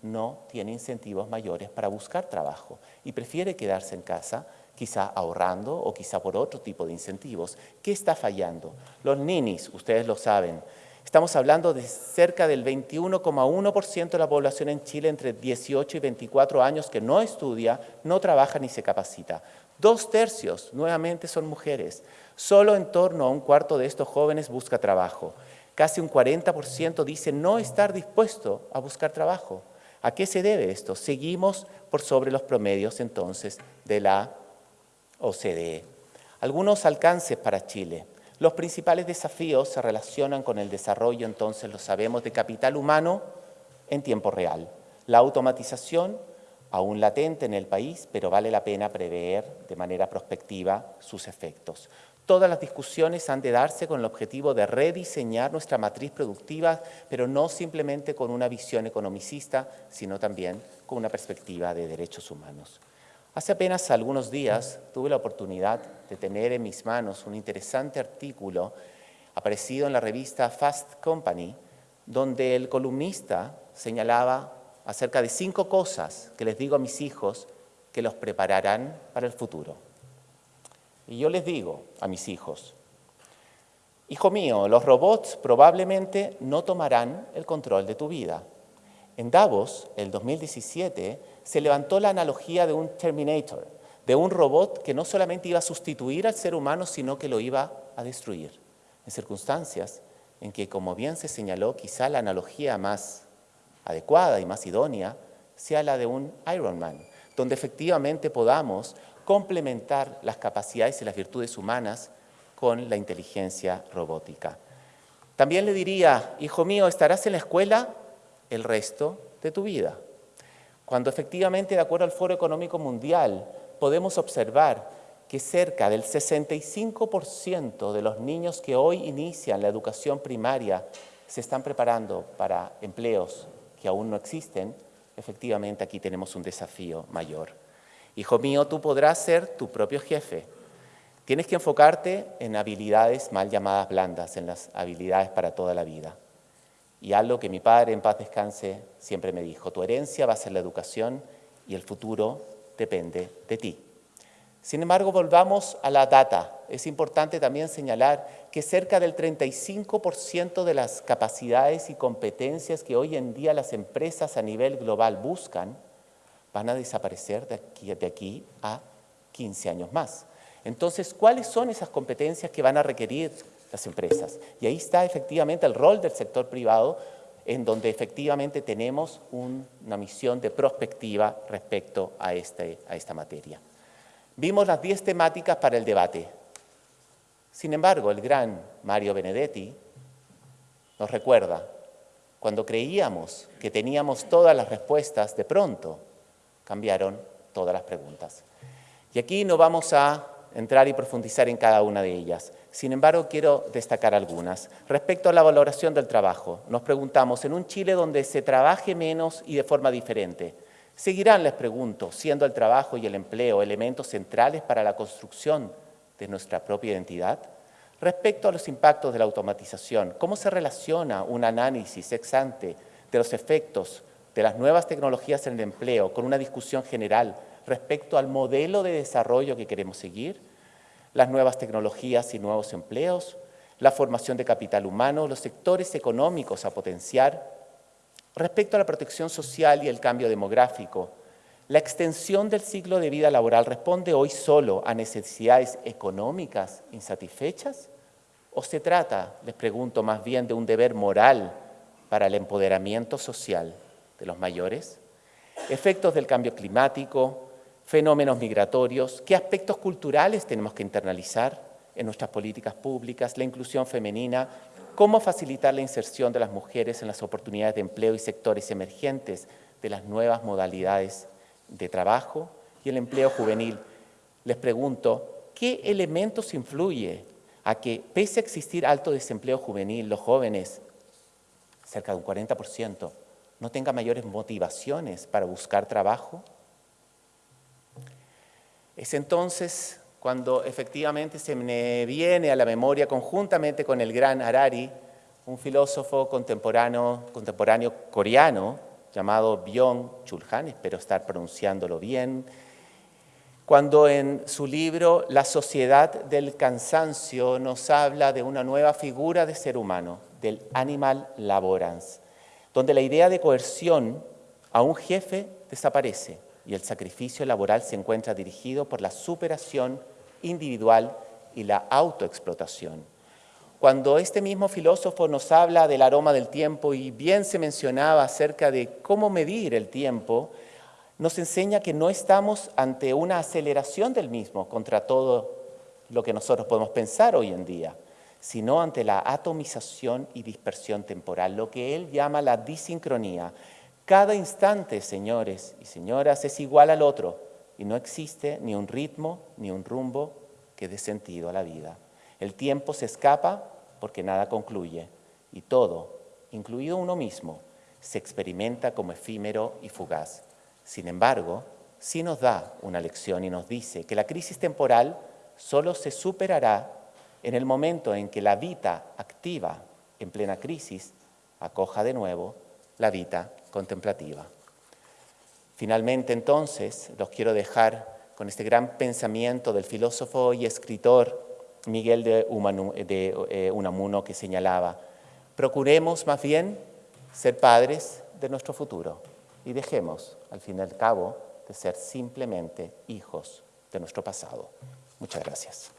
no tiene incentivos mayores para buscar trabajo y prefiere quedarse en casa, quizá ahorrando o quizá por otro tipo de incentivos. ¿Qué está fallando? Los ninis, ustedes lo saben, estamos hablando de cerca del 21,1% de la población en Chile entre 18 y 24 años que no estudia, no trabaja ni se capacita. Dos tercios nuevamente son mujeres. Solo en torno a un cuarto de estos jóvenes busca trabajo. Casi un 40% dice no estar dispuesto a buscar trabajo. ¿A qué se debe esto? Seguimos por sobre los promedios entonces de la OCDE. Algunos alcances para Chile. Los principales desafíos se relacionan con el desarrollo, entonces lo sabemos, de capital humano en tiempo real. La automatización, aún latente en el país, pero vale la pena prever de manera prospectiva sus efectos. Todas las discusiones han de darse con el objetivo de rediseñar nuestra matriz productiva, pero no simplemente con una visión economicista, sino también con una perspectiva de derechos humanos. Hace apenas algunos días tuve la oportunidad de tener en mis manos un interesante artículo aparecido en la revista Fast Company, donde el columnista señalaba acerca de cinco cosas que les digo a mis hijos que los prepararán para el futuro. Y yo les digo a mis hijos, hijo mío, los robots probablemente no tomarán el control de tu vida. En Davos, el 2017, se levantó la analogía de un Terminator, de un robot que no solamente iba a sustituir al ser humano, sino que lo iba a destruir, en circunstancias en que, como bien se señaló, quizá la analogía más adecuada y más idónea sea la de un Iron Man, donde efectivamente podamos complementar las capacidades y las virtudes humanas con la inteligencia robótica. También le diría, hijo mío, estarás en la escuela el resto de tu vida. Cuando efectivamente, de acuerdo al Foro Económico Mundial, podemos observar que cerca del 65% de los niños que hoy inician la educación primaria se están preparando para empleos que aún no existen, efectivamente aquí tenemos un desafío mayor. Hijo mío, tú podrás ser tu propio jefe. Tienes que enfocarte en habilidades mal llamadas blandas, en las habilidades para toda la vida. Y algo que mi padre en paz descanse siempre me dijo, tu herencia va a ser la educación y el futuro depende de ti. Sin embargo, volvamos a la data. Es importante también señalar que cerca del 35% de las capacidades y competencias que hoy en día las empresas a nivel global buscan van a desaparecer de aquí, a 15 años más. Entonces, ¿cuáles son esas competencias que van a requerir las empresas? Y ahí está efectivamente el rol del sector privado, en donde efectivamente tenemos una misión de prospectiva respecto a, este, a esta materia. Vimos las 10 temáticas para el debate. Sin embargo, el gran Mario Benedetti nos recuerda, cuando creíamos que teníamos todas las respuestas, de pronto cambiaron todas las preguntas. Y aquí no vamos a entrar y profundizar en cada una de ellas. Sin embargo, quiero destacar algunas. Respecto a la valoración del trabajo, nos preguntamos, en un Chile donde se trabaje menos y de forma diferente, Seguirán, les pregunto, siendo el trabajo y el empleo elementos centrales para la construcción de nuestra propia identidad. Respecto a los impactos de la automatización, ¿cómo se relaciona un análisis ex ante de los efectos de las nuevas tecnologías en el empleo con una discusión general respecto al modelo de desarrollo que queremos seguir? Las nuevas tecnologías y nuevos empleos, la formación de capital humano, los sectores económicos a potenciar, Respecto a la protección social y el cambio demográfico, ¿la extensión del ciclo de vida laboral responde hoy solo a necesidades económicas insatisfechas? ¿O se trata, les pregunto, más bien de un deber moral para el empoderamiento social de los mayores? Efectos del cambio climático, fenómenos migratorios, ¿qué aspectos culturales tenemos que internalizar en nuestras políticas públicas? La inclusión femenina, cómo facilitar la inserción de las mujeres en las oportunidades de empleo y sectores emergentes de las nuevas modalidades de trabajo y el empleo juvenil. Les pregunto, ¿qué elementos influye a que, pese a existir alto desempleo juvenil, los jóvenes, cerca de un 40%, no tengan mayores motivaciones para buscar trabajo? Es entonces cuando efectivamente se me viene a la memoria conjuntamente con el gran Harari, un filósofo contemporáneo, contemporáneo coreano llamado Byung-Chul Han, espero estar pronunciándolo bien, cuando en su libro La sociedad del cansancio nos habla de una nueva figura de ser humano, del animal laborans, donde la idea de coerción a un jefe desaparece y el sacrificio laboral se encuentra dirigido por la superación individual y la autoexplotación. Cuando este mismo filósofo nos habla del aroma del tiempo y bien se mencionaba acerca de cómo medir el tiempo, nos enseña que no estamos ante una aceleración del mismo contra todo lo que nosotros podemos pensar hoy en día, sino ante la atomización y dispersión temporal, lo que él llama la disincronía. Cada instante, señores y señoras, es igual al otro y no existe ni un ritmo ni un rumbo que dé sentido a la vida. El tiempo se escapa porque nada concluye y todo, incluido uno mismo, se experimenta como efímero y fugaz. Sin embargo, sí nos da una lección y nos dice que la crisis temporal solo se superará en el momento en que la vida activa en plena crisis acoja de nuevo la vida contemplativa. Finalmente, entonces, los quiero dejar con este gran pensamiento del filósofo y escritor Miguel de, eh, Unamuno que señalaba, procuremos más bien ser padres de nuestro futuro y dejemos, al fin y al cabo, de ser simplemente hijos de nuestro pasado. Muchas gracias.